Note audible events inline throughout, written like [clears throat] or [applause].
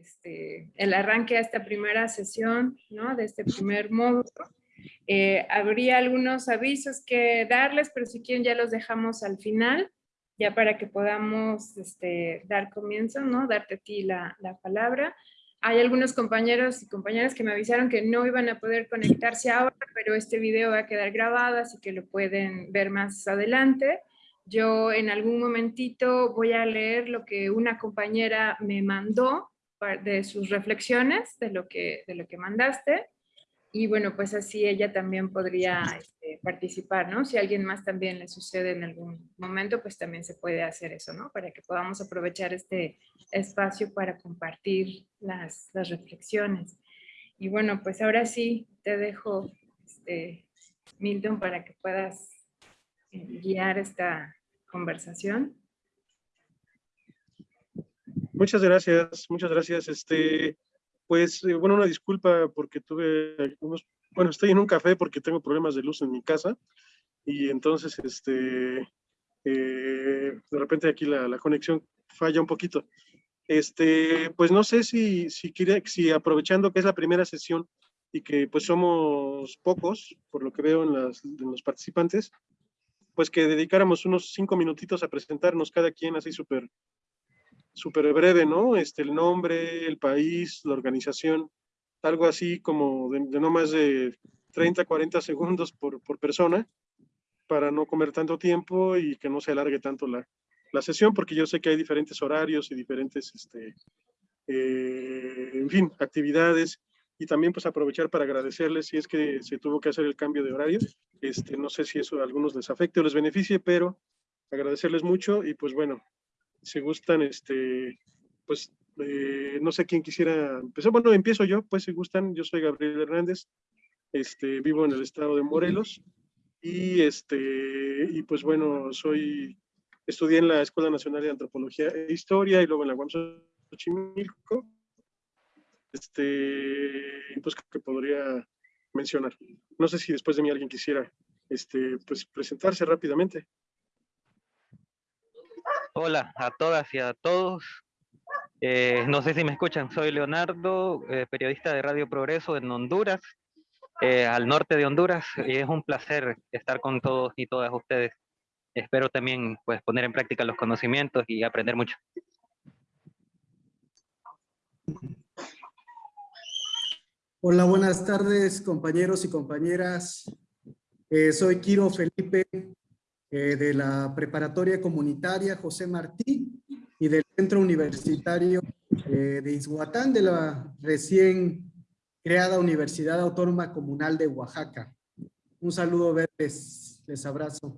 este, el arranque a esta primera sesión, ¿no? De este primer módulo. Eh, habría algunos avisos que darles, pero si quieren ya los dejamos al final, ya para que podamos este, dar comienzo, ¿no? Darte a ti la, la palabra. Hay algunos compañeros y compañeras que me avisaron que no iban a poder conectarse ahora, pero este video va a quedar grabado, así que lo pueden ver más adelante. Yo en algún momentito voy a leer lo que una compañera me mandó de sus reflexiones, de lo que, de lo que mandaste. Y bueno, pues así ella también podría este, participar, ¿no? Si a alguien más también le sucede en algún momento, pues también se puede hacer eso, ¿no? Para que podamos aprovechar este espacio para compartir las, las reflexiones. Y bueno, pues ahora sí te dejo, este, Milton, para que puedas eh, guiar esta conversación. Muchas gracias, muchas gracias. Este, pues, eh, bueno, una disculpa porque tuve unos, bueno, estoy en un café porque tengo problemas de luz en mi casa y entonces, este, eh, de repente aquí la, la, conexión falla un poquito. Este, pues no sé si, si, quiere, si aprovechando que es la primera sesión y que pues somos pocos, por lo que veo en, las, en los participantes, pues que dedicáramos unos cinco minutitos a presentarnos cada quien así súper súper breve, ¿no? Este, el nombre, el país, la organización, algo así como de, no más de 30, 40 segundos por, por, persona, para no comer tanto tiempo y que no se alargue tanto la, la sesión, porque yo sé que hay diferentes horarios y diferentes, este, eh, en fin, actividades, y también pues aprovechar para agradecerles si es que se tuvo que hacer el cambio de horario, este, no sé si eso a algunos les afecte o les beneficie, pero agradecerles mucho y pues bueno, si gustan, este, pues, eh, no sé quién quisiera empezar. Bueno, empiezo yo, pues, si gustan. Yo soy Gabriel Hernández, este, vivo en el estado de Morelos y, este, y pues, bueno, soy, estudié en la Escuela Nacional de Antropología e Historia y luego en la UAM Xochimilco. Este, pues, que podría mencionar. No sé si después de mí alguien quisiera, este, pues, presentarse rápidamente. Hola a todas y a todos. Eh, no sé si me escuchan, soy Leonardo, eh, periodista de Radio Progreso en Honduras, eh, al norte de Honduras, y es un placer estar con todos y todas ustedes. Espero también pues, poner en práctica los conocimientos y aprender mucho. Hola, buenas tardes compañeros y compañeras. soy Kiro Felipe, eh, de la Preparatoria Comunitaria José Martí y del Centro Universitario eh, de Izhuatán de la recién creada Universidad Autónoma Comunal de Oaxaca. Un saludo verdes, les abrazo.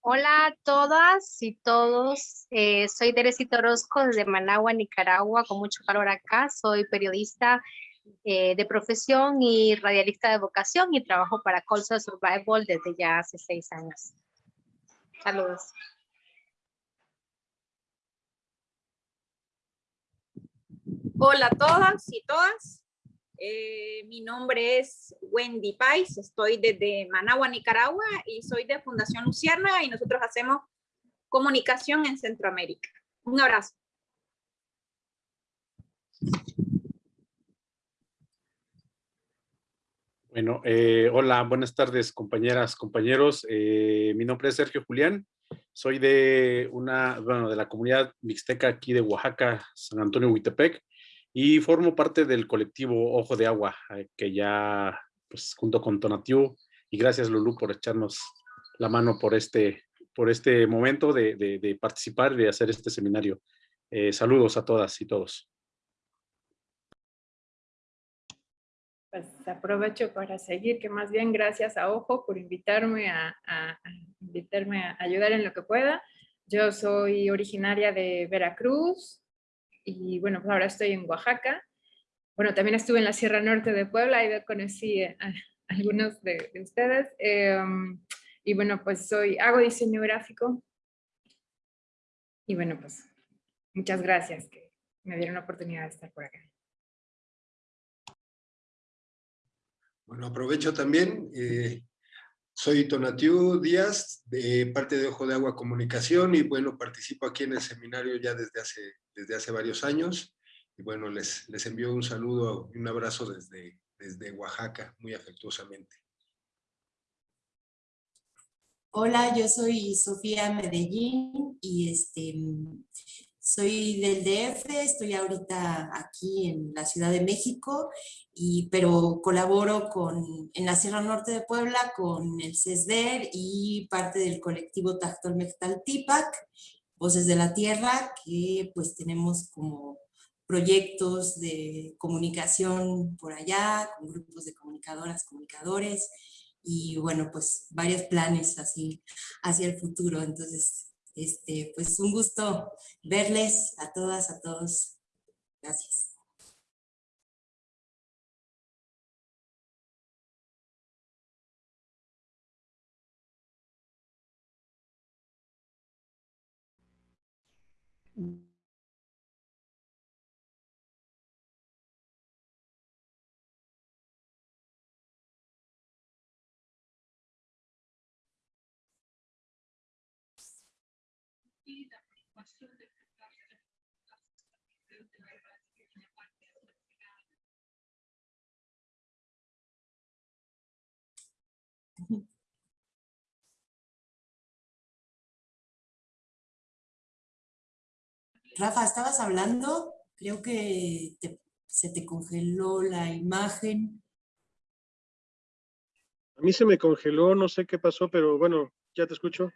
Hola a todas y todos, eh, soy Teresita Orozco desde Managua, Nicaragua, con mucho calor acá, soy periodista eh, de profesión y radialista de vocación y trabajo para Colsa Survival desde ya hace seis años. Saludos. Hola a todas y todas. Eh, mi nombre es Wendy Pais, estoy desde Managua, Nicaragua y soy de Fundación Lucierna y nosotros hacemos comunicación en Centroamérica. Un abrazo. Bueno, eh, hola, buenas tardes compañeras, compañeros. Eh, mi nombre es Sergio Julián. Soy de una, bueno, de la comunidad mixteca aquí de Oaxaca, San Antonio Huitepec, y formo parte del colectivo Ojo de Agua, eh, que ya, pues, junto con Tonatiu, y gracias Lulú por echarnos la mano por este, por este momento de, de, participar y de hacer este seminario. saludos a todas y todos. Pues aprovecho para seguir, que más bien gracias a Ojo por invitarme a, invitarme a ayudar en lo que pueda. Yo soy originaria de Veracruz y bueno, pues ahora estoy en Oaxaca. Bueno, también estuve en la Sierra Norte de Puebla y conocí a, algunos de, ustedes. Em, y bueno, pues soy, hago diseño gráfico. Y bueno, pues muchas gracias que me dieron la oportunidad de estar por acá. Bueno, aprovecho también, eh, Soy Tonatiu Díaz, de parte de Ojo de Agua Comunicación, y bueno, participo aquí en el seminario ya desde hace, desde hace varios años. Y bueno, les, les envío un saludo y un abrazo desde, desde Oaxaca, muy afectuosamente. Hola, yo soy Sofía Medellín y este, soy del DF, estoy ahorita aquí en la Ciudad de México, y, pero colaboro con, en la Sierra Norte de Puebla con el CESDER y parte del colectivo Tactol Mectal Tipac, Voces de la Tierra, que pues tenemos como proyectos de comunicación por allá, con grupos de comunicadoras, comunicadores, y bueno, pues varios planes así hacia el futuro. Entonces, este, pues un gusto verles a todas, a todos. Gracias. [laughs] Rafa, ¿estabas hablando? Creo que se te congeló la imagen. A mí se me congeló, no sé qué pasó, pero bueno, ya te escucho.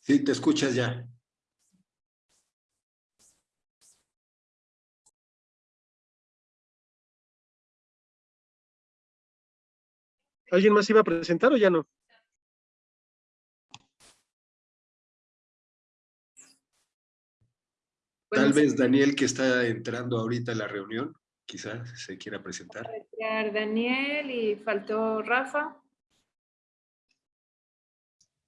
Sí, te escuchas ya. ¿Alguien más iba a presentar o ya no? Tal vez Daniel, que está entrando ahorita a la reunión, quizás se quiera presentar. Daniel y faltó Rafa.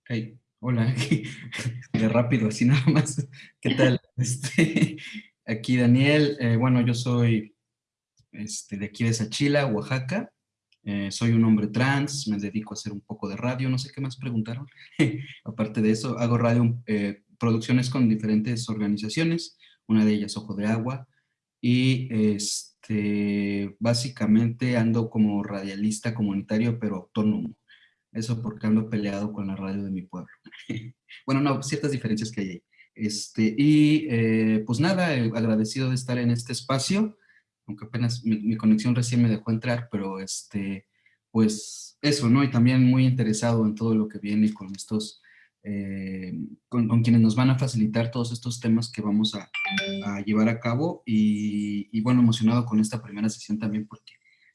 Hey, hola, [laughs] de rápido, así nada más. ¿Qué tal? [laughs] Este, aquí Daniel, eh, bueno, yo soy este, de aquí de Sachila, Oaxaca. Eh, soy un hombre trans, me dedico a hacer un poco de radio, no sé qué más preguntaron. [laughs] Aparte de eso, hago radio, eh, producciones con diferentes organizaciones una de ellas Ojo de Agua, y este, básicamente ando como radialista comunitario, pero autónomo. Eso porque ando peleado con la radio de mi pueblo. [laughs] bueno, no, ciertas diferencias que hay ahí. Este, y eh, pues nada, agradecido de estar en este espacio, aunque apenas mi, conexión recién me dejó entrar, pero este, pues eso, ¿no? Y también muy interesado en todo lo que viene con estos eh, con, quienes nos van a facilitar todos estos temas que vamos a, llevar a cabo y, bueno, emocionado con esta primera sesión también porque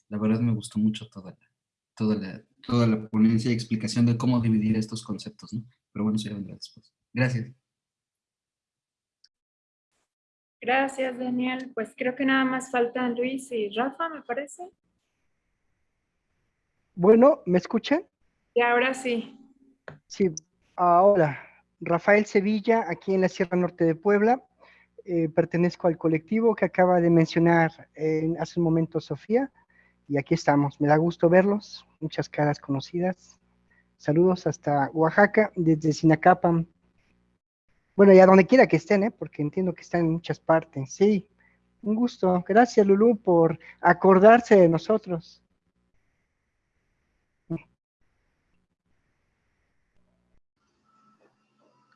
la verdad me gustó mucho toda la, toda toda la ponencia y explicación de cómo dividir estos conceptos, ¿no? Pero bueno, eso ya vendrá después. Gracias. Gracias, Daniel. Pues creo que nada más faltan Luis y Rafa, me parece. Bueno, ¿me escuchan? Y ahora sí. Sí, Ahora, Rafael Sevilla, aquí en la Sierra Norte de Puebla. Eh, pertenezco al colectivo que acaba de mencionar hace un momento Sofía. Y aquí estamos. Me da gusto verlos. Muchas caras conocidas. Saludos hasta Oaxaca, desde Sinacapan. Bueno, y a donde quiera que estén, ¿eh? porque entiendo que están en muchas partes. Sí, un gusto. Gracias, Lulú, por acordarse de nosotros.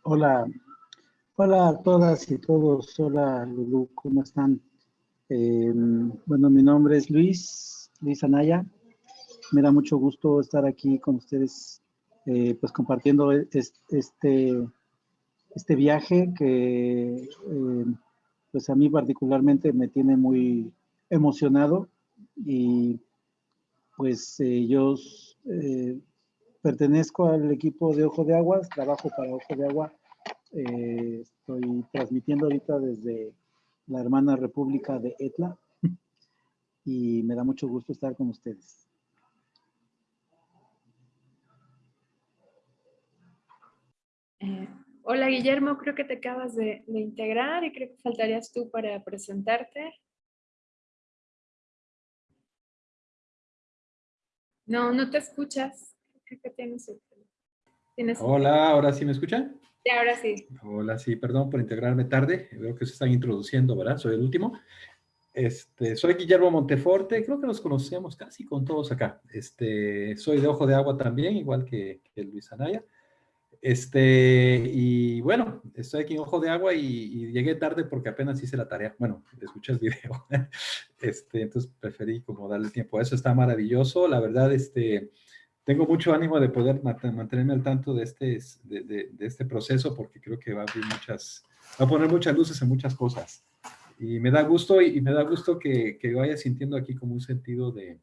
Hola, hola a todas y todos. Hola Lulu, ¿cómo están? Em, bueno, mi nombre es Luis, Luis Anaya. Me da mucho gusto estar aquí con ustedes, eh, pues compartiendo este viaje que, em, pues a mí particularmente me tiene muy emocionado y pues eh, yo eh, Pertenezco al equipo de Ojo de Aguas, trabajo para Ojo de Agua. Eh, estoy transmitiendo ahorita desde la hermana República de Etla y me da mucho gusto estar con ustedes. Hola Guillermo, creo que te acabas de, de integrar y creo que faltarías tú para presentarte. No, no te escuchas. Creo que. Tienes Hola, ¿ahora sí me escuchan? Sí, ahora sí. Hola, sí, perdón por integrarme tarde. Veo que se están introduciendo, ¿verdad? Soy el último. Este, soy Guillermo Monteforte, creo que nos conocemos casi con todos acá. Este, soy de Ojo de Agua también, igual que, que Luis Anaya. Este, y bueno, estoy aquí en Ojo de Agua y, llegué tarde porque apenas hice la tarea. Bueno, escuché el video. [laughs] Este, entonces preferí como darle tiempo a eso. Está maravilloso. La verdad, este, tengo mucho ánimo de poder mantenerme al tanto de este, de, este proceso porque creo que va a abrir muchas, va a poner muchas luces en muchas cosas. Y me da gusto y, me da gusto que, que, vaya sintiendo aquí como un sentido de,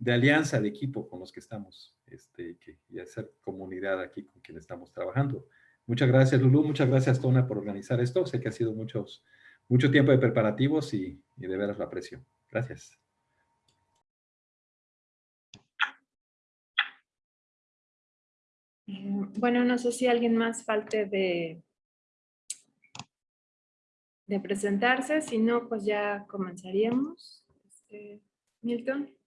de alianza, de equipo con los que estamos este, y hacer comunidad aquí con quien estamos trabajando. Muchas gracias, Lulu. Muchas gracias, Tona, por organizar esto. Sé que ha sido muchos, mucho tiempo de preparativos y, y de veras lo aprecio. Gracias. Eh, bueno, no sé si alguien más falte de, de presentarse, si no, pues ya comenzaríamos. Este, Milton.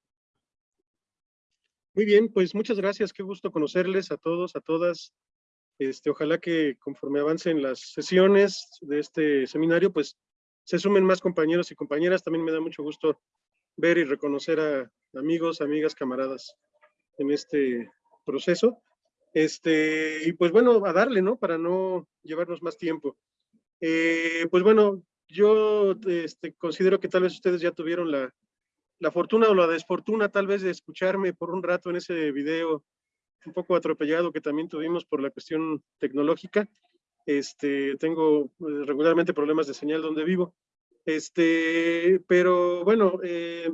Muy bien, pues muchas gracias, qué gusto conocerles a todos, a todas. Este, ojalá que conforme avancen las sesiones de este seminario, pues se sumen más compañeros y compañeras. También me da mucho gusto ver y reconocer a amigos, amigas, camaradas en este proceso. Este, y pues bueno, a darle, ¿no? Para no llevarnos más tiempo. Eh, pues bueno, yo este, considero que tal vez ustedes ya tuvieron la, la fortuna o la desfortuna tal vez de escucharme por un rato en ese video un poco atropellado que también tuvimos por la cuestión tecnológica. Este, tengo eh, regularmente problemas de señal donde vivo. Este, pero bueno, eh,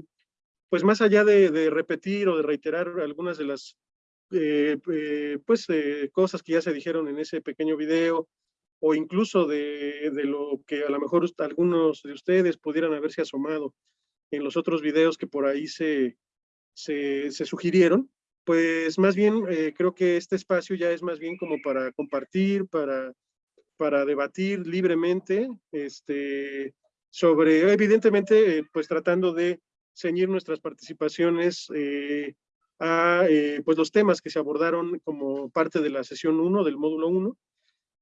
pues más allá de, repetir o de reiterar algunas de las eh, pues, cosas que ya se dijeron en ese pequeño video, o incluso de, de, lo que a lo mejor algunos de ustedes pudieran haberse asomado en los otros videos que por ahí se, se, se sugirieron, pues más bien creo que este espacio ya es más bien como para compartir, para, para debatir libremente, este, sobre, evidentemente, pues tratando de ceñir nuestras participaciones eh, a eh, pues los temas que se abordaron como parte de la sesión 1 del módulo 1,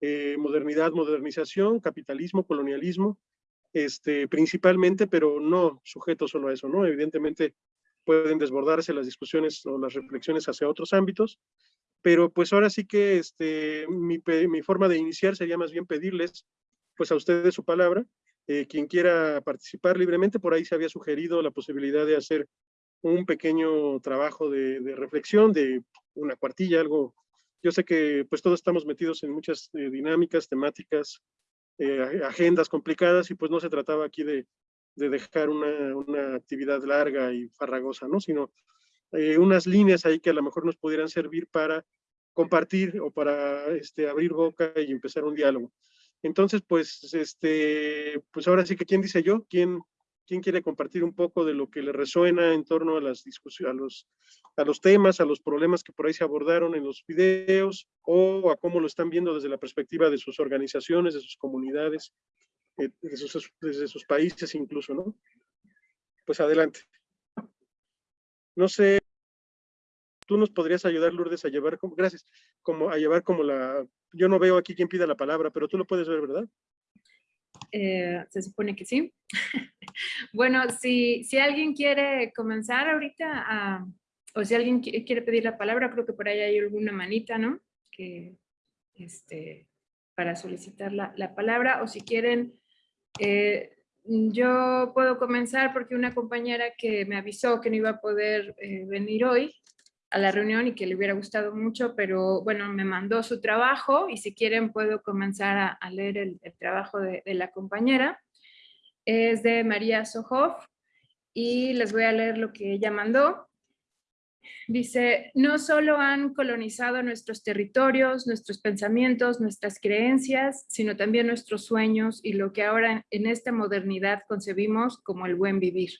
eh, modernidad, modernización, capitalismo, colonialismo, este, principalmente, pero no sujeto solo a eso, ¿no? Evidentemente pueden desbordarse las discusiones o las reflexiones hacia otros ámbitos, pero pues ahora sí que este, mi, mi forma de iniciar sería más bien pedirles pues a ustedes su palabra, eh, quien quiera participar libremente, por ahí se había sugerido la posibilidad de hacer un pequeño trabajo de, reflexión, de una cuartilla, algo. Yo sé que pues todos estamos metidos en muchas eh, dinámicas, temáticas, eh, agendas complicadas y pues no se trataba aquí de, de dejar una, una, actividad larga y farragosa, ¿no? Sino eh, unas líneas ahí que a lo mejor nos pudieran servir para compartir o para este, abrir boca y empezar un diálogo. Entonces, pues, este, pues ahora sí que, ¿quién dice yo? ¿Quién, ¿Quién quiere compartir un poco de lo que le resuena en torno a las discusiones, a los, a los temas, a los problemas que por ahí se abordaron en los videos o a cómo lo están viendo desde la perspectiva de sus organizaciones, de sus comunidades, eh, de sus, desde sus países incluso, ¿no? Pues adelante. No sé, tú nos podrías ayudar, Lourdes, a llevar, como, gracias, como a llevar como la, yo no veo aquí quién pida la palabra, pero tú lo puedes ver, ¿verdad? Eh, se supone que sí. [laughs] bueno, si, si alguien quiere comenzar ahorita, o si alguien quiere pedir la palabra, creo que por ahí hay alguna manita, ¿no? Que, este, para solicitar la, la palabra, o si quieren, eh, yo puedo comenzar porque una compañera que me avisó que no iba a poder eh, venir hoy, a la reunión y que le hubiera gustado mucho, pero bueno, me mandó su trabajo y si quieren puedo comenzar a, leer el, trabajo de, la compañera. Es de María Sohoff y les voy a leer lo que ella mandó. Dice, no solo han colonizado nuestros territorios, nuestros pensamientos, nuestras creencias, sino también nuestros sueños y lo que ahora en esta modernidad concebimos como el buen vivir.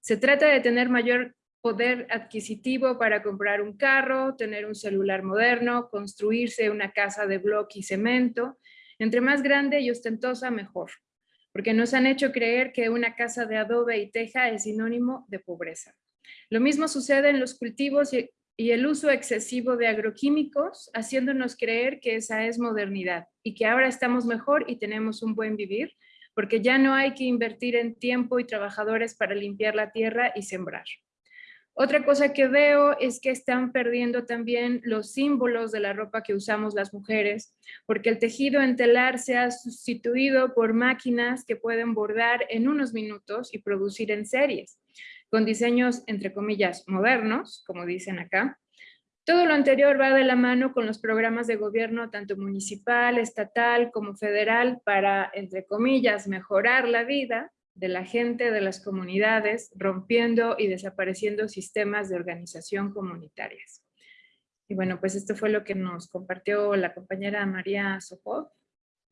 Se trata de tener mayor poder adquisitivo para comprar un carro, tener un celular moderno, construirse una casa de bloque y cemento. Entre más grande y ostentosa, mejor. Porque nos han hecho creer que una casa de adobe y teja es sinónimo de pobreza. Lo mismo sucede en los cultivos y, el uso excesivo de agroquímicos, haciéndonos creer que esa es modernidad y que ahora estamos mejor y tenemos un buen vivir, porque ya no hay que invertir en tiempo y trabajadores para limpiar la tierra y sembrar. Otra cosa que veo es que están perdiendo también los símbolos de la ropa que usamos las mujeres, porque el tejido en telar se ha sustituido por máquinas que pueden bordar en unos minutos y producir en series, con diseños, entre comillas, modernos, como dicen acá. Todo lo anterior va de la mano con los programas de gobierno, tanto municipal, estatal como federal, para, entre comillas, mejorar la vida de la gente, de las comunidades, rompiendo y desapareciendo sistemas de organización comunitarias. Y bueno, pues esto fue lo que nos compartió la compañera María Sopov.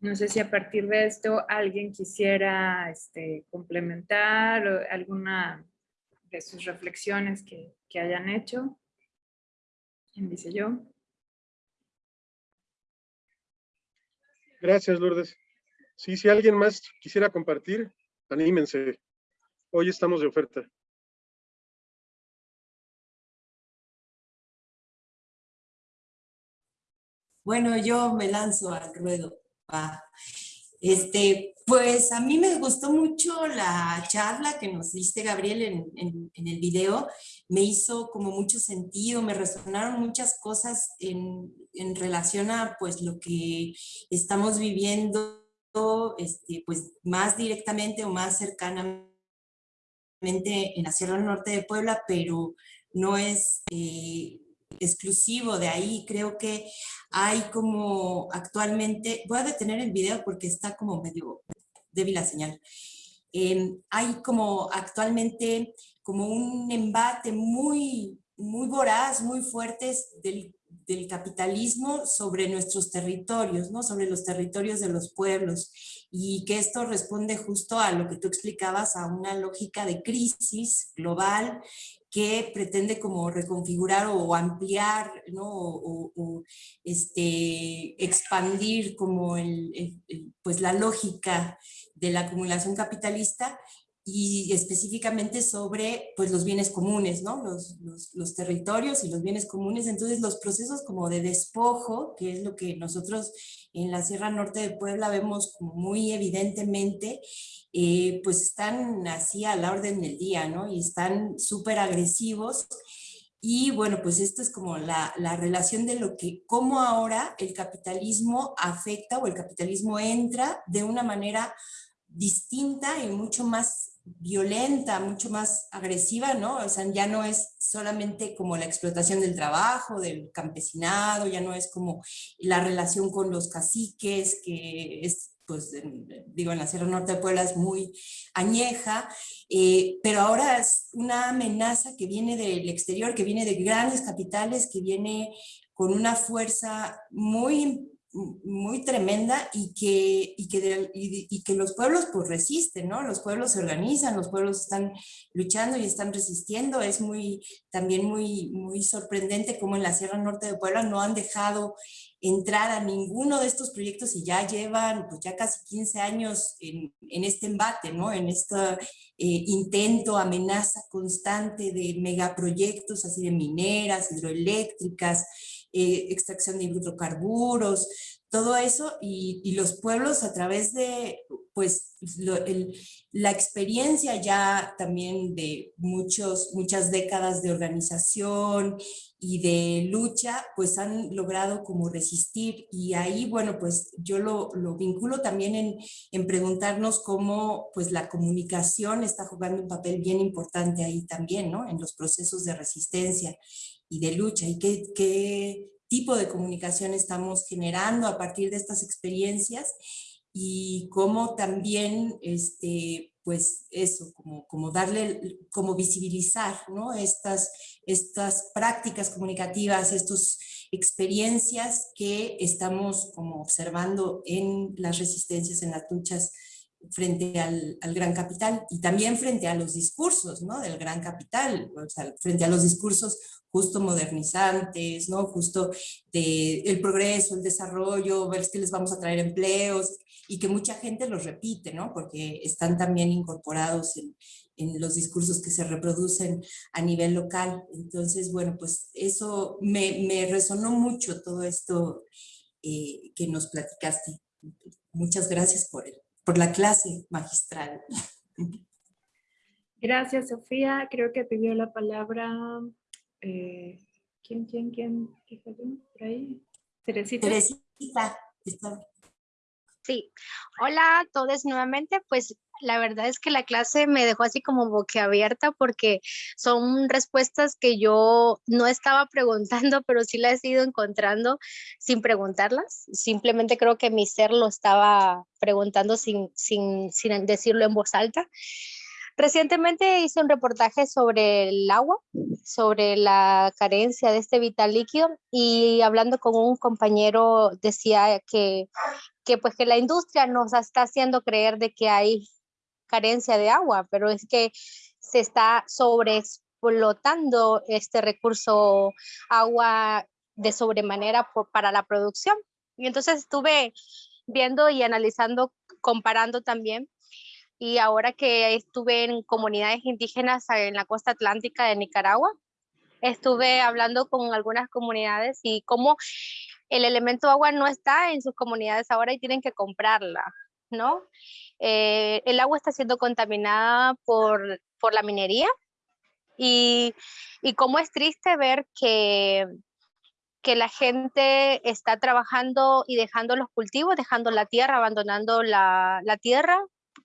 No sé si a partir de esto alguien quisiera este, complementar alguna de sus reflexiones que, que hayan hecho. ¿Quién dice yo? Gracias, Lourdes. Sí, si alguien más quisiera compartir, anímense. Hoy estamos de oferta. Bueno, yo me lanzo al ruedo. Este, pues a mí me gustó mucho la charla que nos diste, Gabriel, en, el video. Me hizo como mucho sentido, me resonaron muchas cosas en, en relación a pues lo que estamos viviendo este, pues más directamente o más cercanamente en la Sierra Norte de Puebla, pero no es eh, exclusivo de ahí. Creo que hay como actualmente, voy a detener el video porque está como medio débil la señal. Em, hay como actualmente como un embate muy, muy voraz, muy fuerte del del capitalismo sobre nuestros territorios, ¿no? sobre los territorios de los pueblos y que esto responde justo a lo que tú explicabas, a una lógica de crisis global que pretende como reconfigurar o ampliar, ¿no? o, este, expandir como el, pues la lógica de la acumulación capitalista y específicamente sobre pues, los bienes comunes, ¿no? Los, los, territorios y los bienes comunes. Entonces los procesos como de despojo, que es lo que nosotros en la Sierra Norte de Puebla vemos como muy evidentemente, eh, pues están así a la orden del día, ¿no? Y están súper agresivos. Y bueno, pues esto es como la, la relación de lo que, cómo ahora el capitalismo afecta o el capitalismo entra de una manera distinta y mucho más violenta, mucho más agresiva, ¿no? O sea, ya no es solamente como la explotación del trabajo, del campesinado, ya no es como la relación con los caciques, que es, pues, digo, en la Sierra Norte de Puebla es muy añeja, eh, pero ahora es una amenaza que viene del exterior, que viene de grandes capitales, que viene con una fuerza muy muy tremenda y que, y que, y, que los pueblos pues resisten, ¿no? Los pueblos se organizan, los pueblos están luchando y están resistiendo. Es muy, también muy, muy sorprendente como en la Sierra Norte de Puebla no han dejado entrar a ninguno de estos proyectos y ya llevan pues ya casi 15 años en, en este embate, ¿no? En este eh, intento, amenaza constante de megaproyectos así de mineras, hidroeléctricas, eh, extracción de hidrocarburos, todo eso y, los pueblos a través de pues la experiencia ya también de muchos, muchas décadas de organización y de lucha, pues han logrado como resistir y ahí, bueno, pues yo lo, lo vinculo también en, en, preguntarnos cómo pues la comunicación está jugando un papel bien importante ahí también, ¿no? En los procesos de resistencia y de lucha y qué, qué tipo de comunicación estamos generando a partir de estas experiencias y cómo también, este, pues eso, como, como darle, como visibilizar ¿no? estas, estas prácticas comunicativas, estas experiencias que estamos como observando en las resistencias, en las luchas frente al, gran capital y también frente a los discursos ¿no? del gran capital, o sea, frente a los discursos justo modernizantes, ¿no? justo de el progreso, el desarrollo, ver si les vamos a traer empleos y que mucha gente los repite, ¿no? porque están también incorporados en, en los discursos que se reproducen a nivel local. Entonces, bueno, pues eso me, me resonó mucho todo esto eh, que nos platicaste. Muchas gracias por, el, por la clase magistral. Gracias, Sofía. Creo que pidió la palabra... Eh, ¿Quién, quién, quién? ¿Por ahí? Teresita. Teresita. Sí. Hola a todos nuevamente. Pues la verdad es que la clase me dejó así como boquiabierta porque son respuestas que yo no estaba preguntando, [laughs] pero sí las he ido encontrando sin preguntarlas. Simplemente creo que mi ser lo estaba preguntando sin, sin, sin decirlo en voz alta. Recientemente hice un reportaje sobre el agua, sobre la carencia de este vital líquido y hablando con un compañero decía que, que pues que la industria nos está haciendo creer de que hay carencia de agua, pero es que se está sobreexplotando este recurso agua de sobremanera para la producción. Y entonces estuve viendo y analizando, comparando también. Y ahora que estuve en comunidades indígenas en la costa atlántica de Nicaragua, estuve hablando con algunas comunidades y cómo el elemento agua no está en sus comunidades ahora y tienen que comprarla, ¿no? Eh, el agua está siendo contaminada por, por la minería y, y cómo es triste ver que, que la gente está trabajando y dejando los cultivos, dejando la tierra, abandonando la, la tierra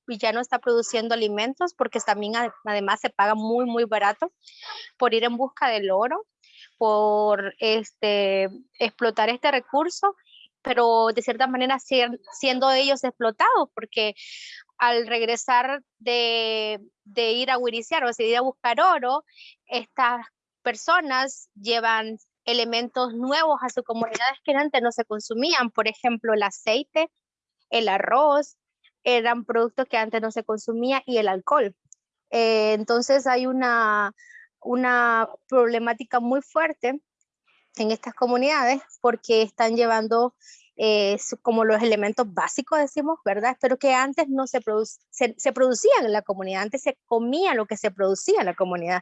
y ya no está produciendo alimentos porque también además se paga muy, muy barato por ir en busca del oro, por este, explotar este recurso pero de cierta manera siendo ellos explotados, porque al regresar de, de ir a huiriciar o de ir a buscar oro, estas personas llevan elementos nuevos a sus comunidades que antes no se consumían, por ejemplo, el aceite, el arroz, eran productos que antes no se consumía y el alcohol. Eh, entonces hay una, una problemática muy fuerte en estas comunidades porque están llevando eh, como los elementos básicos, decimos, ¿verdad? Pero que antes no se, se, se, producían en la comunidad, antes se comía lo que se producía en la comunidad,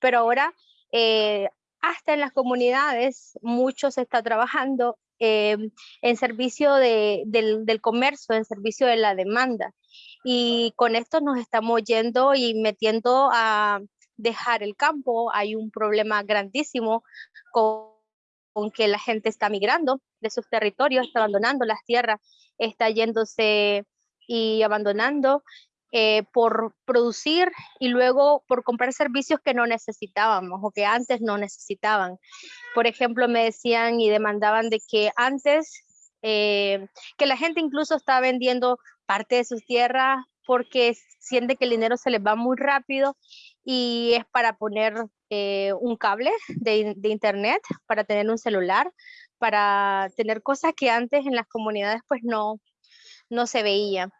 pero ahora eh, hasta en las comunidades mucho se está trabajando eh, en servicio de, del, del comercio, en servicio de la demanda. Y con esto nos estamos yendo y metiendo a dejar el campo. Hay un problema grandísimo con con que la gente está migrando de sus territorios, está abandonando las tierras, está yéndose y abandonando eh, por producir y luego por comprar servicios que no necesitábamos o que antes no necesitaban. Por ejemplo, me decían y demandaban de que antes, eh, que la gente incluso está vendiendo parte de sus tierras porque siente que el dinero se les va muy rápido y es para poner eh, un cable de, internet, para tener un celular, para tener cosas que antes en las comunidades pues no, no se veía.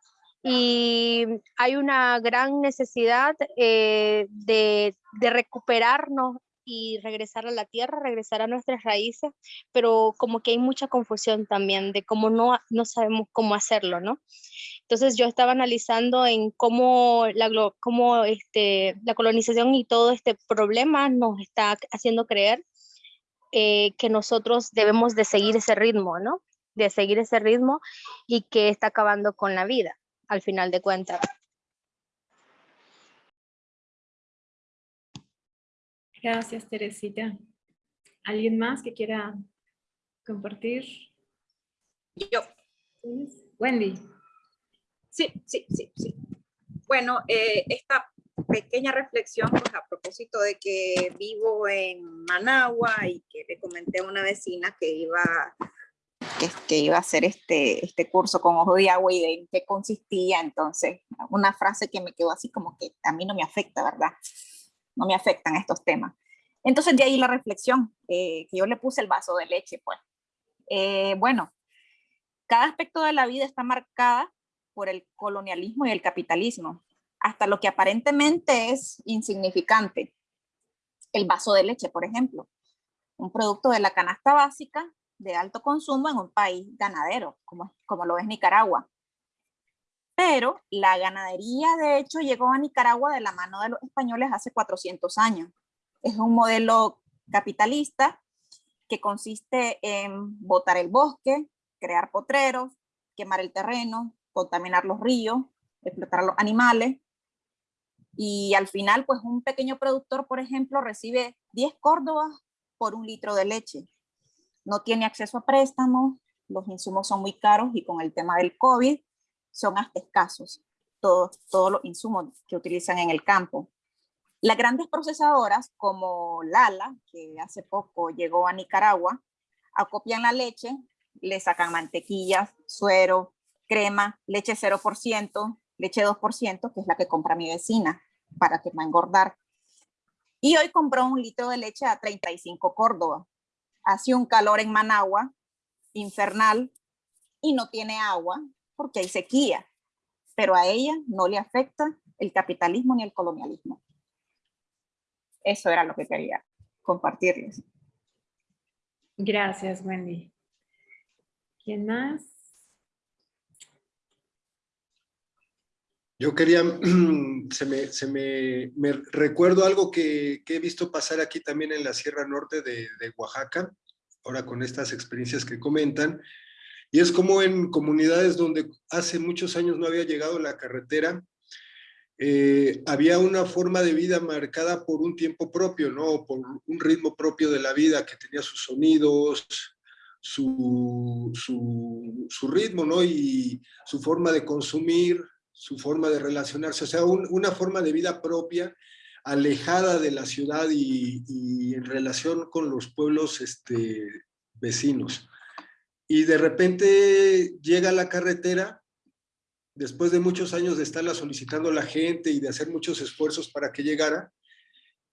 Y hay una gran necesidad eh, de, de recuperarnos y regresar a la tierra, regresar a nuestras raíces, pero como que hay mucha confusión también de cómo no, no sabemos cómo hacerlo, ¿no? Entonces yo estaba analizando en cómo la, cómo este, la colonización y todo este problema nos está haciendo creer eh, que nosotros debemos de seguir ese ritmo, ¿no? De seguir ese ritmo y que está acabando con la vida, al final de cuentas. Gracias, Teresita. ¿Alguien más que quiera compartir? Yo. Wendy. Sí, sí, sí, sí. Bueno, eh, esta pequeña reflexión pues, a propósito de que vivo en Managua y que le comenté a una vecina que iba, que, iba a hacer este, este curso con ojo de agua y de en qué consistía. Entonces, una frase que me quedó así como que a mí no me afecta, ¿verdad? no me afectan estos temas. Entonces de ahí la reflexión, eh, que yo le puse el vaso de leche, pues. Eh, bueno, cada aspecto de la vida está marcada por el colonialismo y el capitalismo, hasta lo que aparentemente es insignificante. El vaso de leche, por ejemplo, un producto de la canasta básica de alto consumo en un país ganadero, como, como lo es Nicaragua. Pero la ganadería, de hecho, llegó a Nicaragua de la mano de los españoles hace 400 años. Es un modelo capitalista que consiste en botar el bosque, crear potreros, quemar el terreno, contaminar los ríos, explotar a los animales. Y al final, pues un pequeño productor, por ejemplo, recibe 10 córdobas por un litro de leche. No tiene acceso a préstamos, los insumos son muy caros y con el tema del COVID son hasta escasos todos, todos los insumos que utilizan en el campo. Las grandes procesadoras como Lala, que hace poco llegó a Nicaragua, acopian la leche, le sacan mantequillas, suero, crema, leche 0%, leche 2%, que es la que compra mi vecina para que va a engordar. Y hoy compró un litro de leche a 35 Córdoba. Hace un calor en Managua, infernal, y no tiene agua porque hay sequía. Pero a ella no le afecta el capitalismo ni el colonialismo. Eso era lo que quería compartirles. Gracias, Wendy. ¿Quién más? Yo quería, [clears throat] se me, se recuerdo algo que, he visto pasar aquí también en la Sierra Norte de, Oaxaca, ahora con estas experiencias que comentan, y es como en comunidades donde hace muchos años no había llegado la carretera, eh, había una forma de vida marcada por un tiempo propio, ¿no? Por un ritmo propio de la vida que tenía sus sonidos, su, su ritmo, ¿no? Y su forma de consumir, su forma de relacionarse, o sea, un, una forma de vida propia, alejada de la ciudad y, y en relación con los pueblos este, vecinos. Y de repente llega la carretera después de muchos años de estarla solicitando la gente y de hacer muchos esfuerzos para que llegara,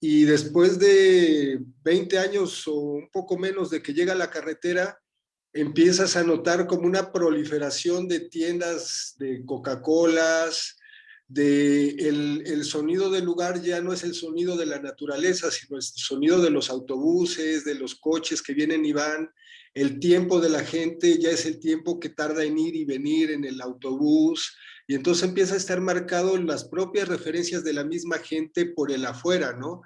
y después de 20 años o un poco menos de que llega la carretera, empiezas a notar como una proliferación de tiendas de Coca-Colas, de el, el, sonido del lugar ya no es el sonido de la naturaleza, sino el sonido de los autobuses, de los coches que vienen y van, el tiempo de la gente ya es el tiempo que tarda en ir y venir en el autobús, y entonces empieza a estar marcado las propias referencias de la misma gente por el afuera, ¿no?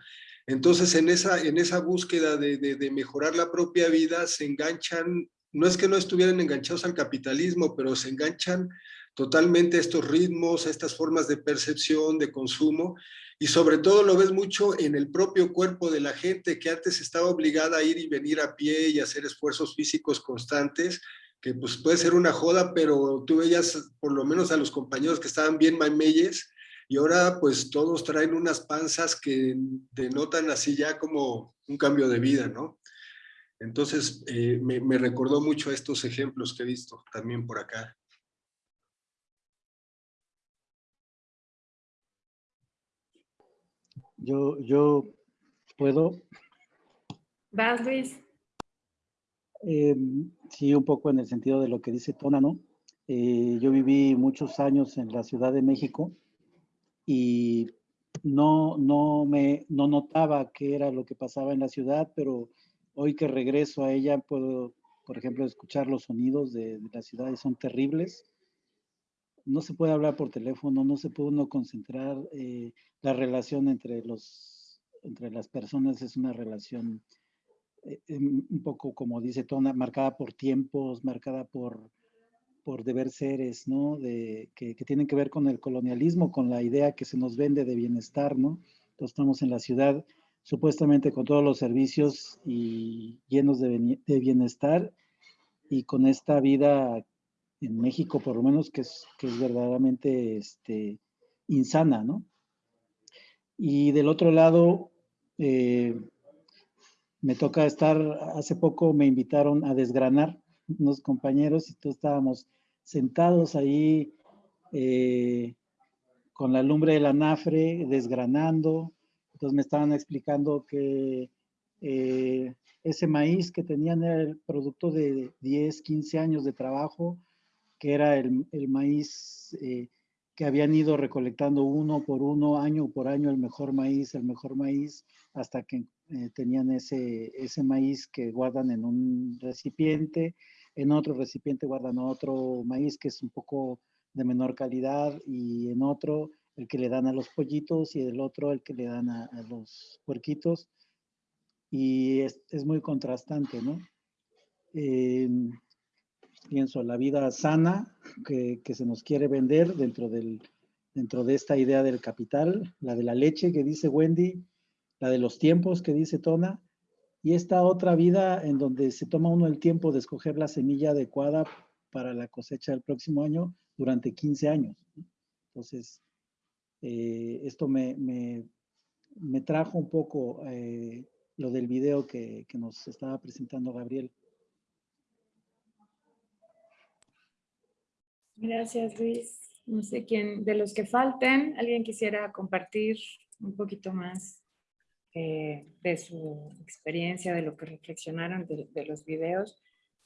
Entonces en esa, en esa búsqueda de, de, de mejorar la propia vida se enganchan, no es que no estuvieran enganchados al capitalismo, pero se enganchan totalmente a estos ritmos, a estas formas de percepción, de consumo, y sobre todo lo ves mucho en el propio cuerpo de la gente que antes estaba obligada a ir y venir a pie y hacer esfuerzos físicos constantes, que pues puede ser una joda, pero tú veías por lo menos a los compañeros que estaban bien mameyes y ahora pues todos traen unas panzas que denotan así ya como un cambio de vida, ¿no? Entonces eh, me, me recordó mucho estos ejemplos que he visto también por acá. Yo, yo puedo. Vas, Luis. Eh, sí, un poco en el sentido de lo que dice Tona, ¿no? Eh, yo viví muchos años en la Ciudad de México y no, no, me, no notaba qué era lo que pasaba en la ciudad, pero hoy que regreso a ella puedo, por ejemplo, escuchar los sonidos de, de la ciudad y son terribles no se puede hablar por teléfono, no se puede uno concentrar, eh, la relación entre, los, entre las personas es una relación eh, em, un poco, como dice Tona, marcada por tiempos, marcada por, por deber seres, ¿no? De, que, que, tienen que ver con el colonialismo, con la idea que se nos vende de bienestar, ¿no? Entonces estamos en la ciudad supuestamente con todos los servicios y llenos de, bienestar y con esta vida en México por lo menos, que es, que es verdaderamente este, insana, ¿no? Y del otro lado, eh, me toca estar, hace poco me invitaron a desgranar unos compañeros y todos estábamos sentados ahí eh, con la lumbre del anafre, desgranando. Entonces me estaban explicando que eh, ese maíz que tenían era el producto de 10, 15 años de trabajo que era el, el maíz eh, que habían ido recolectando uno por uno, año por año, el mejor maíz, el mejor maíz, hasta que eh, tenían ese, ese maíz que guardan en un recipiente, en otro recipiente guardan otro maíz que es un poco de menor calidad y en otro el que le dan a los pollitos y el otro el que le dan a, los puerquitos. Y es, es muy contrastante, ¿no? Em, pienso, la vida sana que, que, se nos quiere vender dentro, del, dentro de esta idea del capital, la de la leche que dice Wendy, la de los tiempos que dice Tona, y esta otra vida en donde se toma uno el tiempo de escoger la semilla adecuada para la cosecha del próximo año durante 15 años. Entonces, eh, esto me, me, me, trajo un poco eh, lo del video que, que nos estaba presentando Gabriel. Gracias, Luis. No sé quién, de los que falten, alguien quisiera compartir un poquito más eh, de su experiencia, de lo que reflexionaron de, de, los videos.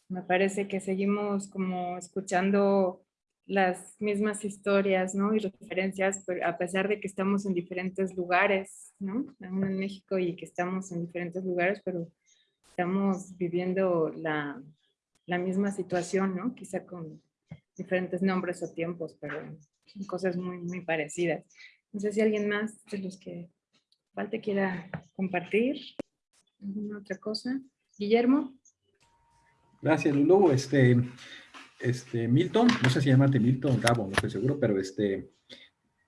Me parece que seguimos como escuchando las mismas historias ¿no? y referencias, a pesar de que estamos en diferentes lugares, ¿no? Aún en México y que estamos en diferentes lugares, pero estamos viviendo la, la misma situación, ¿no? quizá con diferentes nombres o tiempos, pero cosas muy, muy parecidas. No sé si alguien más de los que falte quiera compartir alguna otra cosa. Guillermo. Gracias, Lulu. Este, este, Milton, no sé si llamarte Milton, Gabo, no estoy seguro, pero este,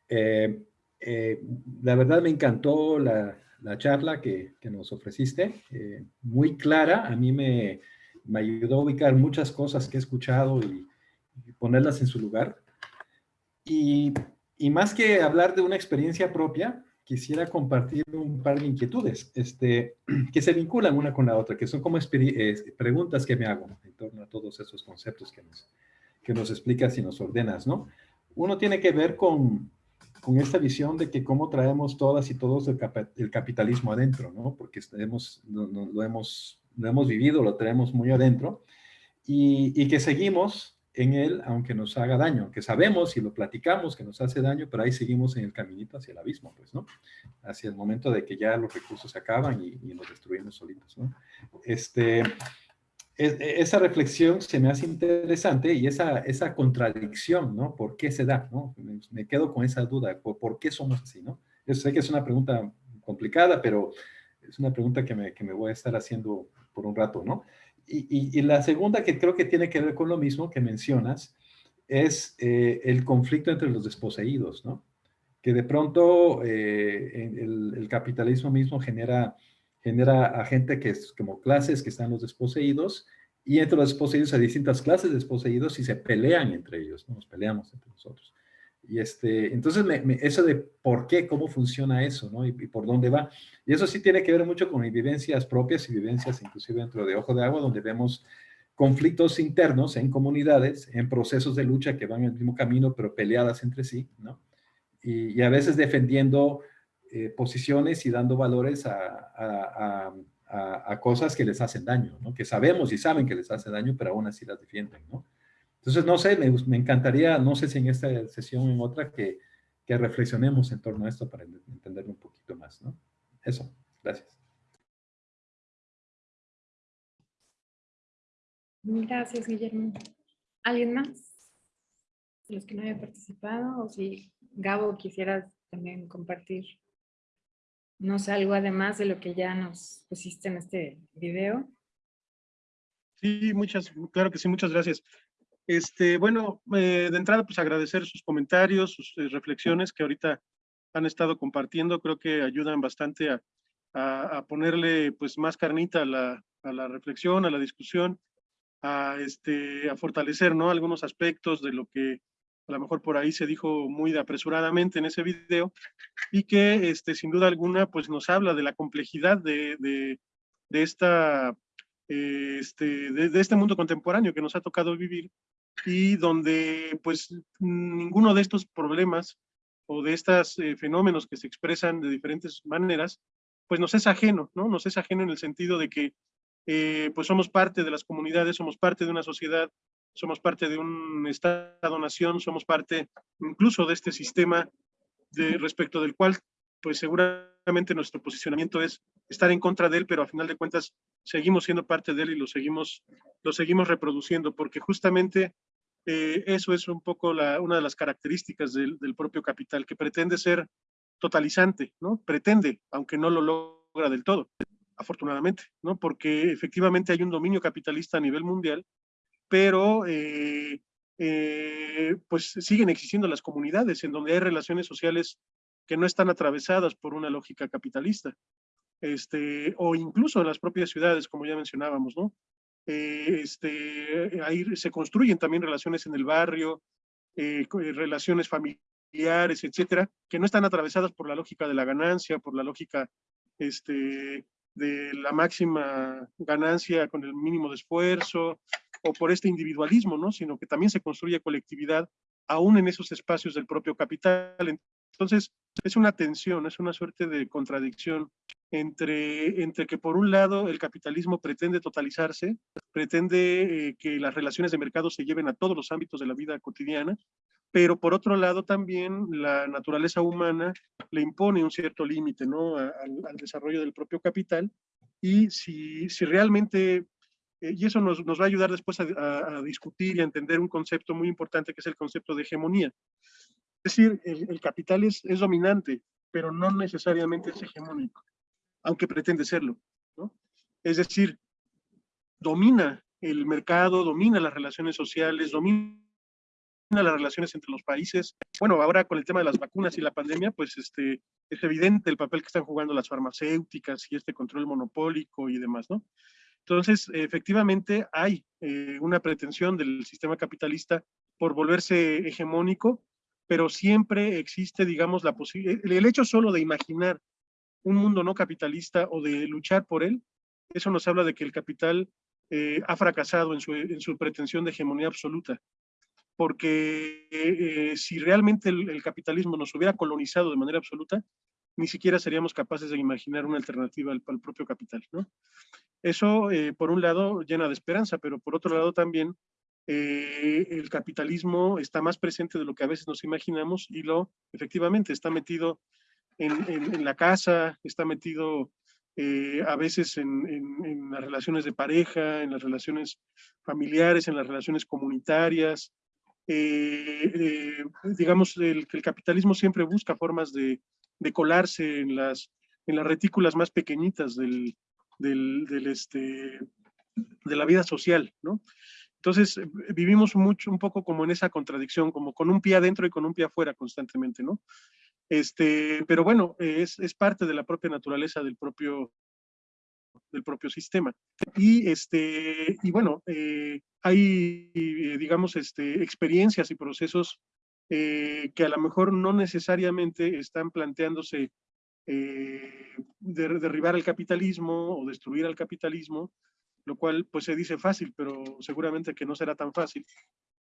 eh, eh, la verdad me encantó la, la charla que, que, nos ofreciste, eh, muy clara, a mí me, me, ayudó a ubicar muchas cosas que he escuchado y, y ponerlas en su lugar. Y, y, más que hablar de una experiencia propia, quisiera compartir un par de inquietudes este, que se vinculan una con la otra, que son como eh, preguntas que me hago en torno a todos esos conceptos que nos, que nos explicas y nos ordenas, ¿no? Uno tiene que ver con, con esta visión de que cómo traemos todas y todos el, cap el capitalismo adentro, ¿no? Porque hemos, no, lo, hemos, lo hemos vivido, lo traemos muy adentro y, y que seguimos en él, aunque nos haga daño, que sabemos y lo platicamos que nos hace daño, pero ahí seguimos en el caminito hacia el abismo, pues, ¿no? Hacia el momento de que ya los recursos se acaban y, nos destruimos solitos, ¿no? Este, es, esa reflexión se me hace interesante y esa, esa contradicción, ¿no? ¿Por qué se da, no? Me, quedo con esa duda, ¿por, ¿por, qué somos así, no? Yo sé que es una pregunta complicada, pero es una pregunta que me, que me voy a estar haciendo por un rato, ¿no? Y, la segunda que creo que tiene que ver con lo mismo que mencionas es eh, el conflicto entre los desposeídos, ¿no? Que de pronto eh, el, capitalismo mismo genera, genera a gente que es como clases que están los desposeídos y entre los desposeídos hay distintas clases de desposeídos y se pelean entre ellos, ¿no? Nos peleamos entre nosotros. Y este, entonces, eso de por qué, cómo funciona eso, ¿no? Y, por dónde va. Y eso sí tiene que ver mucho con vivencias propias y vivencias inclusive dentro de Ojo de Agua, donde vemos conflictos internos en comunidades, en procesos de lucha que van en el mismo camino, pero peleadas entre sí, ¿no? Y, a veces defendiendo eh, posiciones y dando valores a, a, a, a, cosas que les hacen daño, ¿no? Que sabemos y saben que les hace daño, pero aún así las defienden, ¿no? Entonces, no sé, me, me, encantaría, no sé si en esta sesión o en otra, que, que, reflexionemos en torno a esto para entenderlo un poquito más, ¿no? Eso, gracias. Gracias, Guillermo. ¿Alguien más? Los que no hayan participado, o si Gabo quisieras también compartir, no sé, algo además de lo que ya nos pusiste en este video. Sí, muchas, claro que sí, muchas gracias. Este, bueno, eh, de entrada, pues agradecer sus comentarios, sus eh, reflexiones que ahorita han estado compartiendo, creo que ayudan bastante a, a, a ponerle pues más carnita a la, a la, reflexión, a la discusión, a, este, a fortalecer ¿no? algunos aspectos de lo que a lo mejor por ahí se dijo muy apresuradamente en ese video y que este, sin duda alguna pues nos habla de la complejidad de, de, de esta este, de, de, este mundo contemporáneo que nos ha tocado vivir y donde pues ninguno de estos problemas o de estos eh, fenómenos que se expresan de diferentes maneras, pues nos es ajeno, ¿no? Nos es ajeno en el sentido de que eh, pues somos parte de las comunidades, somos parte de una sociedad somos parte de un Estado-nación, somos parte incluso de este sistema de, respecto del cual, pues seguramente nuestro posicionamiento es estar en contra de él, pero a final de cuentas seguimos siendo parte de él y lo seguimos, lo seguimos reproduciendo, porque justamente eh, eso es un poco una de las características del, del, propio capital, que pretende ser totalizante, ¿no? Pretende, aunque no lo logra del todo, afortunadamente, ¿no? Porque efectivamente hay un dominio capitalista a nivel mundial, pero eh, eh, pues siguen existiendo las comunidades en donde hay relaciones sociales que no están atravesadas por una lógica capitalista, este, o incluso en las propias ciudades, como ya mencionábamos, ¿no? Eh, este, ahí se construyen también relaciones en el barrio, eh, eh, relaciones familiares, etcétera, que no están atravesadas por la lógica de la ganancia, por la lógica este, de la máxima ganancia con el mínimo de esfuerzo, o por este individualismo, ¿no? Sino que también se construye colectividad aún en esos espacios del propio capital. Entonces, es una tensión, es una suerte de contradicción entre, entre que por un lado el capitalismo pretende totalizarse, pretende eh, que las relaciones de mercado se lleven a todos los ámbitos de la vida cotidiana, pero por otro lado también la naturaleza humana le impone un cierto límite ¿no? al, al, desarrollo del propio capital y si, si realmente eh, y eso nos, nos, va a ayudar después a, a, a, discutir y a entender un concepto muy importante que es el concepto de hegemonía. Es decir, el, el capital es, es, dominante, pero no necesariamente es hegemónico, aunque pretende serlo. ¿no? Es decir, domina el mercado, domina las relaciones sociales, domina las relaciones entre los países. Bueno, ahora con el tema de las vacunas y la pandemia, pues este, es evidente el papel que están jugando las farmacéuticas y este control monopólico y demás, ¿no? Entonces, efectivamente, hay eh, una pretensión del sistema capitalista por volverse hegemónico, pero siempre existe, digamos, la posibilidad, el hecho solo de imaginar un mundo no capitalista o de luchar por él, eso nos habla de que el capital eh, ha fracasado en su, en su, pretensión de hegemonía absoluta. Porque eh, si realmente el, capitalismo nos hubiera colonizado de manera absoluta, ni siquiera seríamos capaces de imaginar una alternativa al, propio capital. Eso, eh, por un lado, llena de esperanza, pero por otro lado también el capitalismo está más presente de lo que a veces nos imaginamos y lo, efectivamente, está metido en, en, en la casa, está metido eh, a veces en, en, las relaciones de pareja, en las relaciones familiares, en las relaciones comunitarias. Eh, eh, digamos, el, el capitalismo siempre busca formas de, de colarse en las, en las retículas más pequeñitas del, del, del, este, de la vida social, ¿no? Entonces, vivimos mucho, un poco como en esa contradicción, como con un pie adentro y con un pie afuera constantemente, ¿no? Este, pero bueno, es, es parte de la propia naturaleza del propio, del propio sistema. Y, este, y bueno, eh, hay, digamos, este, experiencias y procesos eh, que a lo mejor no necesariamente están planteándose eh, de, derribar el capitalismo o destruir al capitalismo, lo cual pues se dice fácil, pero seguramente que no será tan fácil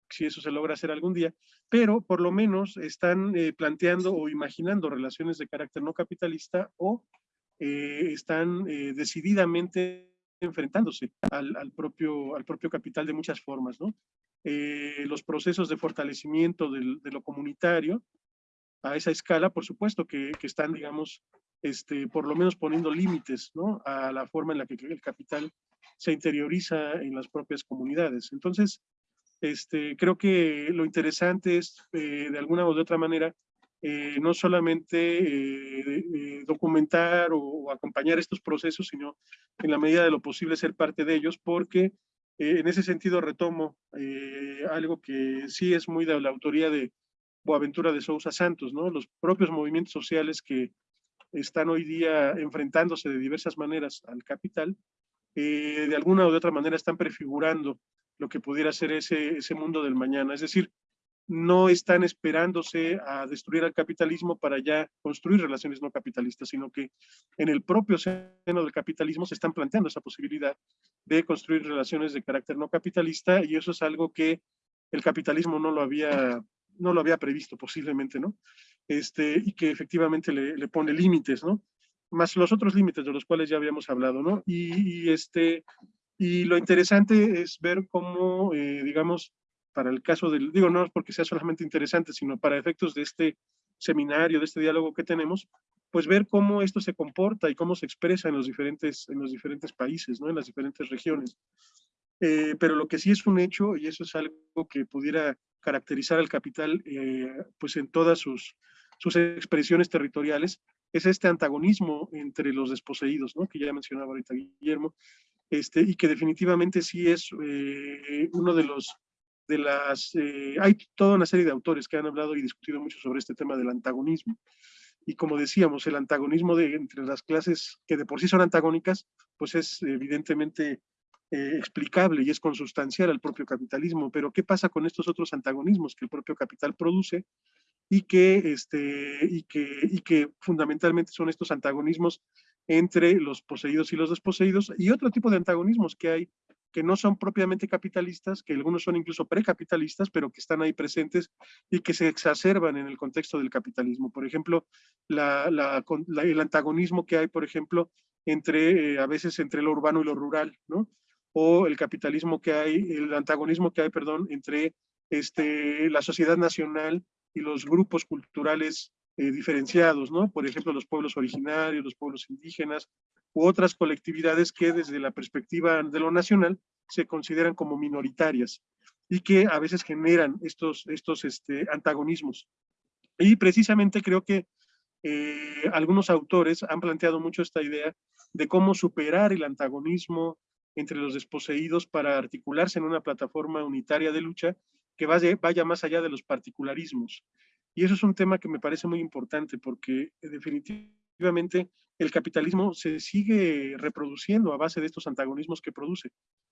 si eso se logra hacer algún día, pero por lo menos están eh, planteando o imaginando relaciones de carácter no capitalista o eh, están eh, decididamente enfrentándose al, al, propio, al propio capital de muchas formas, ¿no? Los procesos de fortalecimiento del, de lo comunitario a esa escala, por supuesto que, que están, digamos, este, por lo menos poniendo límites ¿no? a la forma en la que el capital se interioriza en las propias comunidades. Entonces, este, creo que lo interesante es, eh, de alguna de otra manera, eh, no solamente eh, documentar o, acompañar estos procesos, sino en la medida de lo posible ser parte de ellos, porque en ese sentido retomo algo que sí es muy de la autoría de Boaventura de Sousa Santos, ¿no? Los propios movimientos sociales que están hoy día enfrentándose de diversas maneras al capital, de alguna u otra manera están prefigurando lo que pudiera ser ese, ese mundo del mañana. Es decir, no están esperándose a destruir al capitalismo para ya construir relaciones no capitalistas, sino que en el propio seno del capitalismo se están planteando esa posibilidad de construir relaciones de carácter no capitalista y eso es algo que el capitalismo no lo había, no lo había previsto posiblemente, ¿no? Este, y que efectivamente le, le pone límites, ¿no? Más los otros límites de los cuales ya habíamos hablado, ¿no? Y, y este, Y lo interesante es ver cómo, eh, digamos, para el caso del, digo, no porque sea solamente interesante, sino para efectos de este seminario, de este diálogo que tenemos, pues ver cómo esto se comporta y cómo se expresa en los diferentes, en los diferentes países, ¿no? en las diferentes regiones. Eh, pero lo que sí es un hecho, y eso es algo que pudiera caracterizar al capital eh, pues en todas sus, sus expresiones territoriales, es este antagonismo entre los desposeídos, ¿no? que ya mencionaba ahorita Guillermo, este, y que definitivamente sí es eh, uno de los, de las, hay toda una serie de autores que han hablado y discutido mucho sobre este tema del antagonismo. Y como decíamos, el antagonismo de, entre las clases que de por sí son antagónicas, pues es evidentemente eh, explicable y es consustancial al propio capitalismo, pero ¿qué pasa con estos otros antagonismos que el propio capital produce y que, este, y que, y que fundamentalmente son estos antagonismos entre los poseídos y los desposeídos y otro tipo de antagonismos que hay que no son propiamente capitalistas, que algunos son incluso precapitalistas, pero que están ahí presentes y que se exacerban en el contexto del capitalismo. Por ejemplo, el antagonismo que hay, por ejemplo, entre, eh, a veces entre lo urbano y lo rural, ¿no? o el capitalismo que hay, el antagonismo que hay, perdón, entre este, la sociedad nacional y los grupos culturales eh, diferenciados, ¿no? Por ejemplo, los pueblos originarios, los pueblos indígenas, u otras colectividades que desde la perspectiva de lo nacional se consideran como minoritarias y que a veces generan estos, estos este, antagonismos. Y precisamente creo que eh, algunos autores han planteado mucho esta idea de cómo superar el antagonismo, entre los desposeídos para articularse en una plataforma unitaria de lucha que vaya, vaya más allá de los particularismos. Y eso es un tema que me parece muy importante porque eh, definitivamente el capitalismo se sigue reproduciendo a base de estos antagonismos que produce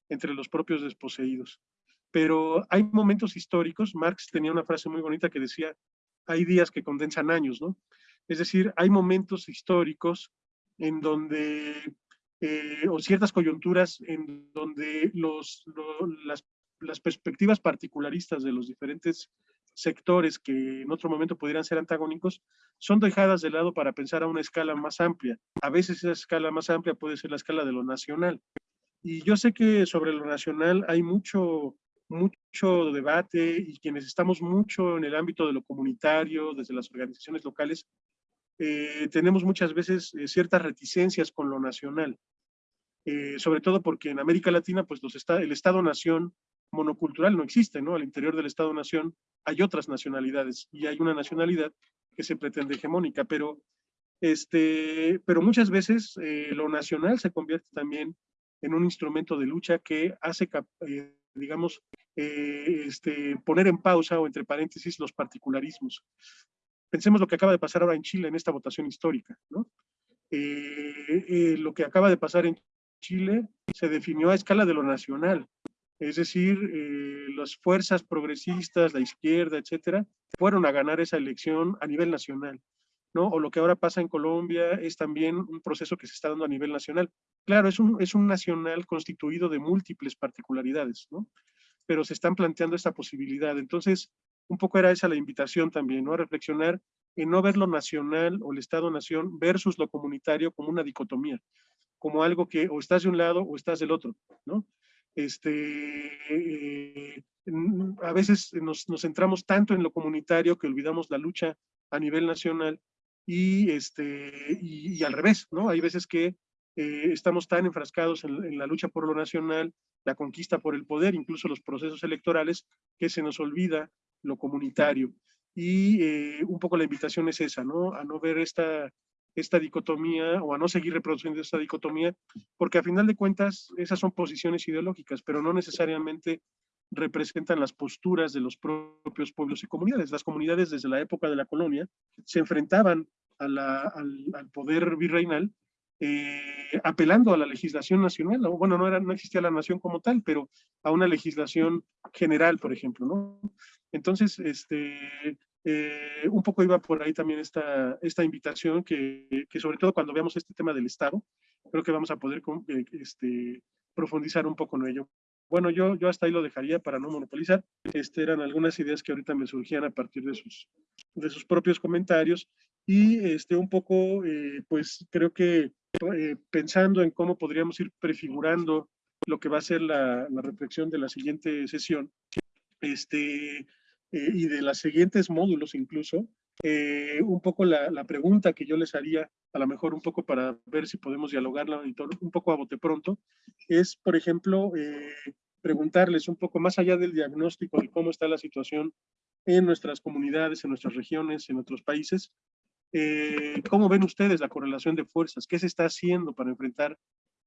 entre los propios desposeídos. Pero hay momentos históricos, Marx tenía una frase muy bonita que decía, hay días que condensan años, ¿no? Es decir, hay momentos históricos en donde eh, o ciertas coyunturas en donde los, las, las, perspectivas particularistas de los diferentes sectores que en otro momento pudieran ser antagónicos son dejadas de lado para pensar a una escala más amplia. A veces esa escala más amplia puede ser la escala de lo nacional. Y yo sé que sobre lo nacional hay mucho, mucho debate y quienes estamos mucho en el ámbito de lo comunitario, desde las organizaciones locales, eh, tenemos muchas veces eh, ciertas reticencias con lo nacional. Eh, sobre todo porque en América Latina, pues los el Estado-nación monocultural no existe, ¿no? Al interior del Estado-nación hay otras nacionalidades y hay una nacionalidad que se pretende hegemónica, pero, este, pero muchas veces eh, lo nacional se convierte también en un instrumento de lucha que hace, eh, digamos, este, poner en pausa o entre paréntesis los particularismos. Pensemos lo que acaba de pasar ahora en Chile en esta votación histórica, ¿no? lo que acaba de pasar en Chile se definió a escala de lo nacional. Es decir, eh, las fuerzas progresistas, la izquierda, etcétera, fueron a ganar esa elección a nivel nacional. ¿no? O lo que ahora pasa en Colombia es también un proceso que se está dando a nivel nacional. Claro, es un, es un nacional constituido de múltiples particularidades, ¿no? Pero se están planteando esta posibilidad. Entonces, un poco era esa la invitación también, ¿no? A reflexionar en no ver lo nacional o el Estado-nación versus lo comunitario como una dicotomía como algo que o estás de un lado o estás del otro, ¿no? Este, eh, a veces nos, nos, centramos tanto en lo comunitario que olvidamos la lucha a nivel nacional y, este, y, al revés, ¿no? Hay veces que eh, estamos tan enfrascados en, la lucha por lo nacional, la conquista por el poder, incluso los procesos electorales, que se nos olvida lo comunitario. Y eh, un poco la invitación es esa, ¿no? A no ver esta, esta dicotomía o a no seguir reproduciendo esta dicotomía, porque a final de cuentas esas son posiciones ideológicas, pero no necesariamente representan las posturas de los propios pueblos y comunidades. Las comunidades desde la época de la colonia se enfrentaban al, al, poder virreinal eh, apelando a la legislación nacional, bueno, no, era, no existía la nación como tal, pero a una legislación general, por ejemplo, ¿no? Entonces, este, eh, un poco iba por ahí también esta, esta invitación que, que, sobre todo cuando veamos este tema del Estado, creo que vamos a poder eh, este, profundizar un poco en ello. Bueno, yo, yo hasta ahí lo dejaría para no monopolizar. Este, eran algunas ideas que ahorita me surgían a partir de sus, de sus propios comentarios y este, un poco, eh, pues creo que pensando en cómo podríamos ir prefigurando lo que va a ser la, la reflexión de la siguiente sesión este, y de los siguientes módulos incluso, eh, un poco la, pregunta que yo les haría, a lo mejor un poco para ver si podemos dialogarla un poco a bote pronto, es, por ejemplo, eh, preguntarles un poco más allá del diagnóstico de cómo está la situación en nuestras comunidades, en nuestras regiones, en otros países, eh, ¿cómo ven ustedes la correlación de fuerzas? ¿Qué se está haciendo para enfrentar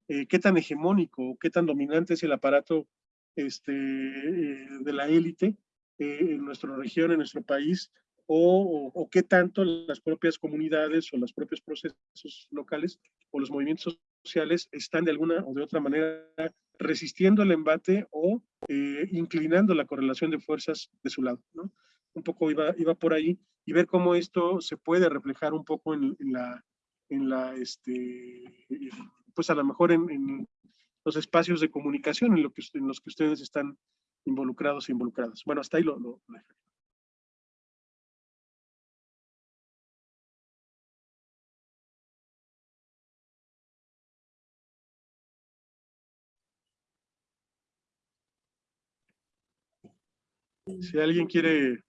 qué tan hegemónico, qué tan dominante es el aparato este, de la élite en nuestra región, en nuestro país, o, o, qué tanto las propias comunidades o los propios procesos locales o los movimientos sociales están de alguna o de otra manera resistiendo el embate o eh, inclinando la correlación de fuerzas de su lado. ¿no? Un poco iba, iba por ahí y ver cómo esto se puede reflejar un poco en, en la, en la este, pues a lo mejor en, en, los espacios de comunicación en, lo que, en los que ustedes están involucrados e involucradas. Bueno, hasta ahí lo, lo, lo Si alguien quiere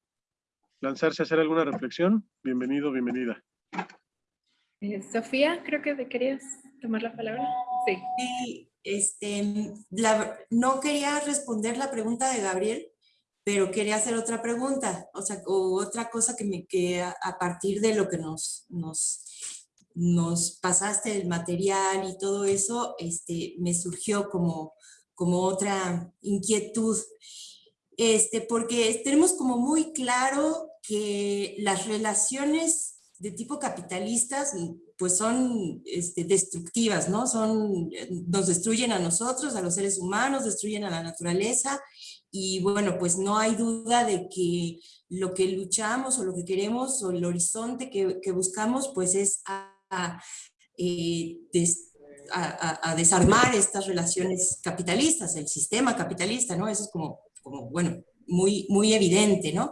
lanzarse a hacer alguna reflexión, bienvenido, bienvenida. Eh, Sofía, creo que te querías tomar la palabra. Sí. sí este, no quería responder la pregunta de Gabriel, pero quería hacer otra pregunta, o sea, o otra cosa que me que a, a partir de lo que nos, nos, nos pasaste el material y todo eso, este, me surgió como, como otra inquietud. Este, porque tenemos como muy claro que las relaciones de tipo capitalistas pues son este, destructivas, ¿no? Son, nos destruyen a nosotros, a los seres humanos, destruyen a la naturaleza y bueno, pues no hay duda de que lo que luchamos o lo que queremos o el horizonte que, buscamos pues es eh, a, desarmar estas relaciones capitalistas, el sistema capitalista, ¿no? Eso es como como, bueno, muy, muy evidente, ¿no?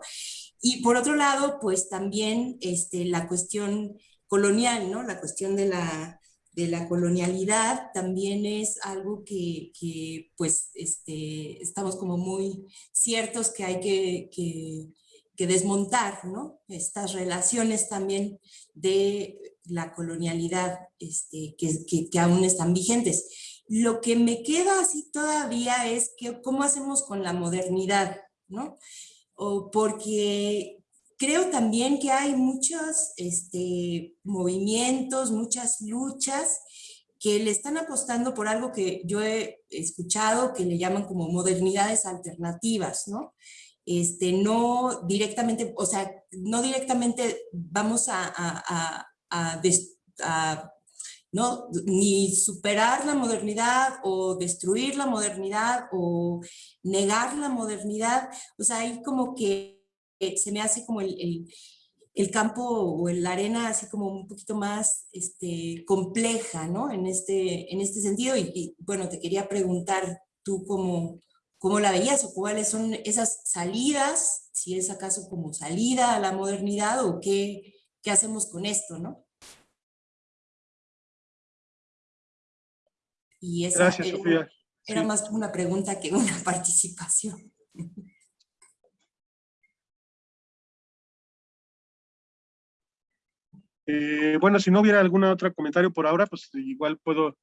Y por otro lado, pues también este, la cuestión colonial, ¿no? La cuestión de la, de la colonialidad también es algo que, que pues, este, estamos como muy ciertos que hay que, que, desmontar, ¿no? Estas relaciones también de la colonialidad este, que aún están vigentes. Lo que me queda así todavía es que cómo hacemos con la modernidad, ¿no? O porque creo también que hay muchos este, movimientos, muchas luchas que le están apostando por algo que yo he escuchado que le llaman como modernidades alternativas, ¿no? Este, no directamente, o sea, no directamente vamos a, a, a, ¿no? Ni superar la modernidad o destruir la modernidad o negar la modernidad. O sea, ahí como que se me hace como el, el, campo o la arena así como un poquito más este, compleja, ¿no? En este, en este sentido. Y, bueno, te quería preguntar tú cómo, cómo la veías o cuáles son esas salidas, si es acaso como salida a la modernidad o qué, qué hacemos con esto, ¿no? Y esa Gracias, era, Sofía. era Sí. más una pregunta que una [laughs] participación. Eh, bueno, si no hubiera algún otro comentario por ahora, pues igual puedo,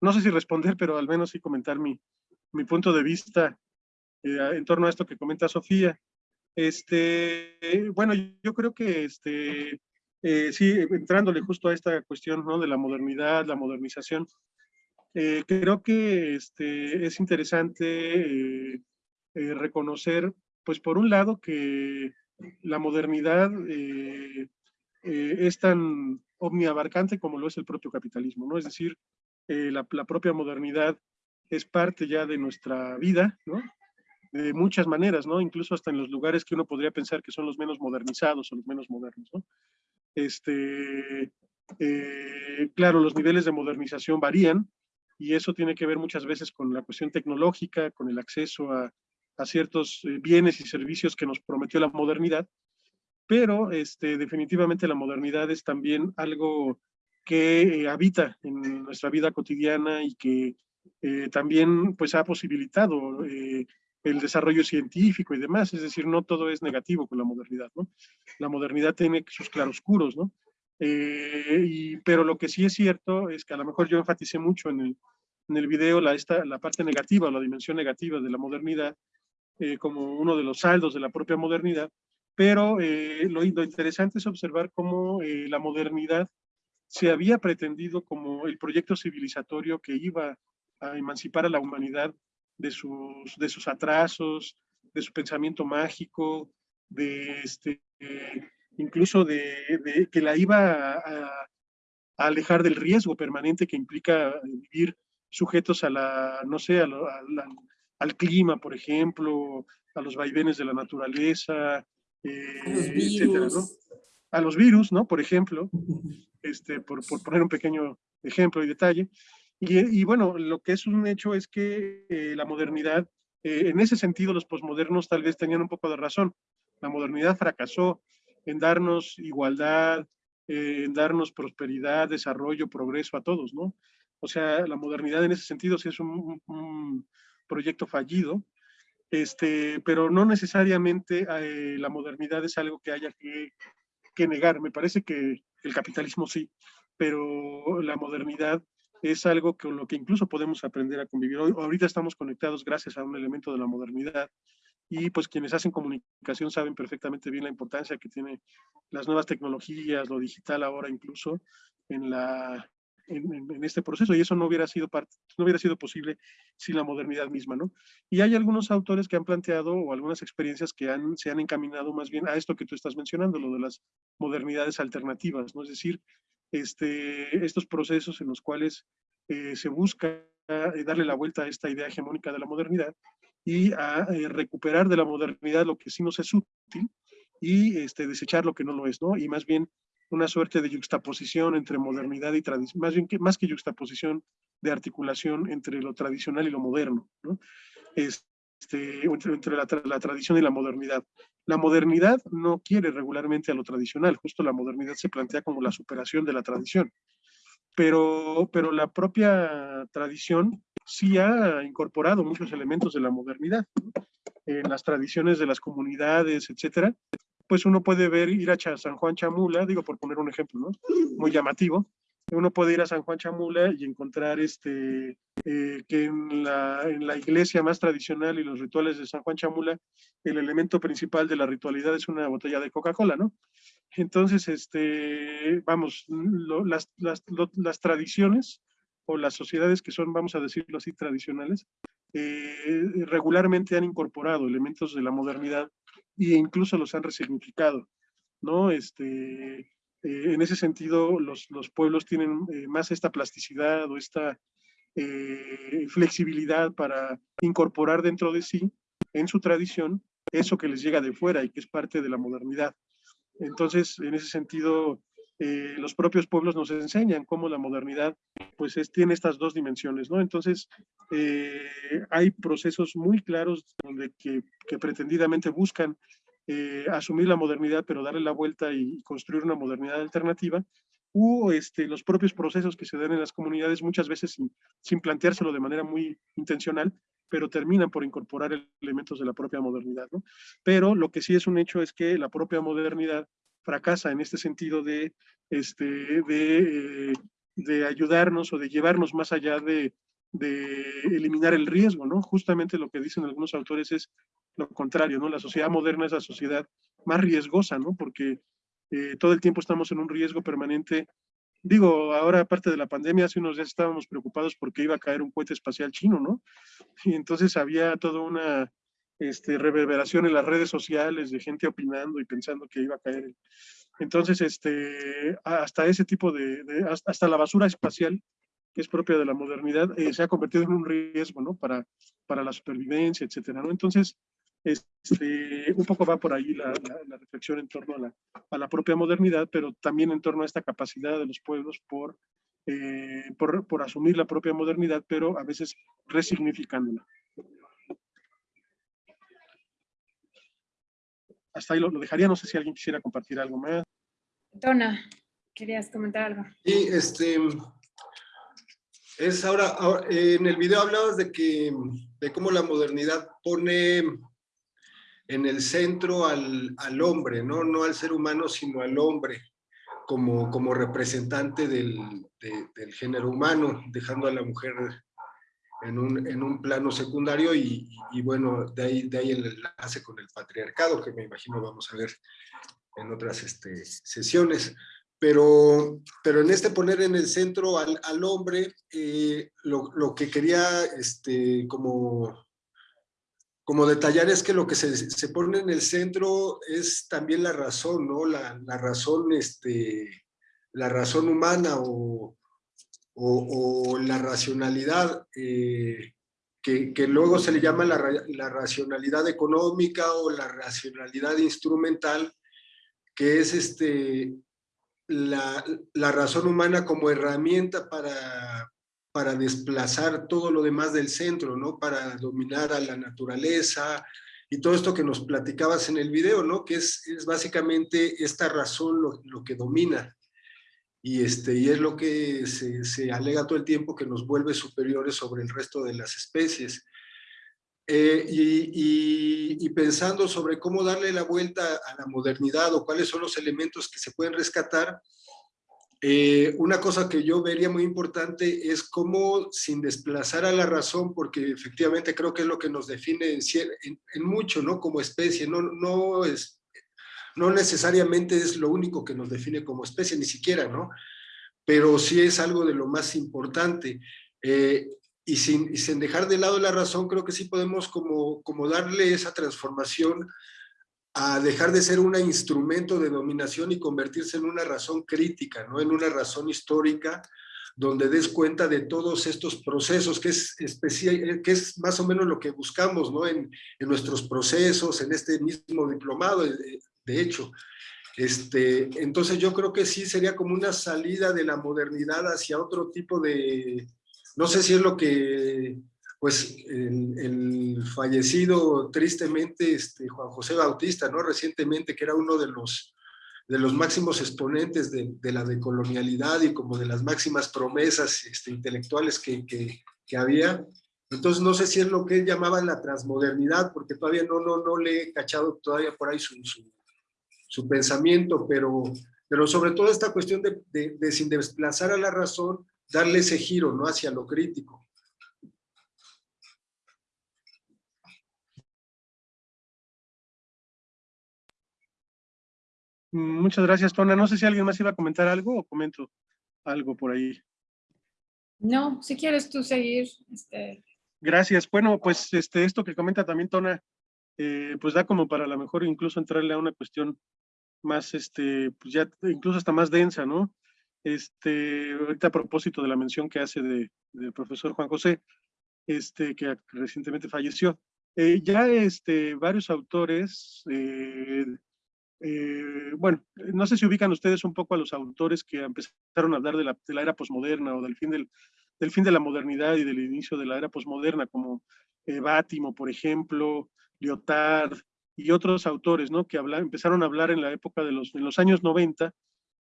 no sé si responder, pero al menos sí comentar mi, mi punto de vista eh, en torno a esto que comenta Sofía. Este, bueno, yo creo que este, eh, sí, entrándole justo a esta cuestión ¿no? de la modernidad, la modernización, creo que este, es interesante reconocer, pues por un lado, que la modernidad eh, es tan omniabarcante como lo es el propio capitalismo, ¿no? Es decir, eh, la, propia modernidad es parte ya de nuestra vida, ¿no? De muchas maneras, ¿no? Incluso hasta en los lugares que uno podría pensar que son los menos modernizados o los menos modernos, ¿no? Este, eh, claro, los niveles de modernización varían y eso tiene que ver muchas veces con la cuestión tecnológica, con el acceso a, ciertos bienes y servicios que nos prometió la modernidad, pero este, definitivamente la modernidad es también algo que eh, habita en nuestra vida cotidiana y que eh, también pues ha posibilitado eh, el desarrollo científico y demás, es decir, no todo es negativo con la modernidad, ¿no? La modernidad tiene sus claroscuros, ¿no? Pero lo que sí es cierto es que a lo mejor yo enfaticé mucho en el, en el video la, esta, la parte negativa, la dimensión negativa de la modernidad, como uno de los saldos de la propia modernidad, pero lo, lo, interesante es observar cómo la modernidad se había pretendido como el proyecto civilizatorio que iba a emancipar a la humanidad de sus, de sus atrasos, de su pensamiento mágico, de este, incluso de, que la iba a, alejar del riesgo permanente que implica vivir sujetos a la, no sé, al clima, por ejemplo, a los vaivenes de la naturaleza, eh, a los virus. ¿no? A los virus, ¿no? Por ejemplo, este, por, por poner un pequeño ejemplo y detalle. Y, bueno, lo que es un hecho es que eh, la modernidad, eh, en ese sentido los posmodernos tal vez tenían un poco de razón. La modernidad fracasó en darnos igualdad, eh, en darnos prosperidad, desarrollo, progreso a todos, ¿no? O sea, la modernidad en ese sentido sí es un, proyecto fallido, este, pero no necesariamente la modernidad es algo que haya que, que negar. Me parece que el capitalismo sí, pero la modernidad es algo con lo que incluso podemos aprender a convivir. Hoy, ahorita estamos conectados gracias a un elemento de la modernidad y pues quienes hacen comunicación saben perfectamente bien la importancia que tiene las nuevas tecnologías, lo digital ahora incluso en, la, en, este proceso y eso no hubiera, sido no hubiera sido posible sin la modernidad misma, ¿no? Y hay algunos autores que han planteado o algunas experiencias que han, se han encaminado más bien a esto que tú estás mencionando, lo de las modernidades alternativas, ¿no? Es decir, este, estos procesos en los cuales eh, se busca eh, darle la vuelta a esta idea hegemónica de la modernidad y a eh, recuperar de la modernidad lo que sí nos es útil y este, desechar lo que no lo es, ¿no? Y más bien una suerte de juxtaposición entre modernidad y tradición, más bien que, más que juxtaposición de articulación entre lo tradicional y lo moderno, ¿no? Este, entre, la, la, tradición y la modernidad. La modernidad no quiere regularmente a lo tradicional, justo la modernidad se plantea como la superación de la tradición. Pero, pero la propia tradición sí ha incorporado muchos elementos de la modernidad. En las tradiciones de las comunidades, etcétera, pues uno puede ver, ir a San Juan Chamula, digo por poner un ejemplo, ¿no? Muy llamativo, uno puede ir a San Juan Chamula y encontrar este, eh, que en la, en la, iglesia más tradicional y los rituales de San Juan Chamula, el elemento principal de la ritualidad es una botella de Coca-Cola, ¿no? Entonces, este, vamos, las, las, las, tradiciones o las sociedades que son, vamos a decirlo así, tradicionales, eh, regularmente han incorporado elementos de la modernidad e incluso los han resignificado, ¿no? Este, eh, en ese sentido, los, los pueblos tienen eh, más esta plasticidad o esta eh, flexibilidad para incorporar dentro de sí, en su tradición, eso que les llega de fuera y que es parte de la modernidad. Entonces, en ese sentido, los propios pueblos nos enseñan cómo la modernidad pues es, tiene estas dos dimensiones, ¿no? Entonces, hay procesos muy claros donde que, que pretendidamente buscan eh, asumir la modernidad, pero darle la vuelta y construir una modernidad alternativa, u este, los propios procesos que se dan en las comunidades muchas veces sin, sin planteárselo de manera muy intencional, pero terminan por incorporar elementos de la propia modernidad. ¿no? Pero lo que sí es un hecho es que la propia modernidad fracasa en este sentido de, este, de, eh, de ayudarnos o de llevarnos más allá de, de eliminar el riesgo, ¿no? Justamente lo que dicen algunos autores es lo contrario, ¿no? La sociedad moderna es la sociedad más riesgosa, ¿no? Porque eh, todo el tiempo estamos en un riesgo permanente. Digo, ahora aparte de la pandemia, hace unos días estábamos preocupados porque iba a caer un cohete espacial chino, ¿no? Y entonces había toda una este, reverberación en las redes sociales de gente opinando y pensando que iba a caer. Entonces, este, hasta ese tipo de, hasta la basura espacial que es propia de la modernidad, eh, se ha convertido en un riesgo, ¿no? Para, para la supervivencia, etcétera, ¿no? Entonces, este, un poco va por ahí la, reflexión en torno a la, a la, propia modernidad, pero también en torno a esta capacidad de los pueblos por, eh, por, por, asumir la propia modernidad, pero a veces resignificándola. Hasta ahí lo, lo dejaría, no sé si alguien quisiera compartir algo más. Dona, ¿querías comentar algo? Sí, este, Es ahora, ahora, en el video hablabas de que, de cómo la modernidad pone en el centro al, al hombre, ¿no? no al ser humano, sino al hombre como, como representante del, del género humano, dejando a la mujer en un, en un plano secundario y, bueno, de ahí, de ahí el enlace con el patriarcado, que me imagino vamos a ver en otras este, sesiones. Pero, pero en este poner en el centro al, al hombre, eh, lo, lo, que quería este, como, como detallar es que lo que se, se, pone en el centro es también la razón, ¿no? La, la razón, este, la razón humana o, o, la racionalidad, eh, que, luego se le llama la, la, racionalidad económica o la racionalidad instrumental, que es este, la, la razón humana como herramienta para, para desplazar todo lo demás del centro, ¿no? Para dominar a la naturaleza y todo esto que nos platicabas en el video, ¿no? Que es, es básicamente esta razón lo, lo, que domina. Y, este, y es lo que se, se, alega todo el tiempo que nos vuelve superiores sobre el resto de las especies. Eh, y, y, pensando sobre cómo darle la vuelta a la modernidad o cuáles son los elementos que se pueden rescatar, eh, una cosa que yo vería muy importante es cómo sin desplazar a la razón, porque efectivamente creo que es lo que nos define en, en, en mucho, ¿no? Como especie, no, no, es, no necesariamente es lo único que nos define como especie, ni siquiera, ¿no? Pero sí es algo de lo más importante. Eh, y sin, dejar de lado la razón, creo que sí podemos como, como darle esa transformación a dejar de ser un instrumento de dominación y convertirse en una razón crítica, ¿no? en una razón histórica, donde des cuenta de todos estos procesos, que es, más o menos lo que buscamos ¿no? en, en nuestros procesos, en este mismo diplomado, de, hecho. Este, entonces yo creo que sí sería como una salida de la modernidad hacia otro tipo de, no sé si es lo que, pues, el, fallecido tristemente este, Juan José Bautista, ¿no? Recientemente, que era uno de los, de los máximos exponentes de, de la decolonialidad y como de las máximas promesas este, intelectuales que, que, que, había. Entonces, no sé si es lo que él llamaba la transmodernidad, porque todavía no, no, no le he cachado todavía por ahí su, su, su pensamiento, pero, pero sobre todo esta cuestión de, de, de sin desplazar a la razón, darle ese giro ¿no? hacia lo crítico. Muchas gracias, Tona. No sé si alguien más iba a comentar algo o comento algo por ahí. No, si quieres tú seguir. Este... Gracias. Bueno, pues este, esto que comenta también Tona, eh, pues da como para a lo mejor incluso entrarle a una cuestión más, este, pues ya incluso hasta más densa, ¿no? Este, ahorita a propósito de la mención que hace del de profesor Juan José, este, que recientemente falleció. Eh, ya este, varios autores, eh, eh, bueno, no sé si ubican ustedes un poco a los autores que empezaron a hablar de la, de la era posmoderna o del fin, del, del fin de la modernidad y del inicio de la era posmoderna, como Bátimo, por ejemplo, Lyotard y otros autores, ¿no? Que empezaron a hablar en la época de los, en los años 90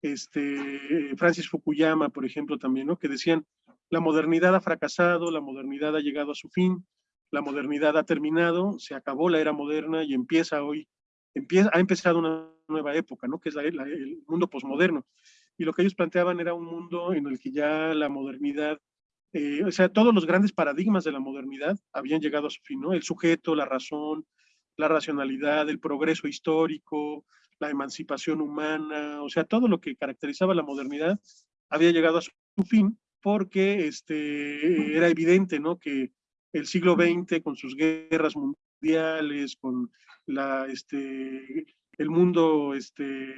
este, Francis Fukuyama, por ejemplo, también, ¿no? que decían, la modernidad ha fracasado, la modernidad ha llegado a su fin, la modernidad ha terminado, se acabó la era moderna y empieza hoy, empieza, ha empezado una nueva época, ¿no? que es el mundo posmoderno. Y lo que ellos planteaban era un mundo en el que ya la modernidad, eh, o sea, todos los grandes paradigmas de la modernidad habían llegado a su fin, ¿no? El sujeto, la razón, la racionalidad, el progreso histórico, la emancipación humana, o sea, todo lo que caracterizaba la modernidad había llegado a su fin porque este, era evidente, ¿no? Que el siglo XX con sus guerras mundiales, con la, este, el mundo este,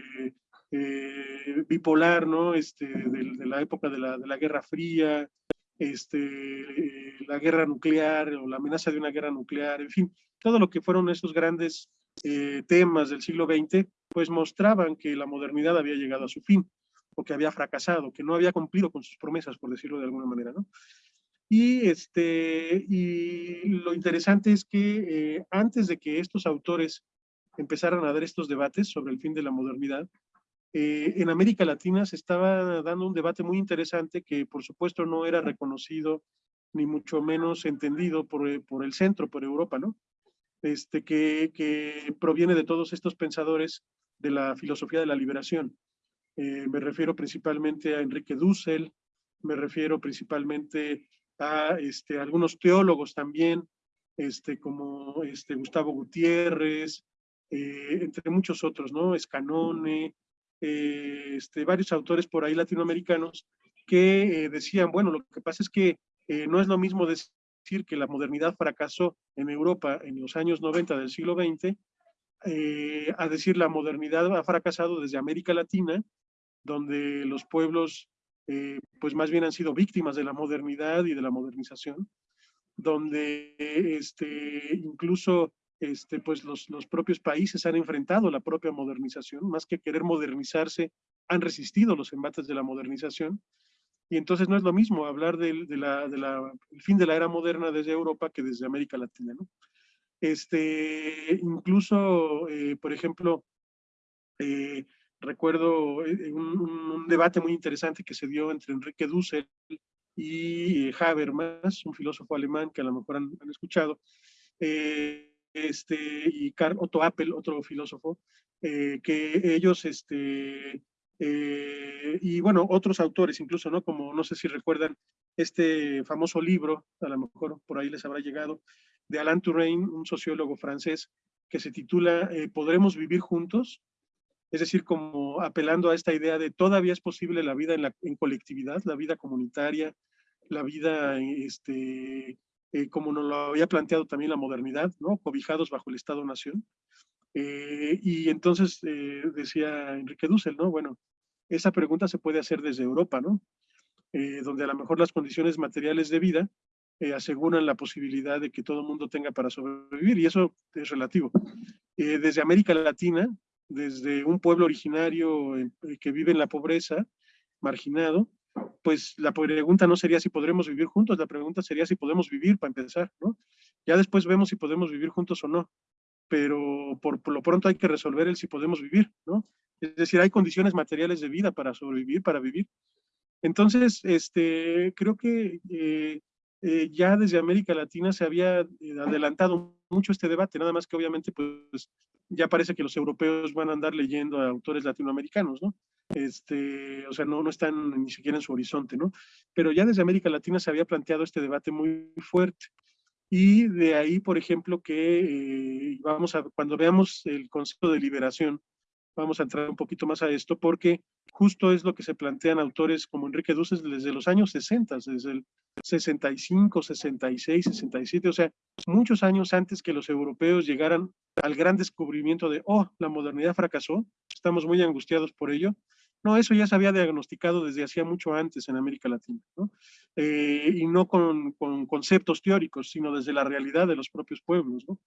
eh, bipolar, ¿no? Este, de, de, la época de la, de la Guerra Fría, este, eh, la guerra nuclear o la amenaza de una guerra nuclear, en fin, todo lo que fueron esos grandes eh, temas del siglo XX, pues mostraban que la modernidad había llegado a su fin, o que había fracasado, que no había cumplido con sus promesas, por decirlo de alguna manera, ¿no? Y, este, y lo interesante es que eh, antes de que estos autores empezaran a dar estos debates sobre el fin de la modernidad, eh, en América Latina se estaba dando un debate muy interesante que por supuesto no era reconocido ni mucho menos entendido por, eh, por el centro, por Europa, ¿no? Este, que, que, proviene de todos estos pensadores de la filosofía de la liberación. Eh, me refiero principalmente a Enrique Dussel, me refiero principalmente a este, algunos teólogos también, este, como este, Gustavo Gutiérrez, entre muchos otros, ¿no? Escanone, eh, este, varios autores por ahí latinoamericanos que eh, decían, bueno, lo que pasa es que eh, no es lo mismo decir que la modernidad fracasó en Europa en los años 90 del siglo XX, a decir la modernidad ha fracasado desde América Latina, donde los pueblos pues más bien han sido víctimas de la modernidad y de la modernización, donde este, incluso este, pues los, los propios países han enfrentado la propia modernización, más que querer modernizarse, han resistido los embates de la modernización, y entonces no es lo mismo hablar del de la, fin de la era moderna desde Europa que desde América Latina, ¿no? Este, incluso, eh, por ejemplo, eh, recuerdo eh, un, debate muy interesante que se dio entre Enrique Dussel y Habermas, un filósofo alemán que a lo mejor han, escuchado, este, y Karl Otto Appel, otro filósofo, eh, que ellos, este, eh, y bueno, otros autores incluso, ¿no? Como, no sé si recuerdan, este famoso libro, a lo mejor por ahí les habrá llegado, de Alain Touraine, un sociólogo francés, que se titula eh, ¿Podremos vivir juntos? Es decir, como apelando a esta idea de todavía es posible la vida en, la, en colectividad, la vida comunitaria, la vida este, eh, como nos lo había planteado también la modernidad, ¿no? cobijados bajo el Estado-Nación. Eh, y entonces eh, decía Enrique Dussel, ¿no? Bueno, esa pregunta se puede hacer desde Europa, ¿no? donde a lo mejor las condiciones materiales de vida aseguran la posibilidad de que todo el mundo tenga para sobrevivir, y eso es relativo. desde América Latina, desde un pueblo originario que vive en la pobreza, marginado, pues la pregunta no sería si podremos vivir juntos, la pregunta sería si podemos vivir para empezar, ¿no? Ya después vemos si podemos vivir juntos o no, pero por, lo pronto hay que resolver el si podemos vivir, ¿no? Es decir, hay condiciones materiales de vida para sobrevivir, para vivir. Entonces, este, creo que eh, eh, ya desde América Latina se había eh, adelantado mucho este debate, nada más que obviamente pues ya parece que los europeos van a andar leyendo a autores latinoamericanos, ¿no? Este, o sea, no, no están ni siquiera en su horizonte, ¿no? Pero ya desde América Latina se había planteado este debate muy fuerte. Y de ahí, por ejemplo, que eh, vamos a, cuando veamos el concepto de liberación, vamos a entrar un poquito más a esto, porque justo es lo que se plantean autores como Enrique Duces desde los años 60, desde el 65, 66, 67, o sea, muchos años antes que los europeos llegaran al gran descubrimiento de, oh, la modernidad fracasó, estamos muy angustiados por ello. No, eso ya se había diagnosticado desde hacía mucho antes en América Latina, ¿no? Eh, y no con, con, conceptos teóricos, sino desde la realidad de los propios pueblos, ¿no?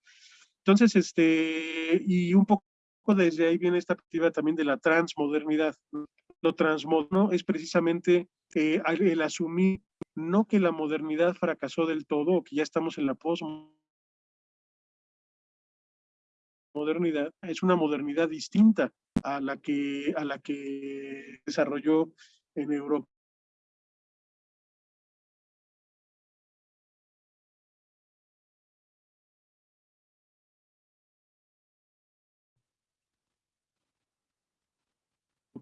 Entonces, este, y un poco desde ahí viene esta perspectiva también de la transmodernidad. Lo transmoderno es precisamente eh, el asumir no que la modernidad fracasó del todo o que ya estamos en la posmodernidad, modernidad es una modernidad distinta a la que, a la que desarrolló en Europa.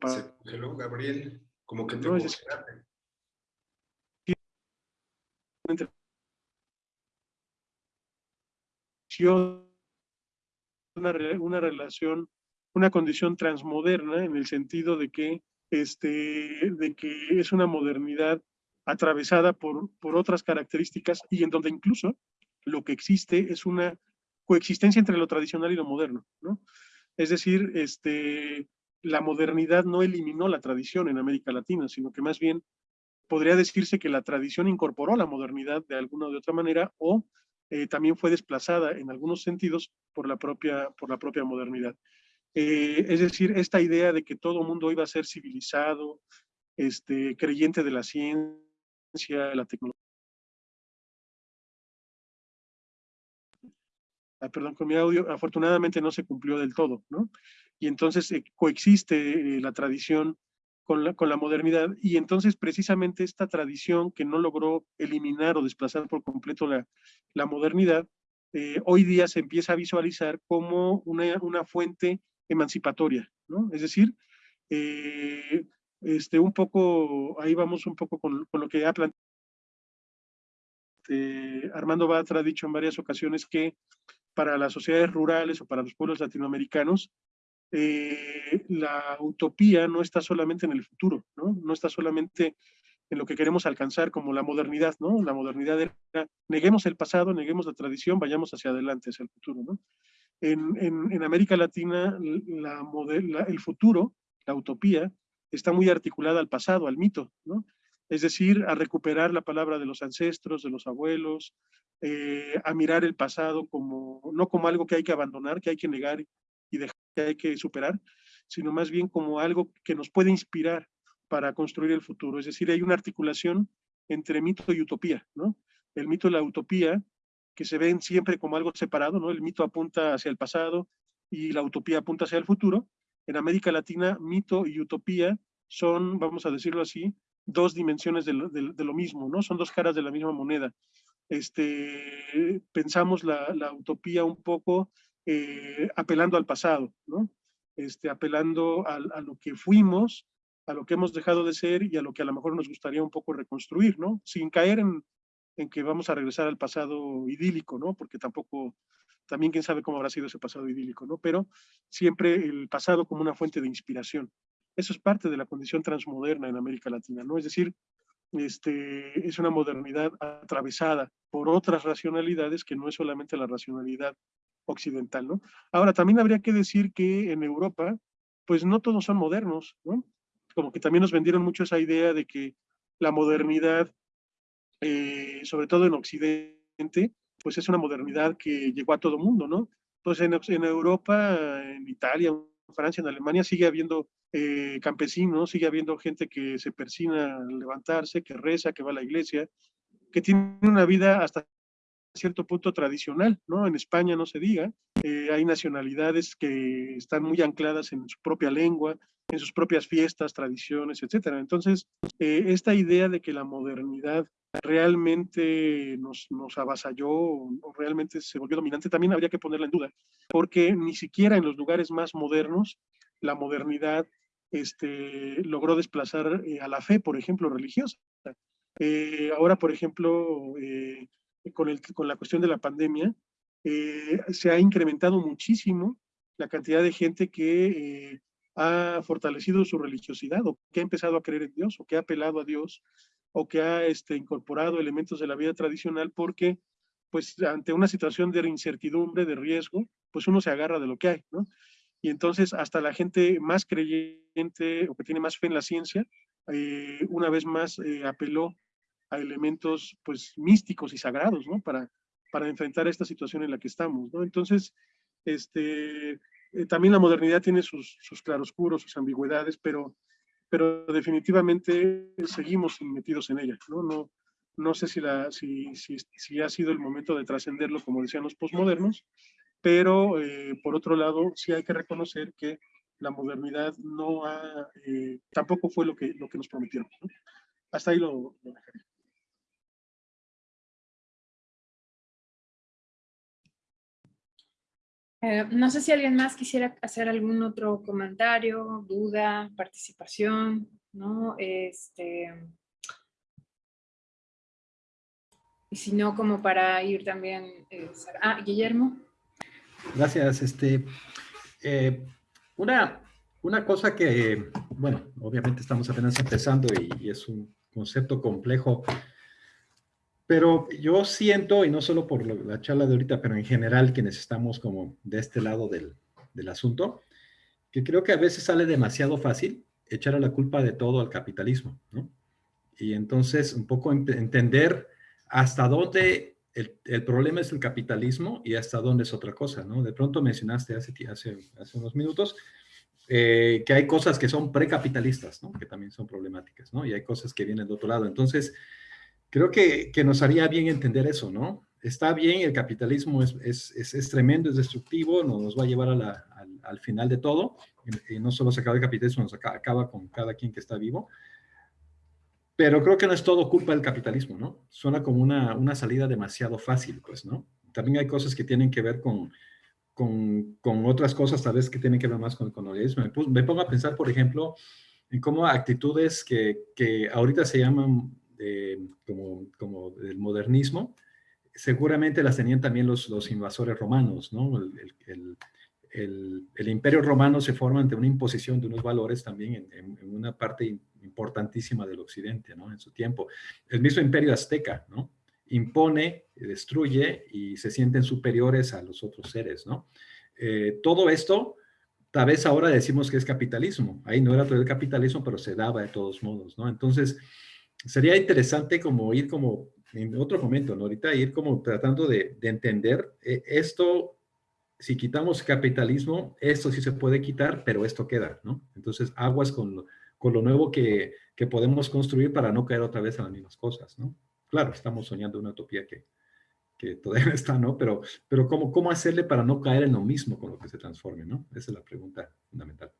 Se congeló, Gabriel, como que te no, es una, una relación, una condición transmoderna en el sentido de que, este, de que es una modernidad atravesada por, por otras características y en donde incluso lo que existe es una coexistencia entre lo tradicional y lo moderno, ¿no? Es decir, este, la modernidad no eliminó la tradición en América Latina, sino que más bien podría decirse que la tradición incorporó la modernidad de alguna o de otra manera o eh, también fue desplazada en algunos sentidos por la propia, por la propia modernidad. Eh, es decir, esta idea de que todo mundo iba a ser civilizado, este, creyente de la ciencia, la tecnología. Ah, perdón, con mi audio, afortunadamente no se cumplió del todo, ¿no? Y entonces eh, coexiste la tradición con la, con la modernidad, y entonces precisamente esta tradición que no logró eliminar o desplazar por completo la, la modernidad, hoy día se empieza a visualizar como una, una fuente emancipatoria, ¿no? Es decir, este, un poco, ahí vamos un poco con, con lo que ha planteado Armando Batra ha dicho en varias ocasiones que para las sociedades rurales o para los pueblos latinoamericanos, eh, la utopía no está solamente en el futuro, ¿no? No está solamente en lo que queremos alcanzar como la modernidad, ¿no? La modernidad era, neguemos el pasado, neguemos la tradición, vayamos hacia adelante, hacia el futuro, ¿no? En, en, América Latina, la, el futuro, la utopía, está muy articulada al pasado, al mito, ¿no? es decir, a recuperar la palabra de los ancestros, de los abuelos, eh, a mirar el pasado como, no como algo que hay que abandonar, que hay que negar y dejar, que hay que superar, sino más bien como algo que nos puede inspirar para construir el futuro. Es decir, hay una articulación entre mito y utopía, ¿no? El mito y la utopía, que se ven siempre como algo separado, ¿no? El mito apunta hacia el pasado y la utopía apunta hacia el futuro. En América Latina, mito y utopía son, vamos a decirlo así, dos dimensiones de lo, mismo, ¿no? Son dos caras de la misma moneda. Este, pensamos la, utopía un poco eh, apelando al pasado, ¿no? Este, apelando a, lo que fuimos, a lo que hemos dejado de ser y a lo que a lo mejor nos gustaría un poco reconstruir, ¿no? Sin caer en, en que vamos a regresar al pasado idílico, ¿no? Porque tampoco, también quién sabe cómo habrá sido ese pasado idílico, ¿no? Pero siempre el pasado como una fuente de inspiración. Eso es parte de la condición transmoderna en América Latina, ¿no? Es decir, este, es una modernidad atravesada por otras racionalidades que no es solamente la racionalidad occidental, ¿no? Ahora, también habría que decir que en Europa, pues no todos son modernos, ¿no? Como que también nos vendieron mucho esa idea de que la modernidad, eh, sobre todo en Occidente, pues es una modernidad que llegó a todo mundo, ¿no? Pues en, en Europa, en Italia, en Francia, en Alemania, sigue habiendo eh, campesinos, sigue habiendo gente que se persina al levantarse, que reza, que va a la iglesia, que tiene una vida hasta cierto punto tradicional, ¿no? En España no se diga, eh, hay nacionalidades que están muy ancladas en su propia lengua, en sus propias fiestas, tradiciones, etcétera. Entonces, eh, esta idea de que la modernidad realmente nos, nos avasalló o realmente se volvió dominante, también habría que ponerla en duda, porque ni siquiera en los lugares más modernos la modernidad este, logró desplazar eh, a la fe, por ejemplo, religiosa. Eh, ahora, por ejemplo, eh, con, el, con la cuestión de la pandemia, se ha incrementado muchísimo la cantidad de gente que ha fortalecido su religiosidad o que ha empezado a creer en Dios o que ha apelado a Dios o que ha este, incorporado elementos de la vida tradicional porque pues ante una situación de incertidumbre, de riesgo, pues uno se agarra de lo que hay, ¿no? y entonces hasta la gente más creyente o que tiene más fe en la ciencia, eh, una vez más eh, apeló a elementos pues místicos y sagrados, ¿no? Para, para enfrentar esta situación en la que estamos, ¿no? Entonces, este, eh, también la modernidad tiene sus, sus claroscuros, sus ambigüedades, pero, pero definitivamente seguimos metidos en ella, ¿no? No, no sé si, la, si, si, si ha sido el momento de trascenderlo, como decían los posmodernos, pero eh, por otro lado sí hay que reconocer que la modernidad no ha, eh, tampoco fue lo que, lo que nos prometieron. Hasta ahí lo, dejaré. Eh, no sé si alguien más quisiera hacer algún otro comentario, duda, participación, ¿no? Este, y si no, como para ir también... ah, Guillermo. Gracias. Este, eh, una, una cosa que, bueno, obviamente estamos apenas empezando y, es un concepto complejo, pero yo siento, y no solo por la charla de ahorita, pero en general quienes estamos como de este lado del, del asunto, que creo que a veces sale demasiado fácil echar la culpa de todo al capitalismo, ¿no? Y entonces un poco entender hasta dónde el, problema es el capitalismo y hasta dónde es otra cosa, ¿no? De pronto mencionaste hace, hace, hace unos minutos eh, que hay cosas que son precapitalistas, ¿no? Que también son problemáticas, ¿no? Y hay cosas que vienen de otro lado. Entonces, creo que, que nos haría bien entender eso, ¿no? está bien, el capitalismo es, es, es, tremendo, es destructivo, nos va a llevar a la, al, al, final de todo, y, no solo se acaba el capitalismo, nos acaba, acaba, con cada quien que está vivo, pero creo que no es todo culpa del capitalismo, ¿no? Suena como una, una salida demasiado fácil, pues, ¿no? También hay cosas que tienen que ver con, con, con otras cosas, tal vez que tienen que ver más con el colonialismo. Me, me pongo a pensar, por ejemplo, en cómo actitudes que, que ahorita se llaman eh, como, como el modernismo, seguramente las tenían también los, los invasores romanos, ¿no? El, el, el, el, imperio romano se forma ante una imposición de unos valores también en, en, en, una parte importantísima del occidente, ¿no? En su tiempo. El mismo imperio azteca, ¿no? Impone, destruye y se sienten superiores a los otros seres, ¿no? Eh, todo esto, tal vez ahora decimos que es capitalismo. Ahí no era todo el capitalismo, pero se daba de todos modos, ¿no? Entonces, sería interesante como ir como en otro momento, ¿no? Ahorita ir como tratando de, de entender eh, esto, si quitamos capitalismo, esto sí se puede quitar, pero esto queda, ¿no? Entonces, aguas con, con lo nuevo que, que, podemos construir para no caer otra vez en las mismas cosas, ¿no? Claro, estamos soñando una utopía que, que todavía [laughs] está, ¿no? Pero, pero ¿cómo, ¿cómo hacerle para no caer en lo mismo con lo que se transforme, ¿no? Esa es la pregunta fundamental.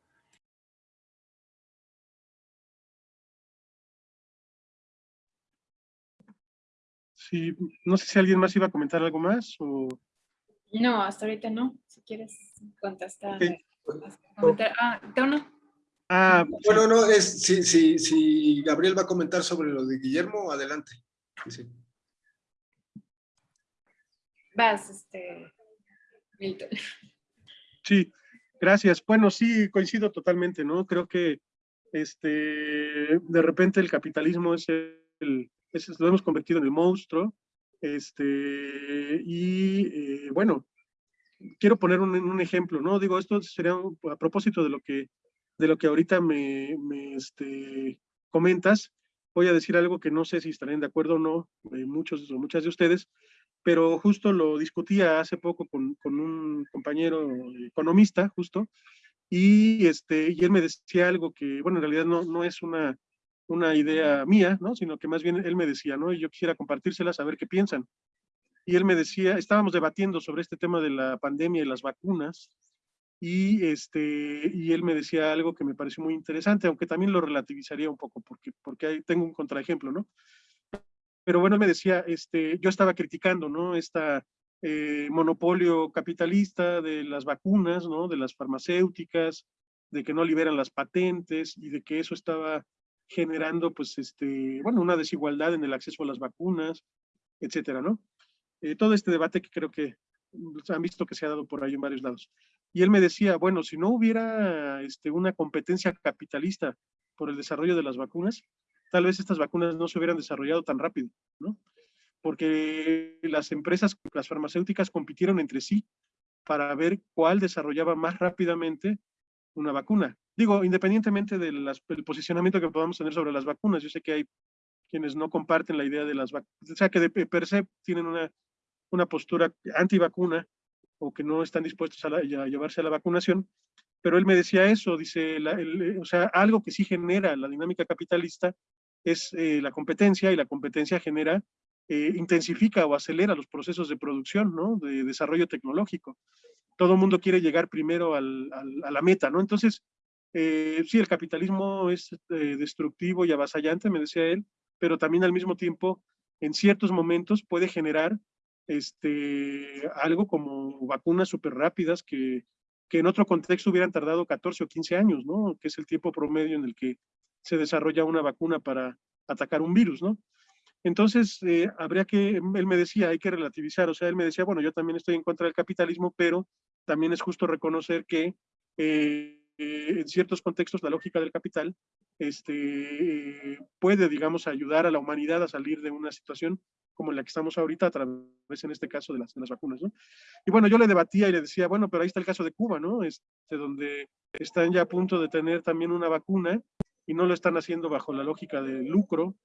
Sí, no sé si alguien más iba a comentar algo más o... No, hasta ahorita no. Si quieres contestar. Okay. Comentar. Ah, no. Ah, bueno, no, es, si, si, si Gabriel va a comentar sobre lo de Guillermo, adelante. Sí. Vas, este, Milton. Sí, gracias. Bueno, sí, coincido totalmente, ¿no? Creo que este, de repente el capitalismo es el, lo hemos convertido en el monstruo, este, y eh, bueno, quiero poner un, un, ejemplo, ¿no? Digo, esto sería un, a propósito de lo que, de lo que ahorita me, me este, comentas, voy a decir algo que no sé si estarán de acuerdo o no, eh, muchos o muchas de ustedes, pero justo lo discutía hace poco con, con, un compañero economista, justo, y, este, y él me decía algo que, bueno, en realidad no, no es una, una idea mía, ¿no? Sino que más bien él me decía, ¿no? Y yo quisiera compartírsela, saber qué piensan. Y él me decía, estábamos debatiendo sobre este tema de la pandemia y las vacunas, y, este, y él me decía algo que me pareció muy interesante, aunque también lo relativizaría un poco, porque, porque ahí tengo un contraejemplo, ¿no? Pero bueno, me decía, este, yo estaba criticando, ¿no? Esta eh, monopolio capitalista de las vacunas, ¿no? De las farmacéuticas, de que no liberan las patentes y de que eso estaba generando, pues, este, bueno, una desigualdad en el acceso a las vacunas, etcétera, ¿no? Eh, todo este debate que creo que pues, han visto que se ha dado por ahí en varios lados. Y él me decía, bueno, si no hubiera este, una competencia capitalista por el desarrollo de las vacunas, tal vez estas vacunas no se hubieran desarrollado tan rápido, ¿no? Porque las empresas, las farmacéuticas compitieron entre sí para ver cuál desarrollaba más rápidamente una vacuna. Digo, independientemente del, posicionamiento que podamos tener sobre las vacunas, yo sé que hay quienes no comparten la idea de las vacunas, o sea, que de per se tienen una, una postura antivacuna o que no están dispuestos a, llevarse a la vacunación, pero él me decía eso, dice, el, o sea, algo que sí genera la dinámica capitalista es eh, la competencia y la competencia genera, eh, intensifica o acelera los procesos de producción, ¿no? De desarrollo tecnológico. Todo el mundo quiere llegar primero al, a la meta, ¿no? Entonces, eh, sí, el capitalismo es eh, destructivo y avasallante, me decía él, pero también al mismo tiempo, en ciertos momentos puede generar este, algo como vacunas súper rápidas que, que en otro contexto hubieran tardado 14 o 15 años, ¿no? Que es el tiempo promedio en el que se desarrolla una vacuna para atacar un virus, ¿no? Entonces, eh, habría que, él me decía, hay que relativizar, o sea, él me decía, bueno, yo también estoy en contra del capitalismo, pero también es justo reconocer que eh, en ciertos contextos la lógica del capital este, puede, digamos, ayudar a la humanidad a salir de una situación como la que estamos ahorita a través, en este caso, de las, de las vacunas, ¿no? Y bueno, yo le debatía y le decía, bueno, pero ahí está el caso de Cuba, ¿no? Este, donde están ya a punto de tener también una vacuna y no lo están haciendo bajo la lógica de lucro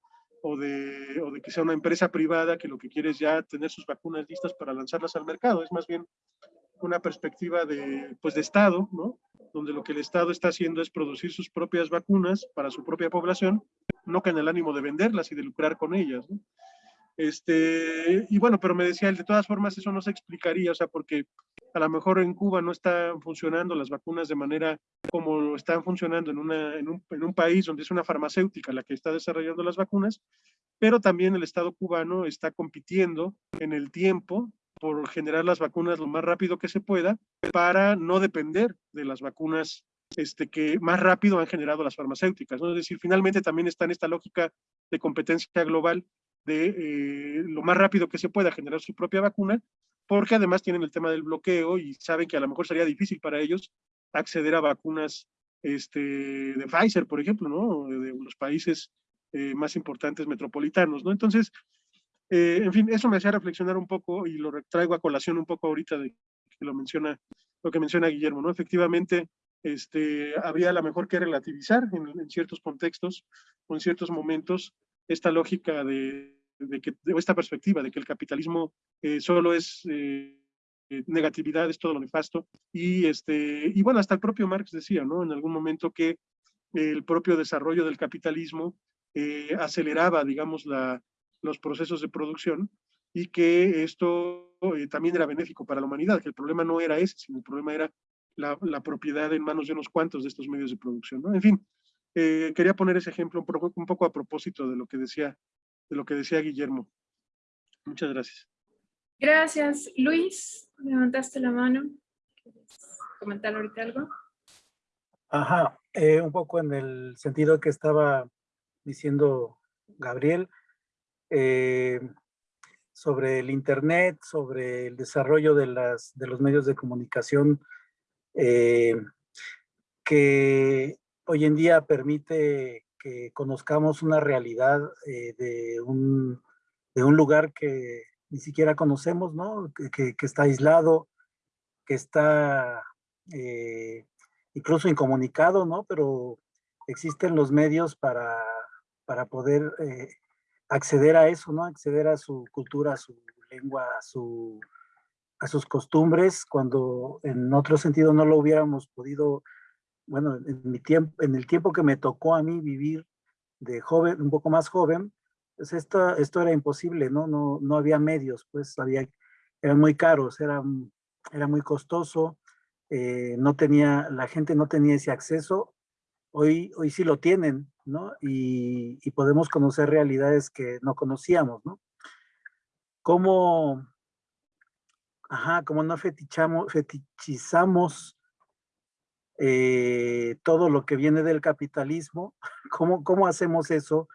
o de, o de que sea una empresa privada que lo que quiere es ya tener sus vacunas listas para lanzarlas al mercado. Es más bien una perspectiva de, pues de Estado, ¿no? Donde lo que el Estado está haciendo es producir sus propias vacunas para su propia población, no con el ánimo de venderlas y de lucrar con ellas, ¿no? Este, y bueno, pero me decía él, de todas formas eso no se explicaría, o sea, porque a lo mejor en Cuba no están funcionando las vacunas de manera como están funcionando en, una, en, un, en un país donde es una farmacéutica la que está desarrollando las vacunas, pero también el Estado cubano está compitiendo en el tiempo por generar las vacunas lo más rápido que se pueda para no depender de las vacunas este, que más rápido han generado las farmacéuticas. ¿no? Es decir, finalmente también está en esta lógica de competencia global de eh, lo más rápido que se pueda generar su propia vacuna, porque además tienen el tema del bloqueo y saben que a lo mejor sería difícil para ellos acceder a vacunas este, de Pfizer, por ejemplo, ¿no? de, los países eh, más importantes metropolitanos. ¿no? Entonces, eh, en fin, eso me hacía reflexionar un poco y lo traigo a colación un poco ahorita de que lo menciona, lo que menciona Guillermo, ¿no? Efectivamente, este, habría a lo mejor que relativizar en, en ciertos contextos o en ciertos momentos esta lógica de, de que, de esta perspectiva de que el capitalismo eh, solo es eh, negatividad, es todo lo nefasto, y, este, y bueno, hasta el propio Marx decía, ¿no? En algún momento que el propio desarrollo del capitalismo eh, aceleraba, digamos, la, los procesos de producción y que esto también era benéfico para la humanidad, que el problema no era ese, sino el problema era la, propiedad en manos de unos cuantos de estos medios de producción, ¿no? En fin, eh, quería poner ese ejemplo un poco, a propósito de lo que decía, de lo que decía Guillermo. Muchas gracias. Gracias. Luis, levantaste la mano. ¿Quieres comentar ahorita algo? Ajá, eh, un poco en el sentido que estaba diciendo Gabriel, eh, sobre el Internet, sobre el desarrollo de, las, de los medios de comunicación, que hoy en día permite que conozcamos una realidad eh, de, un, de, un, lugar que ni siquiera conocemos, ¿no? Que, que, está aislado, que está eh, incluso incomunicado, ¿no? Pero existen los medios para, para poder eh, acceder a eso, ¿no? Acceder a su cultura, a su lengua, a, su, a sus costumbres, cuando en otro sentido no lo hubiéramos podido bueno, en, mi tiempo, en el tiempo que me tocó a mí vivir de joven, un poco más joven, pues esto, esto era imposible, ¿no? No, no había medios, pues había, eran muy caros, era, era muy costoso, eh, no tenía, la gente no tenía ese acceso, hoy, hoy sí lo tienen, ¿no? Y, y podemos conocer realidades que no conocíamos, ¿no? ¿Cómo, ajá, como no fetichamos, fetichizamos eh, todo lo que viene del capitalismo, [laughs] ¿cómo, cómo hacemos eso?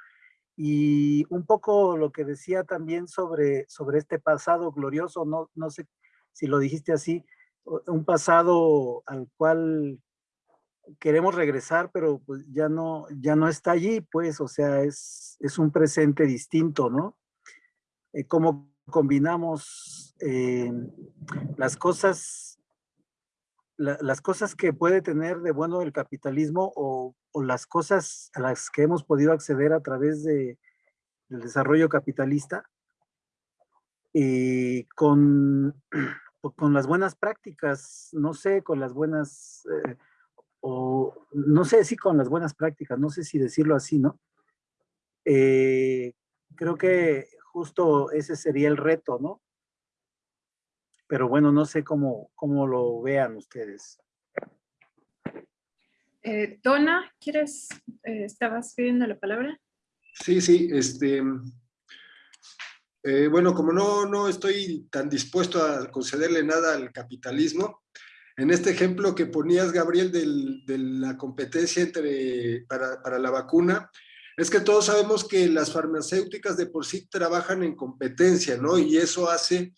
Y un poco lo que decía también sobre, sobre este pasado glorioso, no, no sé si lo dijiste así, un pasado al cual queremos regresar, pero pues ya no, ya no está allí, pues, o sea, es, es un presente distinto, ¿no? Eh, cómo combinamos eh, las cosas las cosas que puede tener de bueno el capitalismo o, las cosas a las que hemos podido acceder a través de, del desarrollo capitalista y con, [clears throat] con las buenas prácticas, no sé, con las buenas, eh, o no sé si con las buenas prácticas, no sé si decirlo así, ¿no? Eh, creo que justo ese sería el reto, ¿no? Pero bueno, no sé cómo, cómo lo vean ustedes. Eh, Dona, ¿quieres, eh, estabas pidiendo la palabra? Sí, sí, este, eh, bueno, como no, no estoy tan dispuesto a concederle nada al capitalismo, en este ejemplo que ponías, Gabriel, de la competencia entre, para, para la vacuna, es que todos sabemos que las farmacéuticas de por sí trabajan en competencia, ¿no? Y eso hace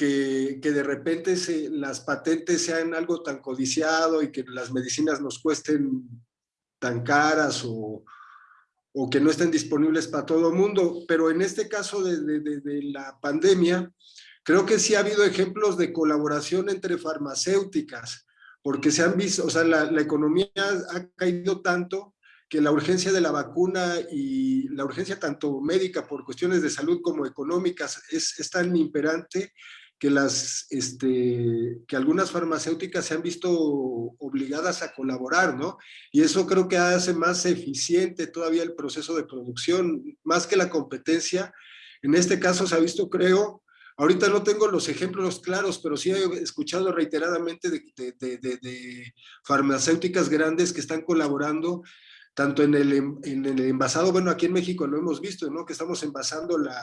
que, de repente se, las patentes sean algo tan codiciado y que las medicinas nos cuesten tan caras o, o que no estén disponibles para todo el mundo. Pero en este caso de, de, la pandemia, creo que sí ha habido ejemplos de colaboración entre farmacéuticas, porque se han visto, o sea, la, la economía ha caído tanto que la urgencia de la vacuna y la urgencia tanto médica por cuestiones de salud como económicas es, es tan imperante que, las, este, que algunas farmacéuticas se han visto obligadas a colaborar, ¿no? Y eso creo que hace más eficiente todavía el proceso de producción, más que la competencia, En este caso se ha visto, creo, ahorita no tengo los ejemplos claros, pero sí he escuchado reiteradamente de, de farmacéuticas grandes que están colaborando tanto en el, en el envasado, bueno, aquí en México lo hemos visto, ¿no? Que estamos envasando la,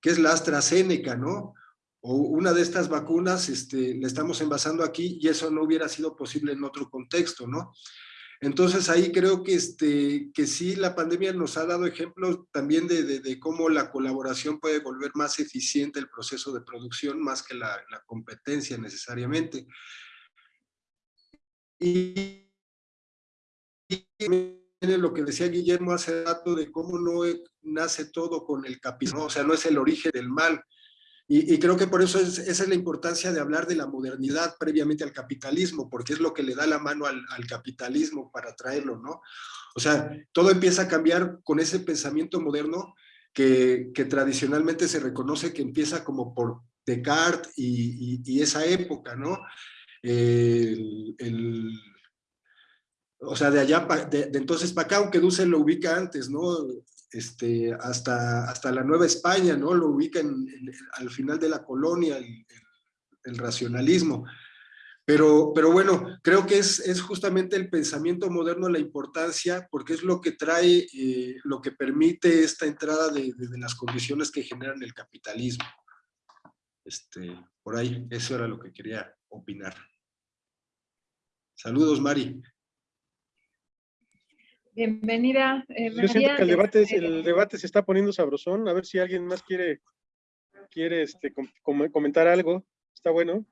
que es la AstraZeneca, ¿no? O una de estas vacunas, este, la estamos envasando aquí y eso no hubiera sido posible en otro contexto, ¿no? Entonces ahí creo que, este, que sí la pandemia nos ha dado ejemplos también de, cómo la colaboración puede volver más eficiente el proceso de producción más que la, la competencia necesariamente. Y lo que decía Guillermo hace rato de cómo no nace todo con el capitalismo, o sea, no es el origen del mal. Y, creo que por eso es, esa es la importancia de hablar de la modernidad previamente al capitalismo, porque es lo que le da la mano al, capitalismo para traerlo, ¿no? O sea, todo empieza a cambiar con ese pensamiento moderno que, tradicionalmente se reconoce que empieza como por Descartes y, esa época, ¿no? o sea, de allá, de, entonces para acá, aunque Dussel lo ubica antes, ¿no? Este, hasta, hasta la Nueva España, ¿no? Lo ubica al final de la colonia, el, racionalismo. Pero, pero bueno, creo que es, es, justamente el pensamiento moderno la importancia, porque es lo que trae, eh, lo que permite esta entrada de, de, las condiciones que generan el capitalismo. Este, por ahí, eso era lo que quería opinar. Saludos, Mari. Bienvenida, eh, Yo siento que el debate, este, el debate se está poniendo sabrosón. A ver si alguien más quiere, quiere este, comentar algo. Está bueno.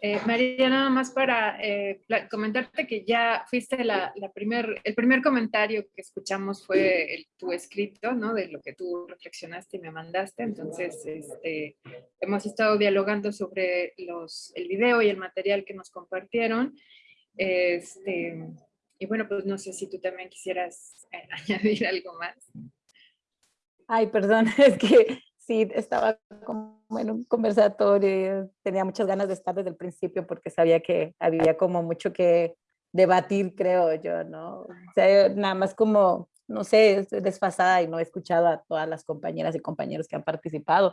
Eh, María, nada más para eh, comentarte que ya fuiste la, primer, el primer comentario que escuchamos fue el, tu escrito, ¿no? De lo que tú reflexionaste y me mandaste. Entonces, este, hemos estado dialogando sobre los, el video y el material que nos compartieron. Este, y bueno, pues no sé si tú también quisieras eh, [laughs] añadir algo más. Ay, perdón, [laughs] es que sí, estaba como en un conversatorio, tenía muchas ganas de estar desde el principio porque sabía que había como mucho que debatir, creo yo, ¿no? O sea, nada más como, no sé, desfasada y no he escuchado a todas las compañeras y compañeros que han participado,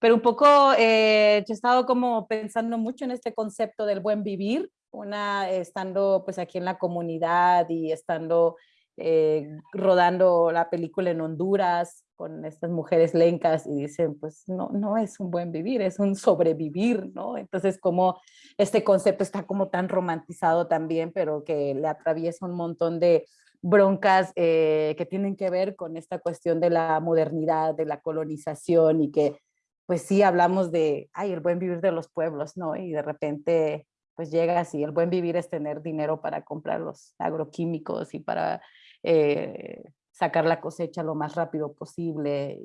pero un poco eh, yo he estado como pensando mucho en este concepto del buen vivir, una estando pues aquí en la comunidad y estando eh, rodando la película en Honduras, con estas mujeres lencas y dicen, pues no, no es un buen vivir, es un sobrevivir, ¿no? Entonces como este concepto está como tan romantizado también, pero que le atraviesa un montón de broncas eh, que tienen que ver con esta cuestión de la modernidad, de la colonización y que pues sí hablamos de, ay, el buen vivir de los pueblos, ¿no? Y de repente pues llega así, el buen vivir es tener dinero para comprar los agroquímicos y para eh, sacar la cosecha lo más rápido posible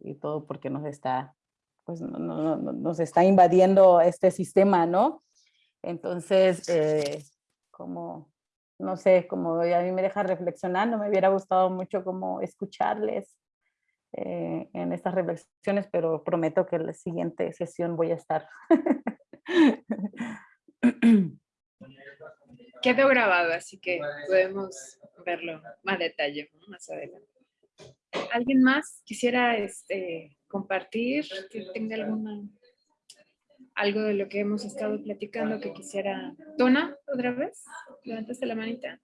y, todo porque nos está, pues, no, nos está invadiendo este sistema, ¿no? Entonces, eh, como, no sé, como a mí me deja reflexionando, me hubiera gustado mucho como escucharles eh, en estas reflexiones, pero prometo que en la siguiente sesión voy a estar. [clears throat] Quedó grabado, así que podemos verlo más detalle más adelante. ¿Alguien más quisiera este, compartir? Que tenga alguna, algo de lo que hemos estado platicando que quisiera... Tona, otra vez, levantaste la manita.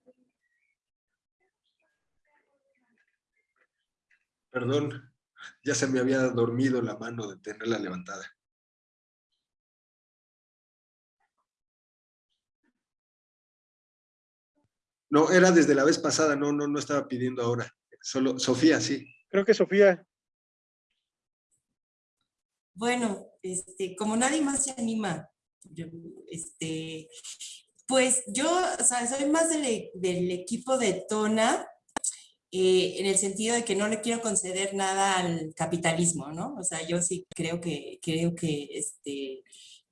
Perdón, ya se me había dormido la mano de tenerla levantada. No, era desde la vez pasada, no, no, no estaba pidiendo ahora. Solo Sofía, sí. Creo que Sofía. Bueno, este, como nadie más se anima, este, pues yo, o sea, soy más del, del equipo de Tona, eh, en el sentido de que no le quiero conceder nada al capitalismo, ¿no? O sea, yo sí creo que, creo que este,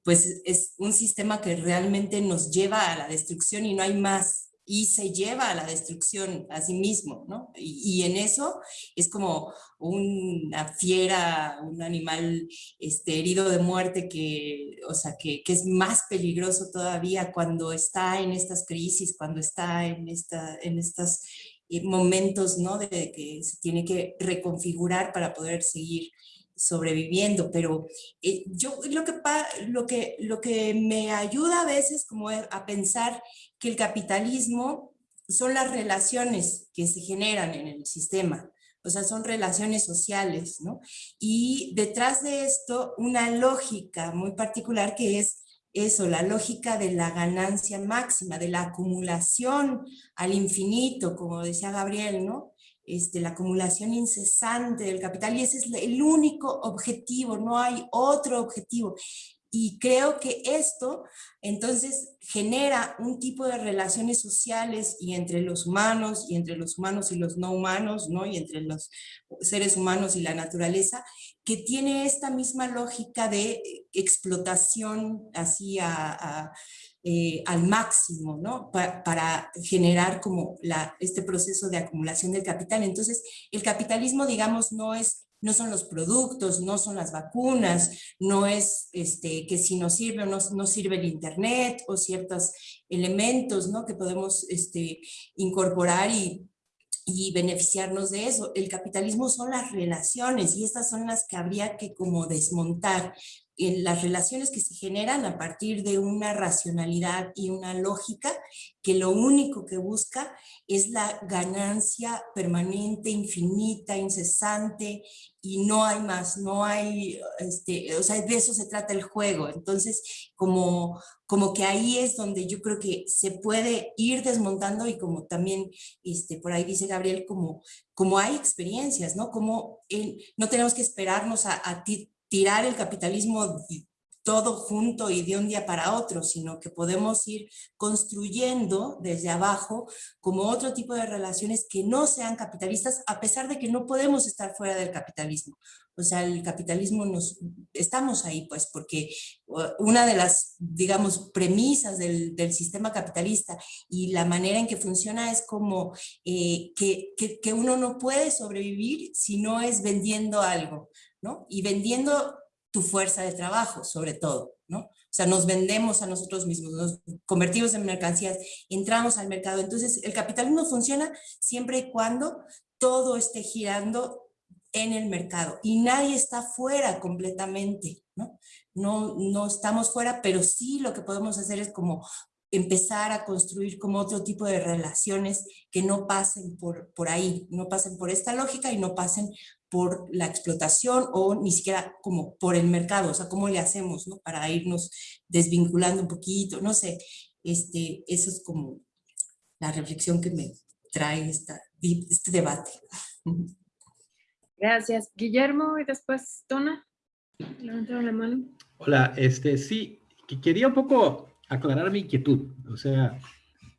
pues es un sistema que realmente nos lleva a la destrucción y no hay más y se lleva a la destrucción a sí mismo, ¿no? Y, en eso es como una fiera, un animal este, herido de muerte que, o sea, que, es más peligroso todavía cuando está en estas crisis, cuando está en, esta, en estas eh, momentos, ¿no? De que se tiene que reconfigurar para poder seguir sobreviviendo, pero eh, yo lo que, lo, que, lo que me ayuda a veces como a pensar que el capitalismo son las relaciones que se generan en el sistema, o sea, son relaciones sociales, ¿no? Y detrás de esto, una lógica muy particular que es eso, la lógica de la ganancia máxima, de la acumulación al infinito, como decía Gabriel, ¿no? Este, la acumulación incesante del capital y ese es el único objetivo, no hay otro objetivo. Y creo que esto entonces genera un tipo de relaciones sociales y entre los humanos y entre los humanos y los no humanos, ¿no? y entre los seres humanos y la naturaleza, que tiene esta misma lógica de explotación así a, eh, al máximo, ¿no? para generar como este proceso de acumulación del capital. Entonces, el capitalismo, digamos, no es no son los productos, no son las vacunas, no es este, que si nos sirve o no, no sirve el internet o ciertos elementos ¿no? que podemos este, incorporar y, y beneficiarnos de eso. El capitalismo son las relaciones y estas son las que habría que como desmontar en las relaciones que se generan a partir de una racionalidad y una lógica que lo único que busca es la ganancia permanente, infinita, incesante y no hay más, no hay, este, o sea, de eso se trata el juego. Entonces, como, como que ahí es donde yo creo que se puede ir desmontando y como también este, por ahí dice Gabriel, como, como hay experiencias, ¿no? Como no tenemos que esperarnos a, a ti tirar el capitalismo todo junto y de un día para otro, sino que podemos ir construyendo desde abajo como otro tipo de relaciones que no sean capitalistas, a pesar de que no podemos estar fuera del capitalismo. O sea, el capitalismo nos, estamos ahí pues porque una de las, digamos, premisas del, sistema capitalista y la manera en que funciona es como eh, que, que uno no puede sobrevivir si no es vendiendo algo. Y vendiendo tu fuerza de trabajo, sobre todo, ¿no? O sea, nos vendemos a nosotros mismos, nos convertimos en mercancías, entramos al mercado. Entonces, el capitalismo funciona siempre y cuando todo esté girando en el mercado y nadie está fuera completamente, ¿no? No, no estamos fuera, pero sí lo que podemos hacer es como empezar a construir como otro tipo de relaciones que no pasen por, por ahí, no pasen por esta lógica y no pasen por la explotación o ni siquiera como por el mercado, o sea, cómo le hacemos, ¿no? Para irnos desvinculando un poquito, no sé, este, eso es como la reflexión que me trae esta, este debate. Gracias. Guillermo y después Tona. Levantaron la mano. Hola, este, sí, quería un poco aclarar mi inquietud, o sea,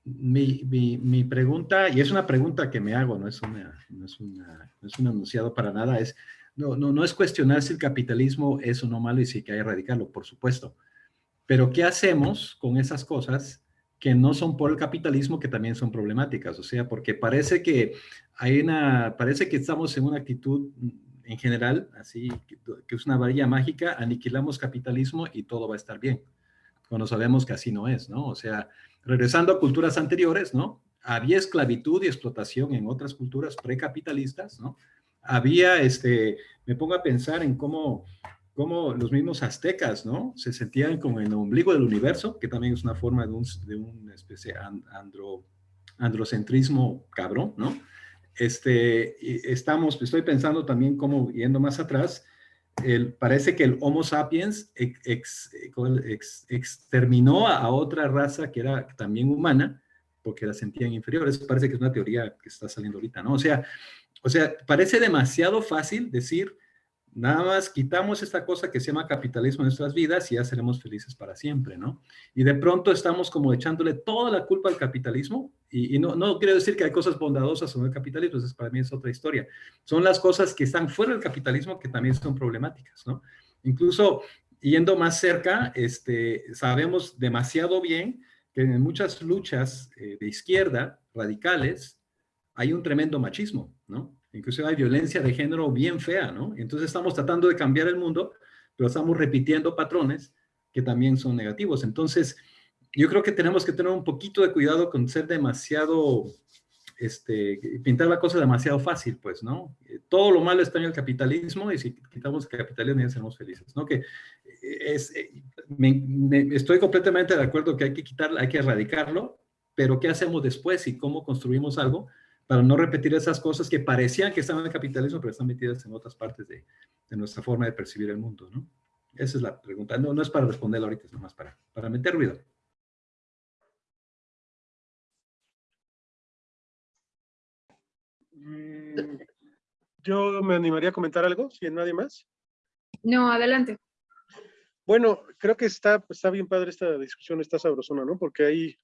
mi, pregunta, y es una pregunta que me hago, no es, una, no es, una, no es un anunciado para nada, es, no, no, no es cuestionar si el capitalismo es o no malo y si hay que erradicarlo, por supuesto. Pero ¿qué hacemos con esas cosas que no son por el capitalismo, que también son problemáticas? O sea, porque parece que hay una, parece que estamos en una actitud en general, así, que es una varilla mágica, aniquilamos capitalismo y todo va a estar bien. Cuando sabemos que así no es, ¿no? O sea, regresando a culturas anteriores, ¿no? Había esclavitud y explotación en otras culturas precapitalistas, ¿no? Había, este, me pongo a pensar en cómo, cómo los mismos aztecas, ¿no? Se sentían como en el ombligo del universo, que también es una forma de, un, de una especie andro, androcentrismo cabrón, ¿no? Este, estamos, estoy pensando también como yendo más atrás, parece que el Homo sapiens exterminó a, otra raza que era también humana, porque la sentían inferiores. Parece que es una teoría que está saliendo ahorita, ¿no? O sea, o sea, parece demasiado fácil decir, Nada más quitamos esta cosa que se llama capitalismo en nuestras vidas y ya seremos felices para siempre, ¿no? Y de pronto estamos como echándole toda la culpa al capitalismo y, no, no quiero decir que hay cosas bondadosas en el capitalismo, eso para mí es otra historia. Son las cosas que están fuera del capitalismo que también son problemáticas, ¿no? Incluso yendo más cerca, este, sabemos demasiado bien que en muchas luchas eh, de izquierda radicales hay un tremendo machismo, ¿no? Incluso hay violencia de género bien fea, ¿no? Entonces estamos tratando de cambiar el mundo, pero estamos repitiendo patrones que también son negativos. Entonces, yo creo que tenemos que tener un poquito de cuidado con ser demasiado este, pintar la cosa demasiado fácil, pues, ¿no? Todo lo malo está en el capitalismo y si quitamos el capitalismo ya seremos felices, ¿no? Que es, estoy completamente de acuerdo que hay que quitarlo, hay que erradicarlo, pero ¿qué hacemos después y cómo construimos algo para no repetir esas cosas que parecían que estaban en el capitalismo, pero están metidas en otras partes de, de nuestra forma de percibir el mundo, ¿no? Esa es la pregunta. No, no es para responderla ahorita, es nomás para, para meter ruido. Mm, yo me animaría a comentar algo, si hay nadie más. No, adelante. Bueno, creo que está, está bien padre esta discusión, está sabrosona, ¿no? Porque hay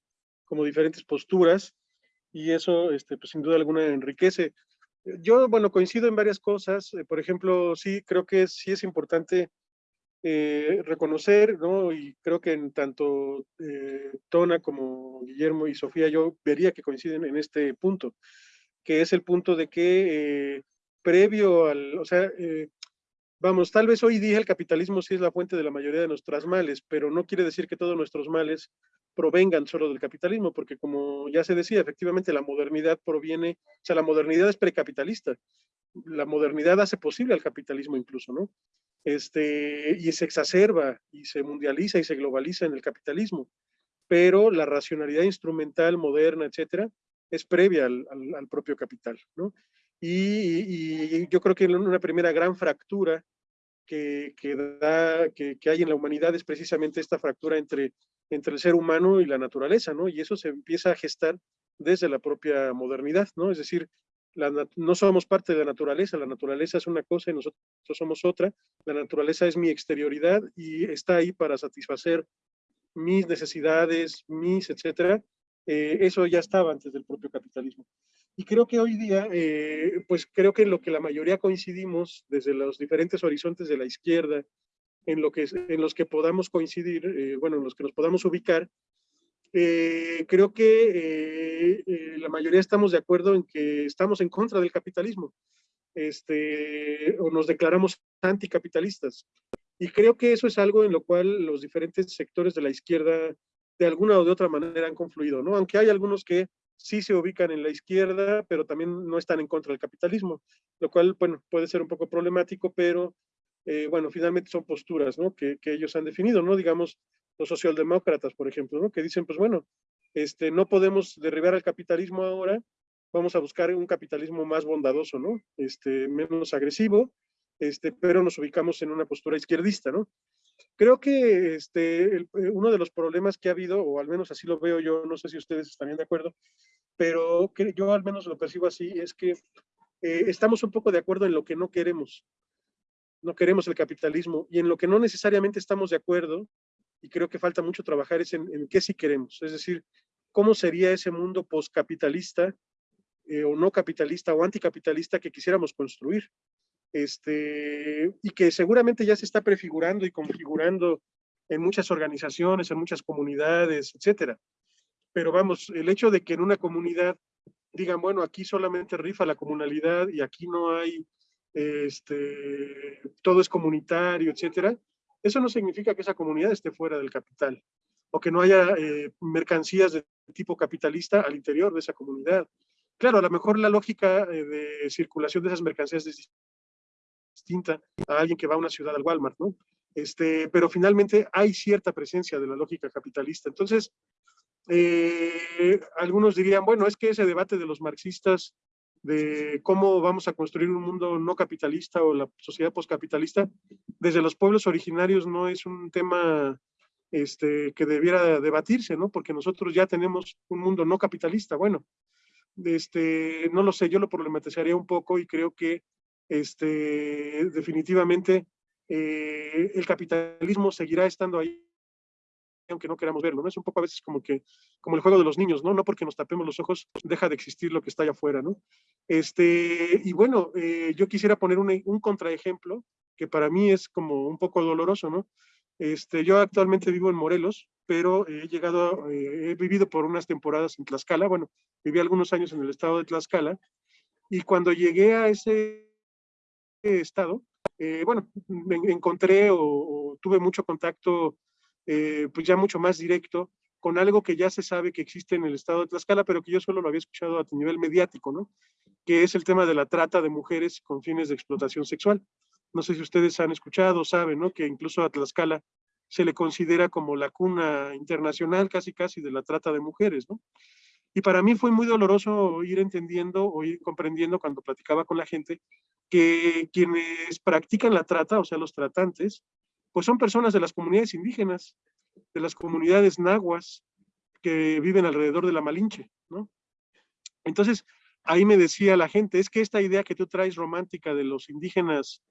como diferentes posturas y eso, este, pues sin duda alguna enriquece. Yo, bueno, coincido en varias cosas. Eh, por ejemplo, sí, creo que sí es importante eh, reconocer, ¿no? Y creo que en tanto eh, Tona como Guillermo y Sofía, yo vería que coinciden en este punto, que es el punto de que previo al, o sea, vamos, tal vez hoy día el capitalismo sí es la fuente de la mayoría de nuestros males, pero no quiere decir que todos nuestros males provengan solo del capitalismo, porque como ya se decía, efectivamente la modernidad proviene, o sea, la modernidad es precapitalista. La modernidad hace posible al capitalismo incluso, ¿no? Este, y se exacerba y se mundializa y se globaliza en el capitalismo. Pero la racionalidad instrumental moderna, etcétera, es previa al, propio capital, ¿no? Y, yo creo que una primera gran fractura que, que, hay en la humanidad es precisamente esta fractura entre entre el ser humano y la naturaleza, ¿no? Y eso se empieza a gestar desde la propia modernidad, ¿no? Es decir, no somos parte de la naturaleza, la naturaleza es una cosa y nosotros somos otra, la naturaleza es mi exterioridad y está ahí para satisfacer mis necesidades, mis, etcétera, eh, eso ya estaba antes del propio capitalismo. Y creo que hoy día, eh, pues creo que en lo que la mayoría coincidimos desde los diferentes horizontes de la izquierda, en, lo que, en los que podamos coincidir, eh, bueno, en los que nos podamos ubicar, eh, creo que eh, la mayoría estamos de acuerdo en que estamos en contra del capitalismo, este, o nos declaramos anticapitalistas. Y creo que eso es algo en lo cual los diferentes sectores de la izquierda, de alguna o de otra manera, han confluido, ¿no? Aunque hay algunos que sí se ubican en la izquierda, pero también no están en contra del capitalismo, lo cual, bueno, puede ser un poco problemático, pero eh, bueno, finalmente son posturas, ¿no? Que, ellos han definido, ¿no? Digamos, los socialdemócratas, por ejemplo, ¿no? Que dicen, pues bueno, este, no podemos derribar el capitalismo ahora, vamos a buscar un capitalismo más bondadoso, ¿no? Este, menos agresivo, este, pero nos ubicamos en una postura izquierdista, ¿no? Creo que este, eh, uno de los problemas que ha habido, o al menos así lo veo yo, no sé si ustedes están de acuerdo, pero yo al menos lo percibo así, es que eh, estamos un poco de acuerdo en lo que no queremos no queremos el capitalismo y en lo que no necesariamente estamos de acuerdo, y creo que falta mucho trabajar, es en, qué sí queremos, es decir, cómo sería ese mundo postcapitalista eh, o no capitalista o anticapitalista que quisiéramos construir. Este, y que seguramente ya se está prefigurando y configurando en muchas organizaciones, en muchas comunidades, etcétera. Pero vamos, el hecho de que en una comunidad digan, bueno, aquí solamente rifa la comunalidad y aquí no hay este, todo es comunitario, etcétera, eso no significa que esa comunidad esté fuera del capital o que no haya eh, mercancías de tipo capitalista al interior de esa comunidad. Claro, a lo mejor la lógica eh, de circulación de esas mercancías es distinta a alguien que va a una ciudad al Walmart, ¿no? Este, pero finalmente hay cierta presencia de la lógica capitalista. Entonces, eh, algunos dirían, bueno, es que ese debate de los marxistas de cómo vamos a construir un mundo no capitalista o la sociedad postcapitalista, desde los pueblos originarios no es un tema este, que debiera debatirse, ¿no? Porque nosotros ya tenemos un mundo no capitalista. Bueno, este, no lo sé, yo lo problematizaría un poco y creo que este, definitivamente eh, el capitalismo seguirá estando ahí aunque no queramos verlo, ¿no? Es un poco a veces como que, como el juego de los niños, ¿no? No porque nos tapemos los ojos deja de existir lo que está allá afuera, ¿no? Este, y bueno, eh, yo quisiera poner un, un contraejemplo que para mí es como un poco doloroso, ¿no? Este, yo actualmente vivo en Morelos, pero he llegado, eh, he vivido por unas temporadas en Tlaxcala, bueno, viví algunos años en el estado de Tlaxcala, y cuando llegué a ese estado, eh, bueno, me encontré o, tuve mucho contacto eh, pues ya mucho más directo con algo que ya se sabe que existe en el estado de Tlaxcala, pero que yo solo lo había escuchado a nivel mediático, ¿no? Que es el tema de la trata de mujeres con fines de explotación sexual. No sé si ustedes han escuchado, saben, ¿no? Que incluso a Tlaxcala se le considera como la cuna internacional casi casi de la trata de mujeres, ¿no? Y para mí fue muy doloroso ir entendiendo o ir comprendiendo cuando platicaba con la gente que quienes practican la trata, o sea, los tratantes, pues son personas de las comunidades indígenas, de las comunidades nahuas que viven alrededor de la Malinche, ¿no? Entonces, ahí me decía la gente, es que esta idea que tú traes romántica de los indígenas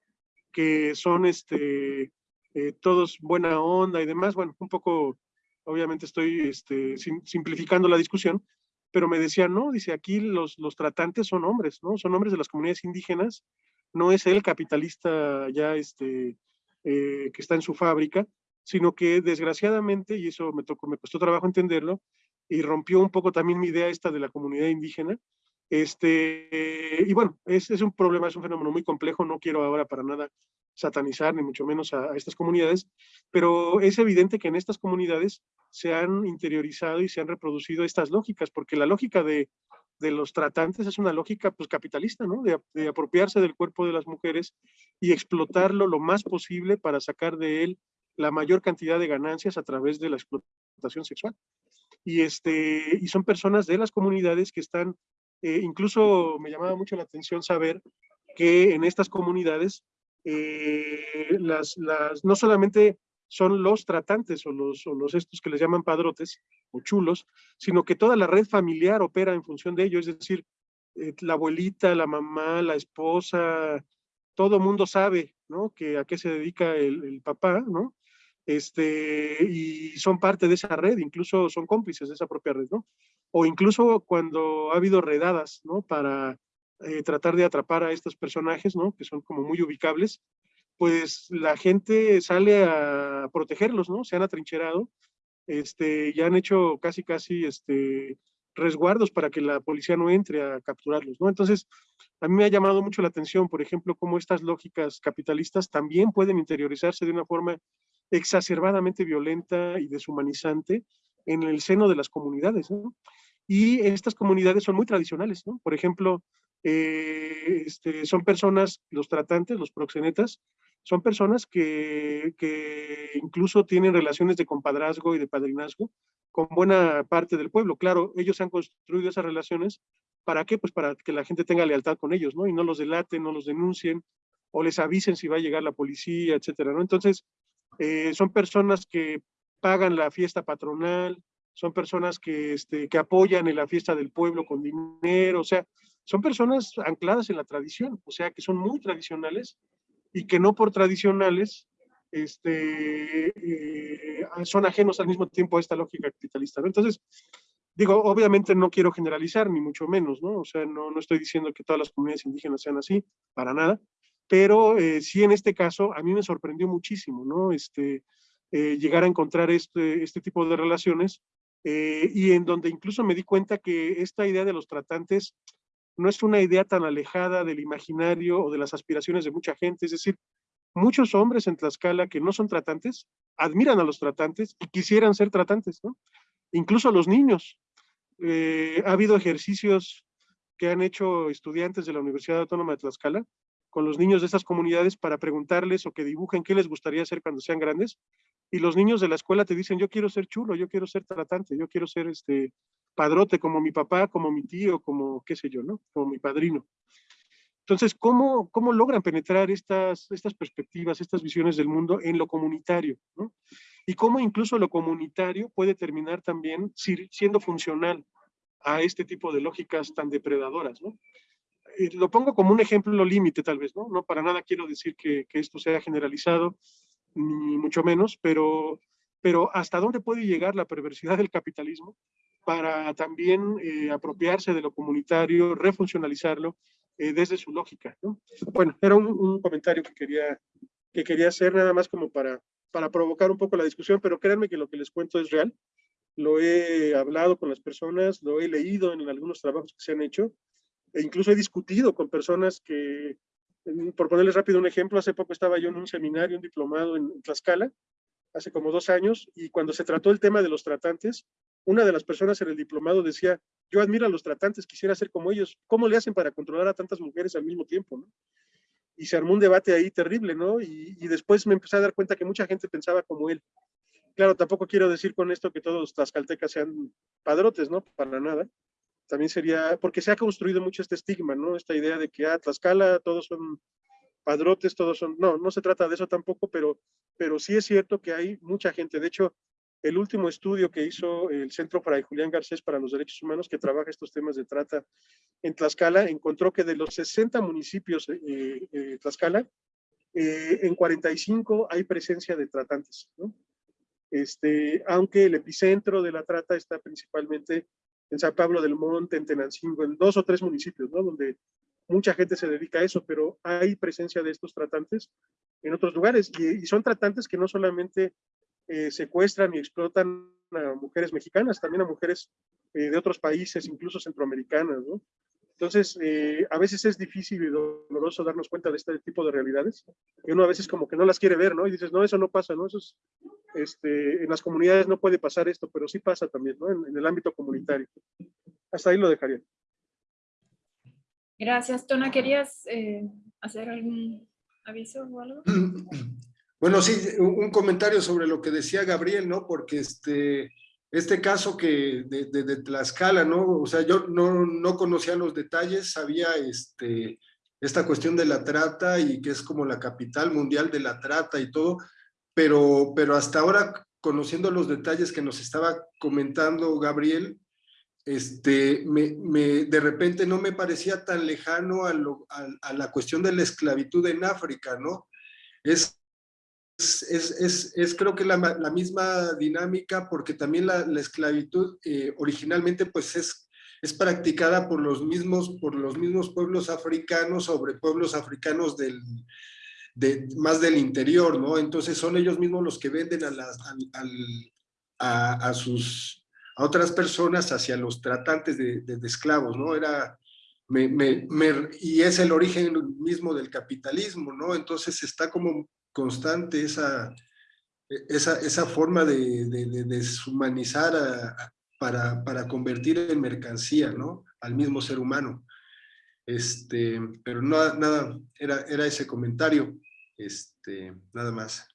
que son este, eh, todos buena onda y demás, bueno, un poco, obviamente estoy este, simplificando la discusión, pero me decía, no, dice, aquí los, los tratantes son hombres, ¿no? Son hombres de las comunidades indígenas, no es el capitalista ya este, eh, que está en su fábrica, sino que desgraciadamente, y eso me, tocó, me costó trabajo entenderlo, y rompió un poco también mi idea esta de la comunidad indígena, este, y bueno, es, es un problema, es un fenómeno muy complejo, no quiero ahora para nada satanizar, ni mucho menos a, estas comunidades, pero es evidente que en estas comunidades se han interiorizado y se han reproducido estas lógicas, porque la lógica de, de los tratantes es una lógica pues, capitalista, ¿no? De, apropiarse del cuerpo de las mujeres y explotarlo lo más posible para sacar de él la mayor cantidad de ganancias a través de la explotación sexual. Y, este, y son personas de las comunidades que están, eh, incluso me llamaba mucho la atención saber que en estas comunidades eh, las, las, no solamente son los tratantes o los, o los estos que les llaman padrotes o chulos, sino que toda la red familiar opera en función de ello, es decir, eh, la abuelita, la mamá, la esposa, todo mundo sabe, ¿no? Que a qué se dedica el, papá, ¿no? Este, y son parte de esa red, incluso son cómplices de esa propia red, ¿no? O incluso cuando ha habido redadas, ¿no? Para eh, tratar de atrapar a estos personajes, ¿no? Que son como muy ubicables, pues la gente sale a protegerlos, ¿no? Se han atrincherado, este, ya han hecho casi, casi, este, resguardos para que la policía no entre a capturarlos, ¿no? Entonces, a mí me ha llamado mucho la atención, por ejemplo, cómo estas lógicas capitalistas también pueden interiorizarse de una forma exacerbadamente violenta y deshumanizante en el seno de las comunidades, ¿no? Y estas comunidades son muy tradicionales, ¿no? Por ejemplo, eh, este, son personas, los tratantes, los proxenetas, son personas que, que, incluso tienen relaciones de compadrazgo y de padrinazgo con buena parte del pueblo. Claro, ellos han construido esas relaciones, ¿para qué? Pues para que la gente tenga lealtad con ellos, ¿no? Y no los delaten, no los denuncien, o les avisen si va a llegar la policía, etcétera, ¿no? Entonces, eh, son personas que pagan la fiesta patronal, son personas que, este, que apoyan en la fiesta del pueblo con dinero, o sea, son personas ancladas en la tradición, o sea, que son muy tradicionales y que no por tradicionales este, eh, son ajenos al mismo tiempo a esta lógica capitalista. ¿no? Entonces, digo, obviamente no quiero generalizar, ni mucho menos, ¿no? O sea, no, no estoy diciendo que todas las comunidades indígenas sean así, para nada, pero eh, sí en este caso a mí me sorprendió muchísimo, ¿no? Este, eh, llegar a encontrar este, este tipo de relaciones eh, y en donde incluso me di cuenta que esta idea de los tratantes no es una idea tan alejada del imaginario o de las aspiraciones de mucha gente, es decir, muchos hombres en Tlaxcala que no son tratantes, admiran a los tratantes y quisieran ser tratantes. Incluso los niños. Eh, ha habido ejercicios que han hecho estudiantes de la Universidad Autónoma de Tlaxcala con los niños de esas comunidades para preguntarles o que dibujen qué les gustaría hacer cuando sean grandes. Y los niños de la escuela te dicen, yo quiero ser chulo, yo quiero ser tratante, yo quiero ser este padrote como mi papá, como mi tío, como qué sé yo, ¿no? Como mi padrino. Entonces, ¿cómo, cómo logran penetrar estas, estas perspectivas, estas visiones del mundo en lo comunitario? ¿no? Y cómo incluso lo comunitario puede terminar también siendo funcional a este tipo de lógicas tan depredadoras, ¿no? Eh, lo pongo como un ejemplo límite tal vez, ¿no? No para nada quiero decir que, que, esto sea generalizado, ni mucho menos, pero, pero hasta dónde puede llegar la perversidad del capitalismo para también eh, apropiarse de lo comunitario, refuncionalizarlo eh, desde su lógica. ¿no? Bueno, era un, un, comentario que quería, que quería hacer nada más como para, para provocar un poco la discusión, pero créanme que lo que les cuento es real. Lo he hablado con las personas, lo he leído en algunos trabajos que se han hecho, e incluso he discutido con personas que, por ponerles rápido un ejemplo, hace poco estaba yo en un seminario, un diplomado en Tlaxcala, hace como dos años, y cuando se trató el tema de los tratantes, una de las personas en el diplomado decía, yo admiro a los tratantes, quisiera ser como ellos, ¿cómo le hacen para controlar a tantas mujeres al mismo tiempo? Y se armó un debate ahí terrible, ¿no? Y, y, después me empecé a dar cuenta que mucha gente pensaba como él. Claro, tampoco quiero decir con esto que todos los tlaxcaltecas sean padrotes, ¿no? Para nada. También sería, porque se ha construido mucho este estigma, ¿no? Esta idea de que, ah, Tlaxcala, todos son padrotes, todos son, no, no se trata de eso tampoco, pero, pero sí es cierto que hay mucha gente. De hecho, el último estudio que hizo el Centro para Julián Garcés para los Derechos Humanos, que trabaja estos temas de trata en Tlaxcala, encontró que de los 60 municipios eh, eh, Tlaxcala, eh, en 45 hay presencia de tratantes, ¿no? Este, aunque el epicentro de la trata está principalmente en San Pablo del Monte, en Tenancingo, en dos o tres municipios, ¿no? Donde mucha gente se dedica a eso, pero hay presencia de estos tratantes en otros lugares y, son tratantes que no solamente eh, secuestran y explotan a mujeres mexicanas, también a mujeres eh, de otros países, incluso centroamericanas, ¿no? Entonces, eh, a veces es difícil y doloroso darnos cuenta de este tipo de realidades, y uno a veces como que no las quiere ver, ¿no? Y dices, no, eso no pasa, ¿no? Eso es, este, en las comunidades no puede pasar esto, pero sí pasa también, ¿no? En, en el ámbito comunitario. Hasta ahí lo dejaría. Gracias. Tona, ¿querías eh, hacer algún aviso o algo? [clears throat] Bueno, sí, un comentario sobre lo que decía Gabriel, ¿no? Porque este, este caso que de, de, de Tlaxcala, ¿no? O sea, yo no, no, conocía los detalles, sabía este, esta cuestión de la trata y que es como la capital mundial de la trata y todo, pero, pero hasta ahora, conociendo los detalles que nos estaba comentando Gabriel, este, me, de repente no me parecía tan lejano a, lo, a, la cuestión de la esclavitud en África, ¿no? Es, es, es, es creo que la, la, misma dinámica porque también la, la esclavitud eh, originalmente pues es, es practicada por los, mismos, por los mismos pueblos africanos sobre pueblos africanos del, de, más del interior, ¿no? Entonces son ellos mismos los que venden a, las, a, a sus a otras personas hacia los tratantes de, de, de esclavos, ¿no? Era, me, me, me, y es el origen mismo del capitalismo, ¿no? Entonces está como constante esa, esa, esa forma de, de deshumanizar para, para convertir en mercancía, ¿no? Al mismo ser humano. Este, pero no, nada, era, era ese comentario, este, nada más.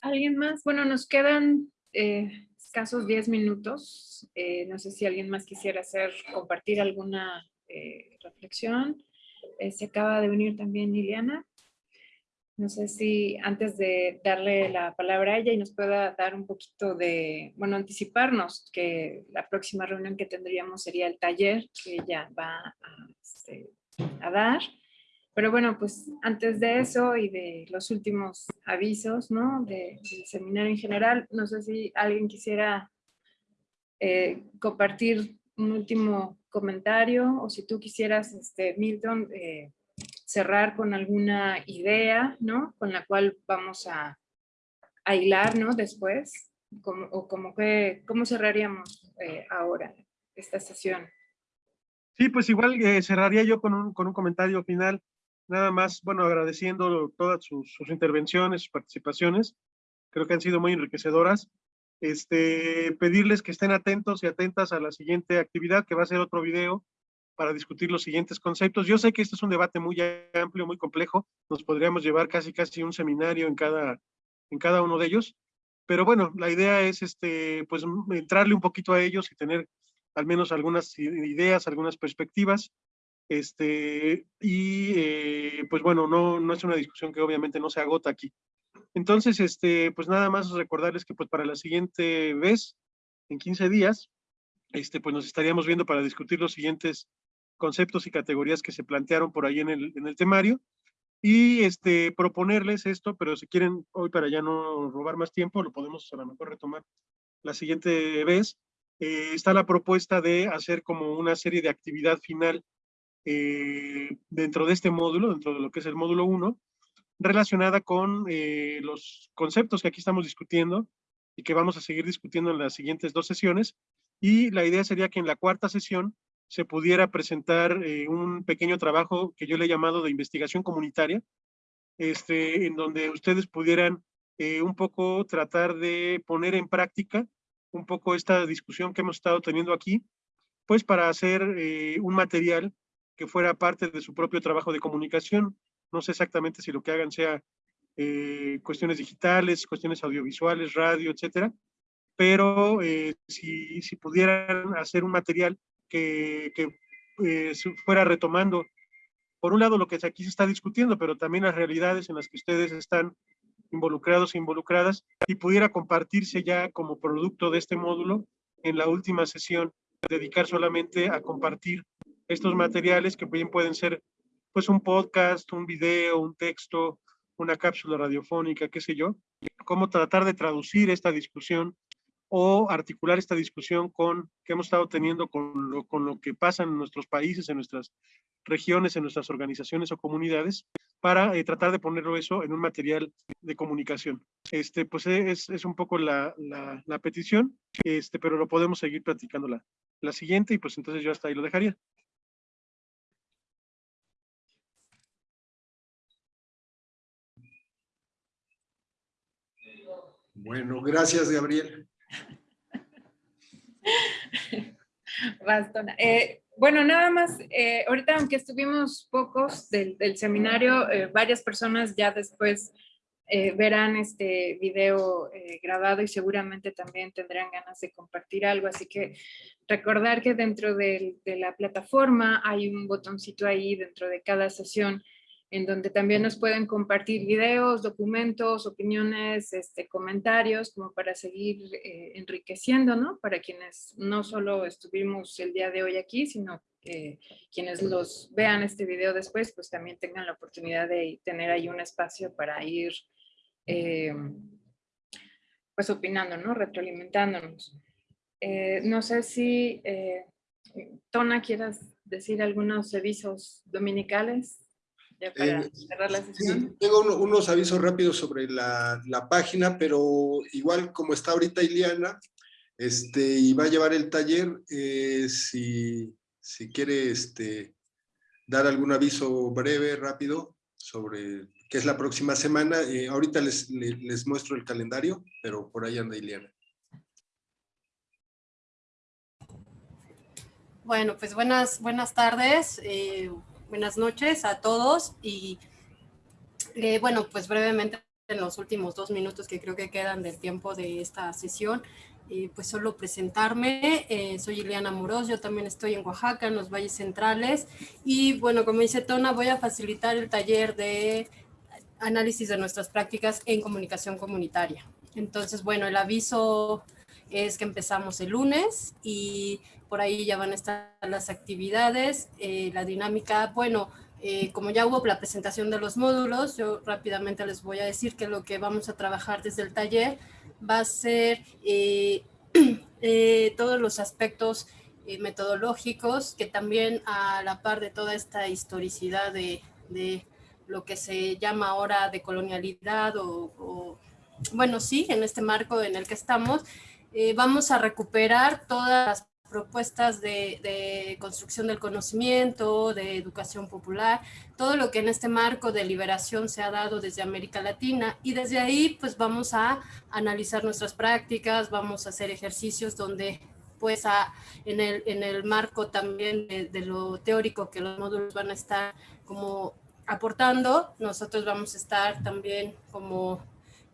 ¿Alguien más? Bueno, nos quedan eh, escasos 10 minutos. Eh, no sé si alguien más quisiera hacer, compartir alguna eh, reflexión. Eh, se acaba de unir también Liliana. No sé si antes de darle la palabra a ella y nos pueda dar un poquito de, bueno, anticiparnos que la próxima reunión que tendríamos sería el taller que ella va a, este, dar. Pero bueno, pues antes de eso y de los últimos avisos, ¿no? De, del seminario en general, no sé si alguien quisiera eh, compartir un último comentario o si tú quisieras, este, Milton, eh, cerrar con alguna idea, ¿no? Con la cual vamos a, a hilar, ¿no? Después, o como que, ¿cómo cerraríamos eh, ahora esta sesión? Sí, pues igual eh, cerraría yo con un, con un comentario final nada más, bueno, agradeciendo todas sus, intervenciones, sus participaciones, creo que han sido muy enriquecedoras. Este, pedirles que estén atentos y atentas a la siguiente actividad, que va a ser otro video para discutir los siguientes conceptos. Yo sé que este es un debate muy amplio, muy complejo, nos podríamos llevar casi casi un seminario en cada, en cada uno de ellos, pero bueno, la idea es este, pues entrarle un poquito a ellos y tener al menos algunas ideas, algunas perspectivas. Este, y eh, pues bueno, no, no es una discusión que obviamente no se agota aquí. Entonces, este, pues nada más recordarles que pues para la siguiente vez, en 15 días, este, pues nos estaríamos viendo para discutir los siguientes conceptos y categorías que se plantearon por ahí en el, en el temario y este, proponerles esto, pero si quieren hoy para ya no robar más tiempo, lo podemos a lo mejor retomar la siguiente vez. Eh, está la propuesta de hacer como una serie de actividad final eh, dentro de este módulo, dentro de lo que es el módulo 1, relacionada con eh, los conceptos que aquí estamos discutiendo y que vamos a seguir discutiendo en las siguientes dos sesiones. Y la idea sería que en la cuarta sesión se pudiera presentar eh, un pequeño trabajo que yo le he llamado de investigación comunitaria, este, en donde ustedes pudieran eh, un poco tratar de poner en práctica un poco esta discusión que hemos estado teniendo aquí, pues para hacer un material que fuera parte de su propio trabajo de comunicación. No sé exactamente si lo que hagan sea eh, cuestiones digitales, cuestiones audiovisuales, radio, etcétera, pero eh, si, si, pudieran hacer un material que, que eh, fuera retomando, por un lado, lo que aquí se está discutiendo, pero también las realidades en las que ustedes están involucrados e involucradas y pudiera compartirse ya como producto de este módulo en la última sesión, dedicar solamente a compartir estos materiales que bien pueden ser pues un podcast, un video, un texto, una cápsula radiofónica, qué sé yo, cómo tratar de traducir esta discusión o articular esta discusión con que hemos estado teniendo con lo, con lo que pasa en nuestros países, en nuestras regiones, en nuestras organizaciones o comunidades, para eh, tratar de ponerlo eso en un material de comunicación. Este, pues es, es un poco la, la, la, petición, este, pero lo podemos seguir platicando la, la siguiente y pues entonces yo hasta ahí lo dejaría. Bueno, gracias, Gabriel. [laughs] Bastona. Eh, bueno, nada más, eh, ahorita aunque estuvimos pocos del, seminario, eh, varias personas ya después verán este video grabado y seguramente también tendrán ganas de compartir algo, así que recordar que dentro de, de la plataforma hay un botoncito ahí dentro de cada sesión en donde también nos pueden compartir videos, documentos, opiniones, este, comentarios, como para seguir eh, enriqueciendo, ¿no? Para quienes no solo estuvimos el día de hoy aquí, sino que quienes los vean este video después, pues también tengan la oportunidad de tener ahí un espacio para ir, eh, pues opinando, ¿no? Retroalimentándonos. Eh, no sé si, Tona, quieras decir algunos avisos dominicales. Eh, tengo unos avisos rápidos sobre la, la, página, pero igual como está ahorita Iliana, este, y va a llevar el taller, eh, si, si quiere este, dar algún aviso breve, rápido, sobre qué es la próxima semana. Eh, ahorita les, les, les, muestro el calendario, pero por ahí anda Iliana. Bueno, pues buenas, buenas tardes. Eh, buenas noches a todos y eh, bueno, pues brevemente en los últimos dos minutos que creo que quedan del tiempo de esta sesión, eh, pues solo presentarme, eh, soy Ileana Moros, yo también estoy en Oaxaca, en los valles centrales y bueno, como dice Tona, voy a facilitar el taller de análisis de nuestras prácticas en comunicación comunitaria. Entonces, bueno, el aviso es que empezamos el lunes y por ahí ya van a estar las actividades, eh, la dinámica, bueno, eh, como ya hubo la presentación de los módulos, yo rápidamente les voy a decir que lo que vamos a trabajar desde el taller va a ser eh, [clears throat] todos los aspectos metodológicos que también a la par de toda esta historicidad de, de lo que se llama ahora de colonialidad o, o, bueno, sí, en este marco en el que estamos, vamos a recuperar todas las propuestas de, construcción del conocimiento, de educación popular, todo lo que en este marco de liberación se ha dado desde América Latina y desde ahí pues vamos a analizar nuestras prácticas, vamos a hacer ejercicios donde pues en, el, en el marco también de, de lo teórico que los módulos van a estar como aportando, nosotros vamos a estar también como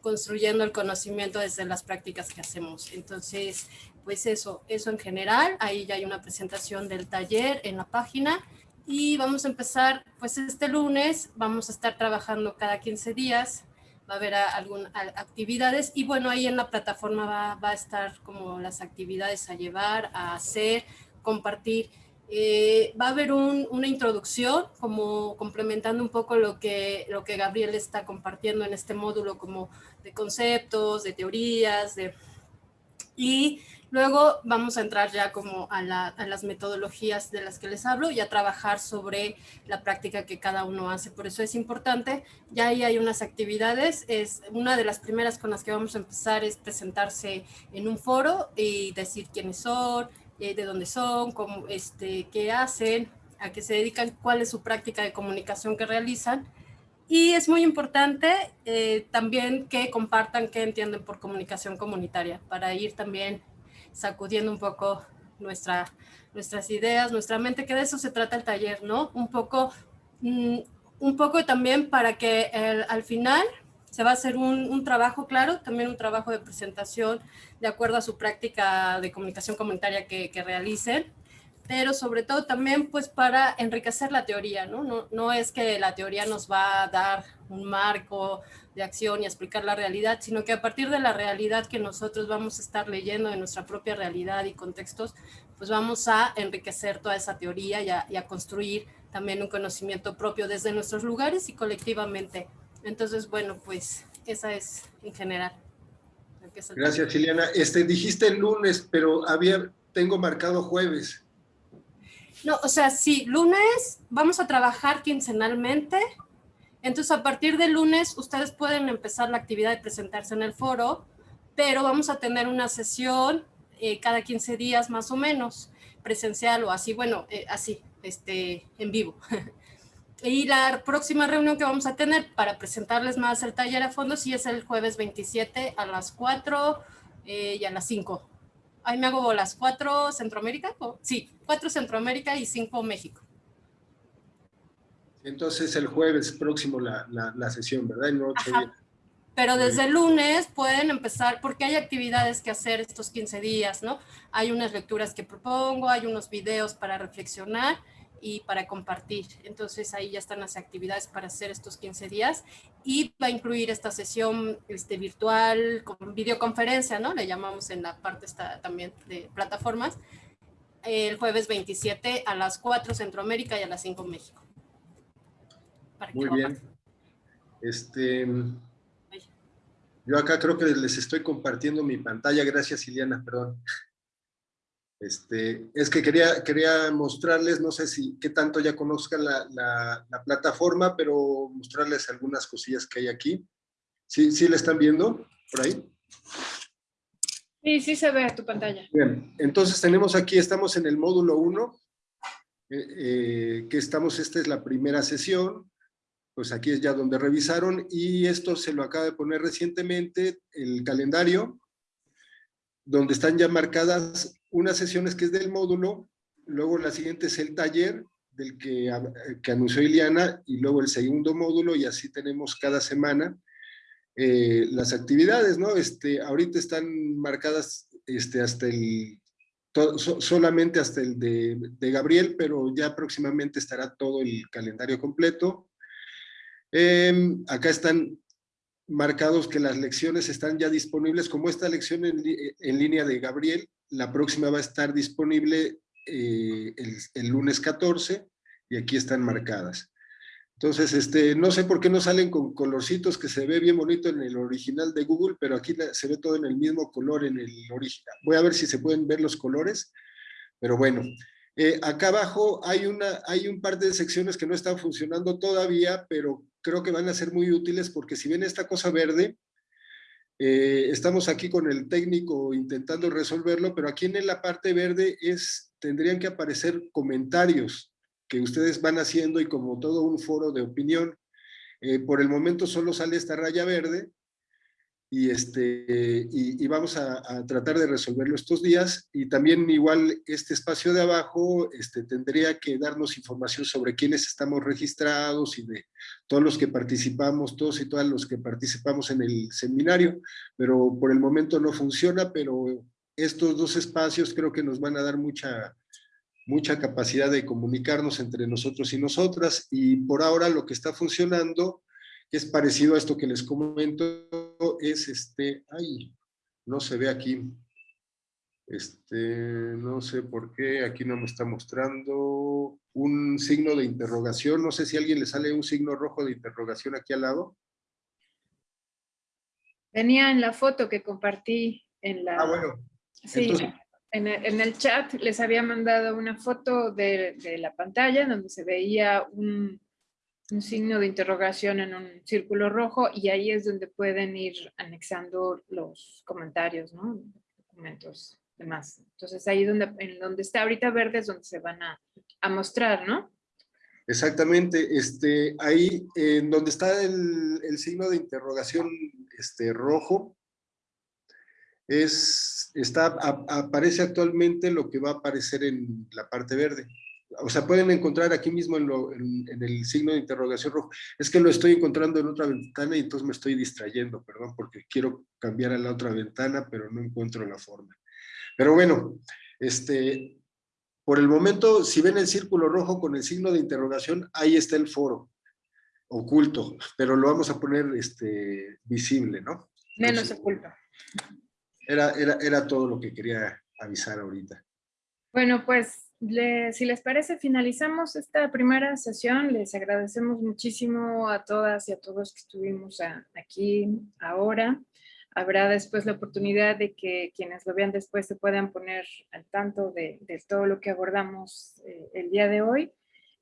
construyendo el conocimiento desde las prácticas que hacemos. Entonces, pues eso, eso en general. Ahí ya hay una presentación del taller en la página. Y vamos a empezar, pues este lunes, vamos a estar trabajando cada 15 días. Va a haber algunas actividades y bueno, ahí en la plataforma va, va, a estar como las actividades a llevar, a hacer, compartir. Eh, va a haber un, una introducción, como complementando un poco lo que, lo que Gabriel está compartiendo en este módulo, como de conceptos, de teorías, de... Y Luego vamos a entrar ya como a, las metodologías de las que les hablo y a trabajar sobre la práctica que cada uno hace. Por eso es importante, ya ahí hay unas actividades, es una de las primeras con las que vamos a empezar es presentarse en un foro y decir quiénes son, eh, de dónde son, cómo, este, qué hacen, a qué se dedican, cuál es su práctica de comunicación que realizan Y es muy importante eh, también que compartan qué entienden por comunicación comunitaria para ir también sacudiendo un poco nuestra, nuestras ideas, nuestra mente, que de eso se trata el taller, ¿no? Un poco, mm, un poco también para que al final se va a hacer un, un, trabajo, claro, también un trabajo de presentación de acuerdo a su práctica de comunicación comunitaria que, que realicen, pero sobre todo también pues para enriquecer la teoría, ¿no? ¿no? No es que la teoría nos va a dar un marco de acción y explicar la realidad, sino que a partir de la realidad que nosotros vamos a estar leyendo de nuestra propia realidad y contextos, pues vamos a enriquecer toda esa teoría y a, y a construir también un conocimiento propio desde nuestros lugares y colectivamente. Entonces, bueno, pues esa es en general. Gracias, Liliana. Este, dijiste el lunes, pero había, tengo marcado jueves. No, o sea, sí, lunes vamos a trabajar quincenalmente. Entonces, a partir de lunes, ustedes pueden empezar la actividad de presentarse en el foro, pero vamos a tener una sesión eh, cada 15 días más o menos, presencial o así, bueno, eh, así, este, en vivo. [laughs] y la próxima reunión que vamos a tener para presentarles más el taller a fondo, sí es el jueves 27 a las 4 eh, y a las 5 ahí me hago las cuatro Centroamérica, sí, cuatro Centroamérica y cinco México. Entonces el jueves próximo la, la, la sesión, ¿verdad? Pero desde el lunes pueden empezar, porque hay actividades que hacer estos 15 días, ¿no? Hay unas lecturas que propongo, hay unos videos para reflexionar y para compartir. Entonces ahí ya están las actividades para hacer estos 15 días y va a incluir esta sesión este, virtual con videoconferencia, ¿no? Le llamamos en la parte esta también de plataformas, el jueves 27 a las 4 Centroamérica y a las 5 México. Muy bien. Este, yo acá creo que les estoy compartiendo mi pantalla. Gracias, Iliana, perdón. Este, es que quería, quería mostrarles, no sé si qué tanto ya conozcan la, la, plataforma, pero mostrarles algunas cosillas que hay aquí. ¿Sí, ¿Sí la están viendo por ahí? Sí, sí se ve tu pantalla. Bien, entonces tenemos aquí, estamos en el módulo 1, eh, eh, que estamos, esta es la primera sesión, pues aquí es ya donde revisaron, y esto se lo acaba de poner recientemente, el calendario, donde están ya marcadas unas sesiones que es del módulo, luego la siguiente es el taller del que, que anunció Iliana y luego el segundo módulo y así tenemos cada semana eh, las actividades, ¿no? Este, ahorita están marcadas este, hasta el, solamente hasta el de, de, Gabriel, pero ya próximamente estará todo el calendario completo. Eh, acá están marcados que las lecciones están ya disponibles, como esta lección en, línea de Gabriel, la próxima va a estar disponible eh, el, el, lunes 14 y aquí están marcadas. Entonces, este, no sé por qué no salen con colorcitos que se ve bien bonito en el original de Google, pero aquí se ve todo en el mismo color en el original. Voy a ver si se pueden ver los colores, pero bueno. Eh, acá abajo hay, una, hay un par de secciones que no están funcionando todavía, pero creo que van a ser muy útiles porque si ven esta cosa verde, eh, estamos aquí con el técnico intentando resolverlo, pero aquí en la parte verde es, tendrían que aparecer comentarios que ustedes van haciendo y como todo un foro de opinión. Eh, por el momento solo sale esta raya verde, y, este, y, vamos a, tratar de resolverlo estos días. Y también igual este espacio de abajo este, tendría que darnos información sobre quiénes estamos registrados y de todos los que participamos, todos y todas los que participamos en el seminario, pero por el momento no funciona, pero estos dos espacios creo que nos van a dar mucha, mucha capacidad de comunicarnos entre nosotros y nosotras, y por ahora lo que está funcionando es parecido a esto que les comento, es este, ay, no se ve aquí, este, no sé por qué, aquí no me está mostrando un signo de interrogación, no sé si a alguien le sale un signo rojo de interrogación aquí al lado. Venía en la foto que compartí en la... Ah, bueno. Sí, en, el, en, el, chat les había mandado una foto de, de la pantalla donde se veía un, un signo de interrogación en un círculo rojo y ahí es donde pueden ir anexando los comentarios, ¿no? Documentos demás. Entonces ahí donde, en donde está ahorita verde es donde se van a, a mostrar, ¿no? Exactamente, este, ahí en donde está el, el, signo de interrogación este, rojo, es, está, aparece actualmente lo que va a aparecer en la parte verde. O sea, pueden encontrar aquí mismo en, lo, en, en, el signo de interrogación rojo. Es que lo estoy encontrando en otra ventana y entonces me estoy distrayendo, perdón, porque quiero cambiar a la otra ventana, pero no encuentro la forma. Pero bueno, este, por el momento, si ven el círculo rojo con el signo de interrogación, ahí está el foro oculto, pero lo vamos a poner este, visible, ¿no? Menos oculto. Era, era, era todo lo que quería avisar ahorita. Bueno, pues le, si les parece, finalizamos esta primera sesión. Les agradecemos muchísimo a todas y a todos que estuvimos a, aquí ahora. Habrá después la oportunidad de que quienes lo vean después se puedan poner al tanto de, de todo lo que abordamos eh, el día de hoy.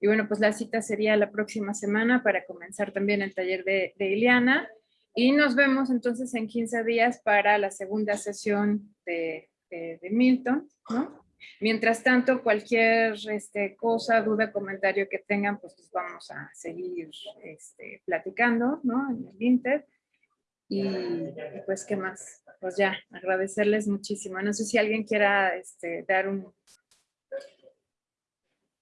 Y bueno, pues la cita sería la próxima semana para comenzar también el taller de, de Ileana. Y nos vemos entonces en 15 días para la segunda sesión de, de, Milton, ¿no? Mientras tanto, cualquier este, cosa, duda, comentario que tengan, pues, pues vamos a seguir este, platicando, ¿no? En el Inter. Y, y, pues, ¿qué más? Pues ya, agradecerles muchísimo. No sé si alguien quiera este, dar un...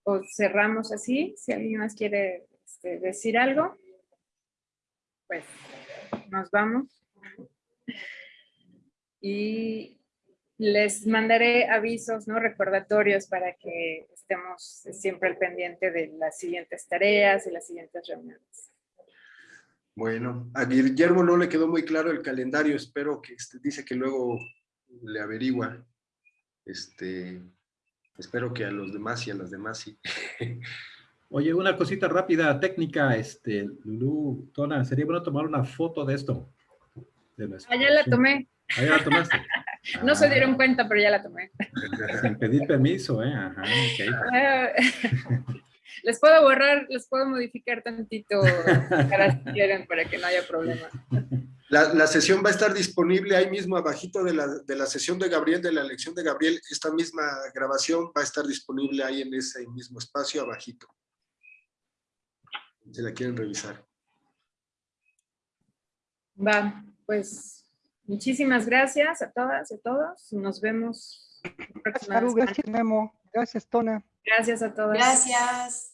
O cerramos así, si alguien más quiere este, decir algo, pues nos vamos. Y les mandaré avisos, ¿no? Recordatorios para que estemos siempre al pendiente de las siguientes tareas y las siguientes reuniones. Bueno, a Guillermo no le quedó muy claro el calendario, espero que este, dice que luego le averigua. Este, espero que a los demás y a las demás sí. [laughs] Oye, una cosita rápida, técnica, este, Lulu, Tona, sería bueno tomar una foto de esto. De ah, ya la tomé. Ah, ya la tomaste. [laughs] [laughs] no ah. se dieron cuenta, pero ya la tomé. [laughs] Sin pedir permiso, ¿eh? Ajá, okay. [laughs] les puedo borrar, les puedo modificar tantito si quieren para que no haya problema. La, la, sesión va a estar disponible ahí mismo abajito de la, de la sesión de Gabriel, de la lección de Gabriel. Esta misma grabación va a estar disponible ahí en ese mismo espacio abajito. Si la quieren revisar. Va, pues muchísimas gracias a todas y a todos. Nos vemos. Gracias, Memo. Gracias, Tona. Gracias a todos. Gracias.